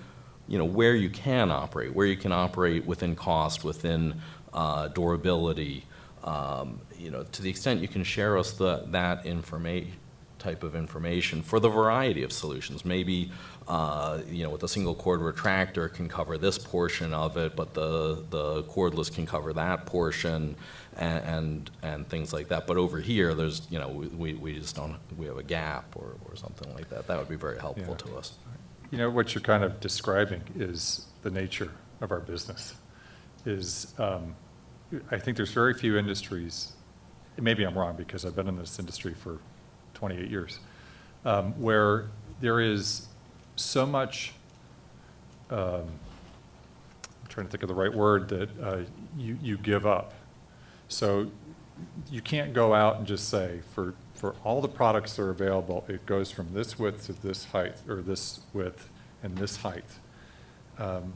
you know, where you can operate, where you can operate within cost, within uh, durability, um, you know, to the extent you can share us the, that information, type of information for the variety of solutions. Maybe, uh, you know, with a single cord retractor can cover this portion of it, but the, the cordless can cover that portion and, and, and things like that. But over here, there's, you know, we- we, we just don't, we have a gap or, or something like that. That would be very helpful Yeah. to us. You know, what you're kind of describing is the nature of our business, is, um, I think there's very few industries, maybe I'm wrong, because I've been in this industry for 28 years, um, where there is so much, um, I'm trying to think of the right word, that uh, you, you give up. So you can't go out and just say, for, for all the products that are available, it goes from this width to this height, or this width and this height. Um,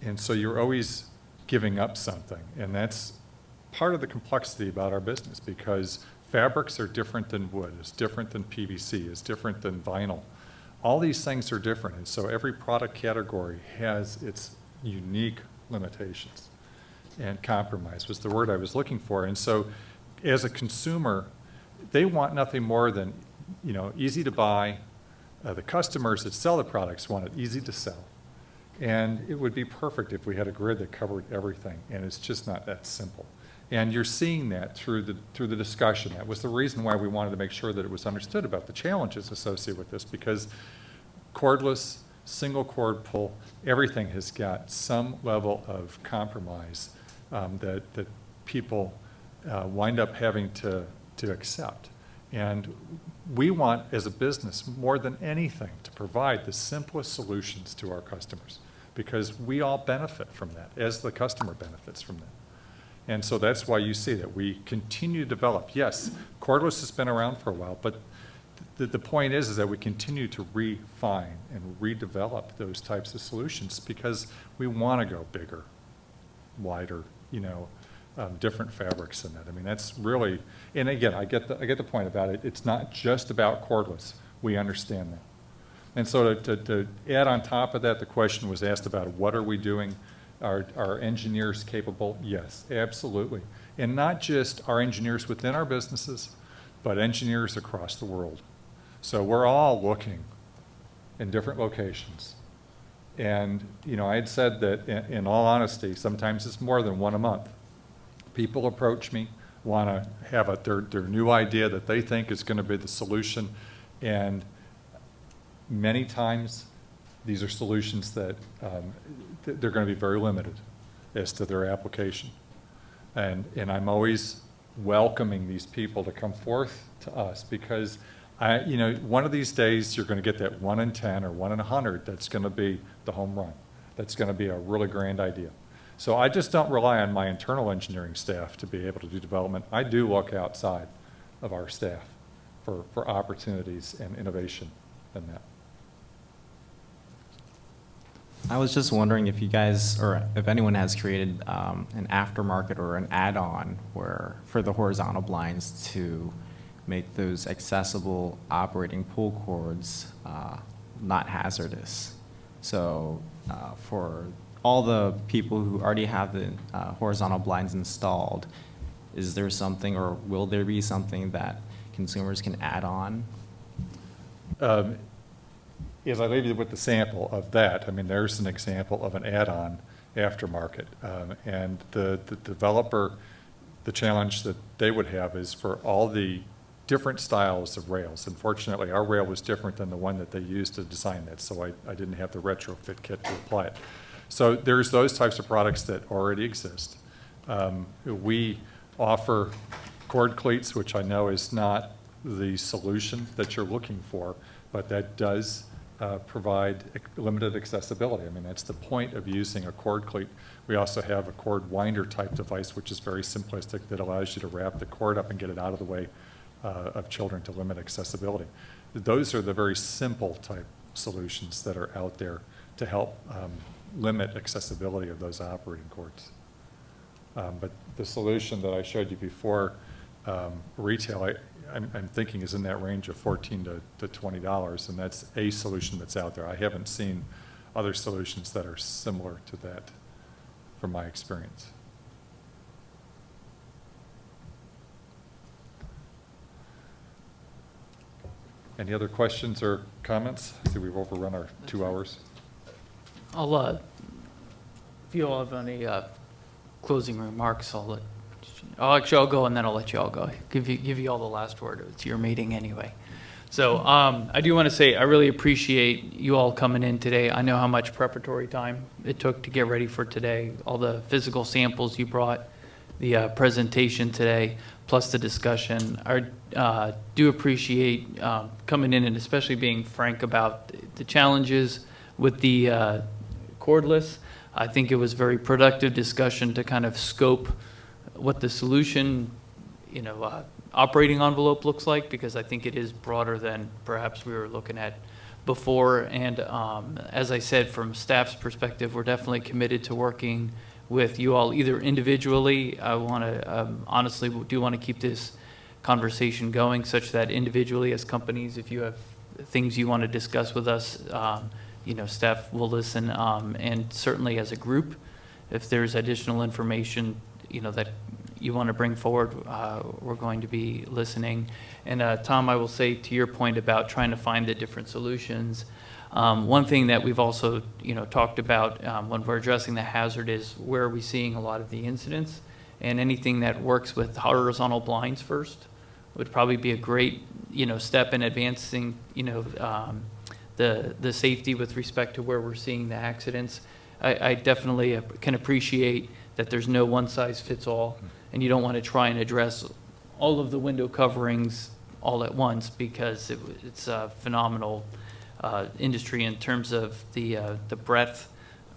And so you're always giving up something, and that's part of the complexity about our business, because fabrics are different than wood, it's different than PVC, it's different than vinyl. All these things are different, and so every product category has its unique limitations. And compromise was the word I was looking for. And so, as a consumer, they want nothing more than, you know, easy to buy. Uh, the customers that sell the products want it easy to sell. And it would be perfect if we had a grid that covered everything, and it's just not that simple. And you're seeing that through the, through the discussion. That was the reason why we wanted to make sure that it was understood about the challenges associated with this, because cordless, single cord pull, everything has got some level of compromise um, that, that people uh, wind up having to, to accept. And we want, as a business, more than anything, to provide the simplest solutions to our customers, because we all benefit from that, as the customer benefits from that. And so that's why you see that we continue to develop. Yes, cordless has been around for a while, but the, the point is, is that we continue to refine and redevelop those types of solutions because we want to go bigger, wider, you know, um, different fabrics in that. I mean, that's really, and again, I get the, I get the point about it. It's not just about cordless. We understand that. And so to, to, to add on top of that, the question was asked about what are we doing? Are, are engineers capable? Yes, absolutely. And not just our engineers within our businesses, but engineers across the world. So we're all looking in different locations. And, you know, I had said that in, in all honesty, sometimes it's more than one a month. People approach me, want to have a, their, their new idea that they think is going to be the solution. And many times, these are solutions that, um, th- they're going to be very limited as to their application. And, and I'm always welcoming these people to come forth to us because I, you know, one of these days, you're going to get that one in 10 or one in 100 that's going to be the home run. That's going to be a really grand idea. So I just don't rely on my internal engineering staff to be able to do development. I do look outside of our staff for, for opportunities and innovation in that. I was just wondering if you guys, or if anyone has created um, an aftermarket or an add-on where, for the horizontal blinds to make those accessible operating pull cords uh, not hazardous. So uh, for all the people who already have the uh, horizontal blinds installed, is there something or will there be something that consumers can add on? Um, As I leave you with the sample of that, I mean, there's an example of an add-on aftermarket. Um, And the, the developer, the challenge that they would have is for all the different styles of rails. Unfortunately, our rail was different than the one that they used to design that, so I, I didn't have the retrofit kit to apply it. So there's those types of products that already exist. Um, We offer cord cleats, which I know is not the solution that you're looking for, but that does uh, provide limited accessibility. I mean, that's the point of using a cord cleat. We also have a cord winder type device, which is very simplistic, that allows you to wrap the cord up and get it out of the way uh, of children to limit accessibility. Those are the very simple type solutions that are out there to help um, limit accessibility of those operating cords. Um, But the solution that I showed you before, um, retail, I, I'm, I'm thinking is in that range of fourteen to, to twenty dollars, and that's a solution that's out there. I haven't seen other solutions that are similar to that, from my experience. Any other questions or comments? I See, we've overrun our two hours. I'll, uh, if you all have any uh, closing remarks, I'll let, I'll actually, I'll go and then I'll let you all go. Give you, give you all the last word. It's your meeting anyway. So um, I do want to say, I really appreciate you all coming in today. I know how much preparatory time it took to get ready for today, all the physical samples you brought, the uh, presentation today, plus the discussion. I uh, do appreciate um, coming in and especially being frank about the challenges with the uh, cordless. I think it was very productive discussion to kind of scope what the solution, you know, uh, operating envelope looks like, because I think it is broader than perhaps we were looking at before. And um, as I said, from staff's perspective, we're definitely committed to working with you all, either individually. I want to, um, honestly, do want to keep this conversation going, such that individually as companies, if you have things you want to discuss with us, um, you know, staff will listen. um, And certainly as a group, if there's additional information, you know, that you want to bring forward, uh, we're going to be listening. And uh, Tom, I will say to your point about trying to find the different solutions, um, one thing that we've also, you know, talked about um, when we're addressing the hazard is where are we seeing a lot of the incidents? And anything that works with horizontal blinds first would probably be a great, you know, step in advancing, you know, um, the, the safety with respect to where we're seeing the accidents. I, I definitely can appreciate that there's no one-size-fits-all, and you don't want to try and address all of the window coverings all at once, because it, it's a phenomenal uh, industry in terms of the, uh, the breadth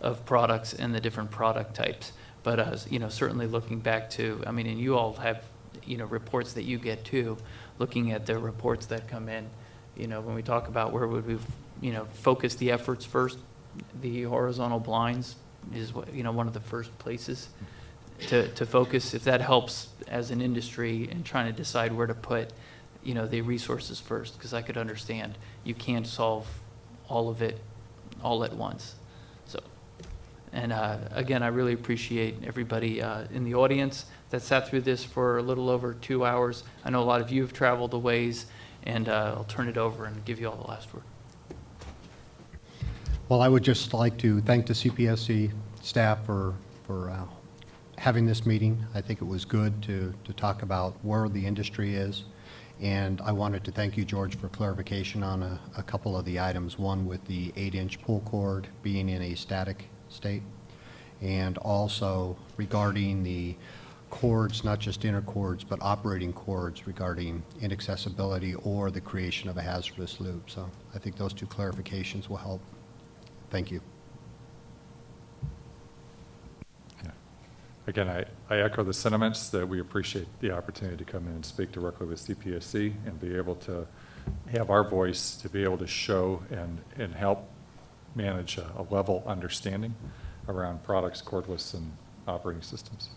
of products and the different product types. But, uh, you know, certainly looking back to, I mean, and you all have, you know, reports that you get too, looking at the reports that come in, you know, when we talk about where would we, you know, focus the efforts first, the horizontal blinds is, you know, one of the first places to, to focus, if that helps as an industry in trying to decide where to put, you know, the resources first, because I could understand, you can't solve all of it all at once. So, and uh, again, I really appreciate everybody uh, in the audience that sat through this for a little over two hours. I know a lot of you have traveled a ways, and uh, I'll turn it over and give you all the last word. Well, I would just like to thank the CPSC staff for, for uh, having this meeting. I think it was good to, to talk about where the industry is. And I wanted to thank you, George, for clarification on a, a couple of the items. One with the eight-inch pull cord being in a static state. And also regarding the cords, not just inner cords, but operating cords regarding inaccessibility or the creation of a hazardous loop. So I think those two clarifications will help. Thank you. Again, I, I echo the sentiments that we appreciate the opportunity to come in and speak directly with CPSC and be able to have our voice to be able to show and, and help manage a, a level understanding around products, cordless, and operating systems.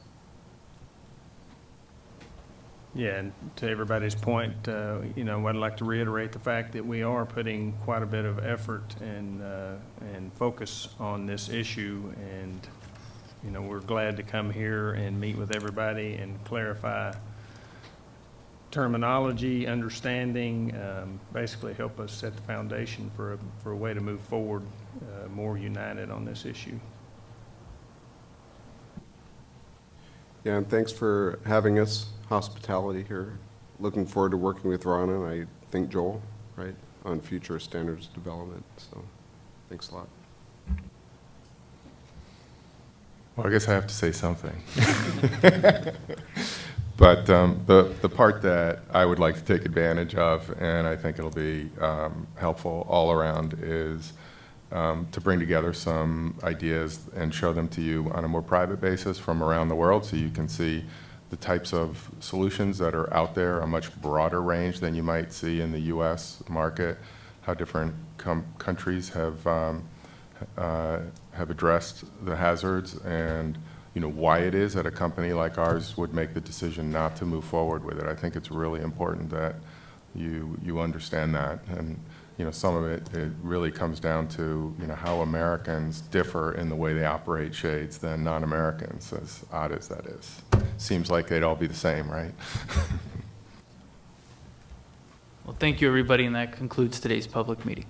Yeah, and to everybody's point, uh, you know, I'd like to reiterate the fact that we are putting quite a bit of effort and, uh, and focus on this issue. And, you know, we're glad to come here and meet with everybody and clarify terminology, understanding, um, basically help us set the foundation for a, for a way to move forward uh, more united on this issue. Yeah, and thanks for having us, hospitality here. Looking forward to working with Ron and I think Joel, right, on future standards development, so, thanks a lot. Well, I guess I have to say something. But um, the, the part that I would like to take advantage of, and I think it'll be um, helpful all around, is um, to bring together some ideas and show them to you on a more private basis from around the world, so you can see the types of solutions that are out there, a much broader range than you might see in the U.S. market, how different countries have, um, uh, have addressed the hazards, and, you know, why it is that a company like ours would make the decision not to move forward with it. I think it's really important that you, you understand that. And, you know, some of it, it really comes down to, you know, how Americans differ in the way they operate shades than non-Americans, as odd as that is. Seems like they'd all be the same, right? Well, thank you, everybody, and that concludes today's public meeting.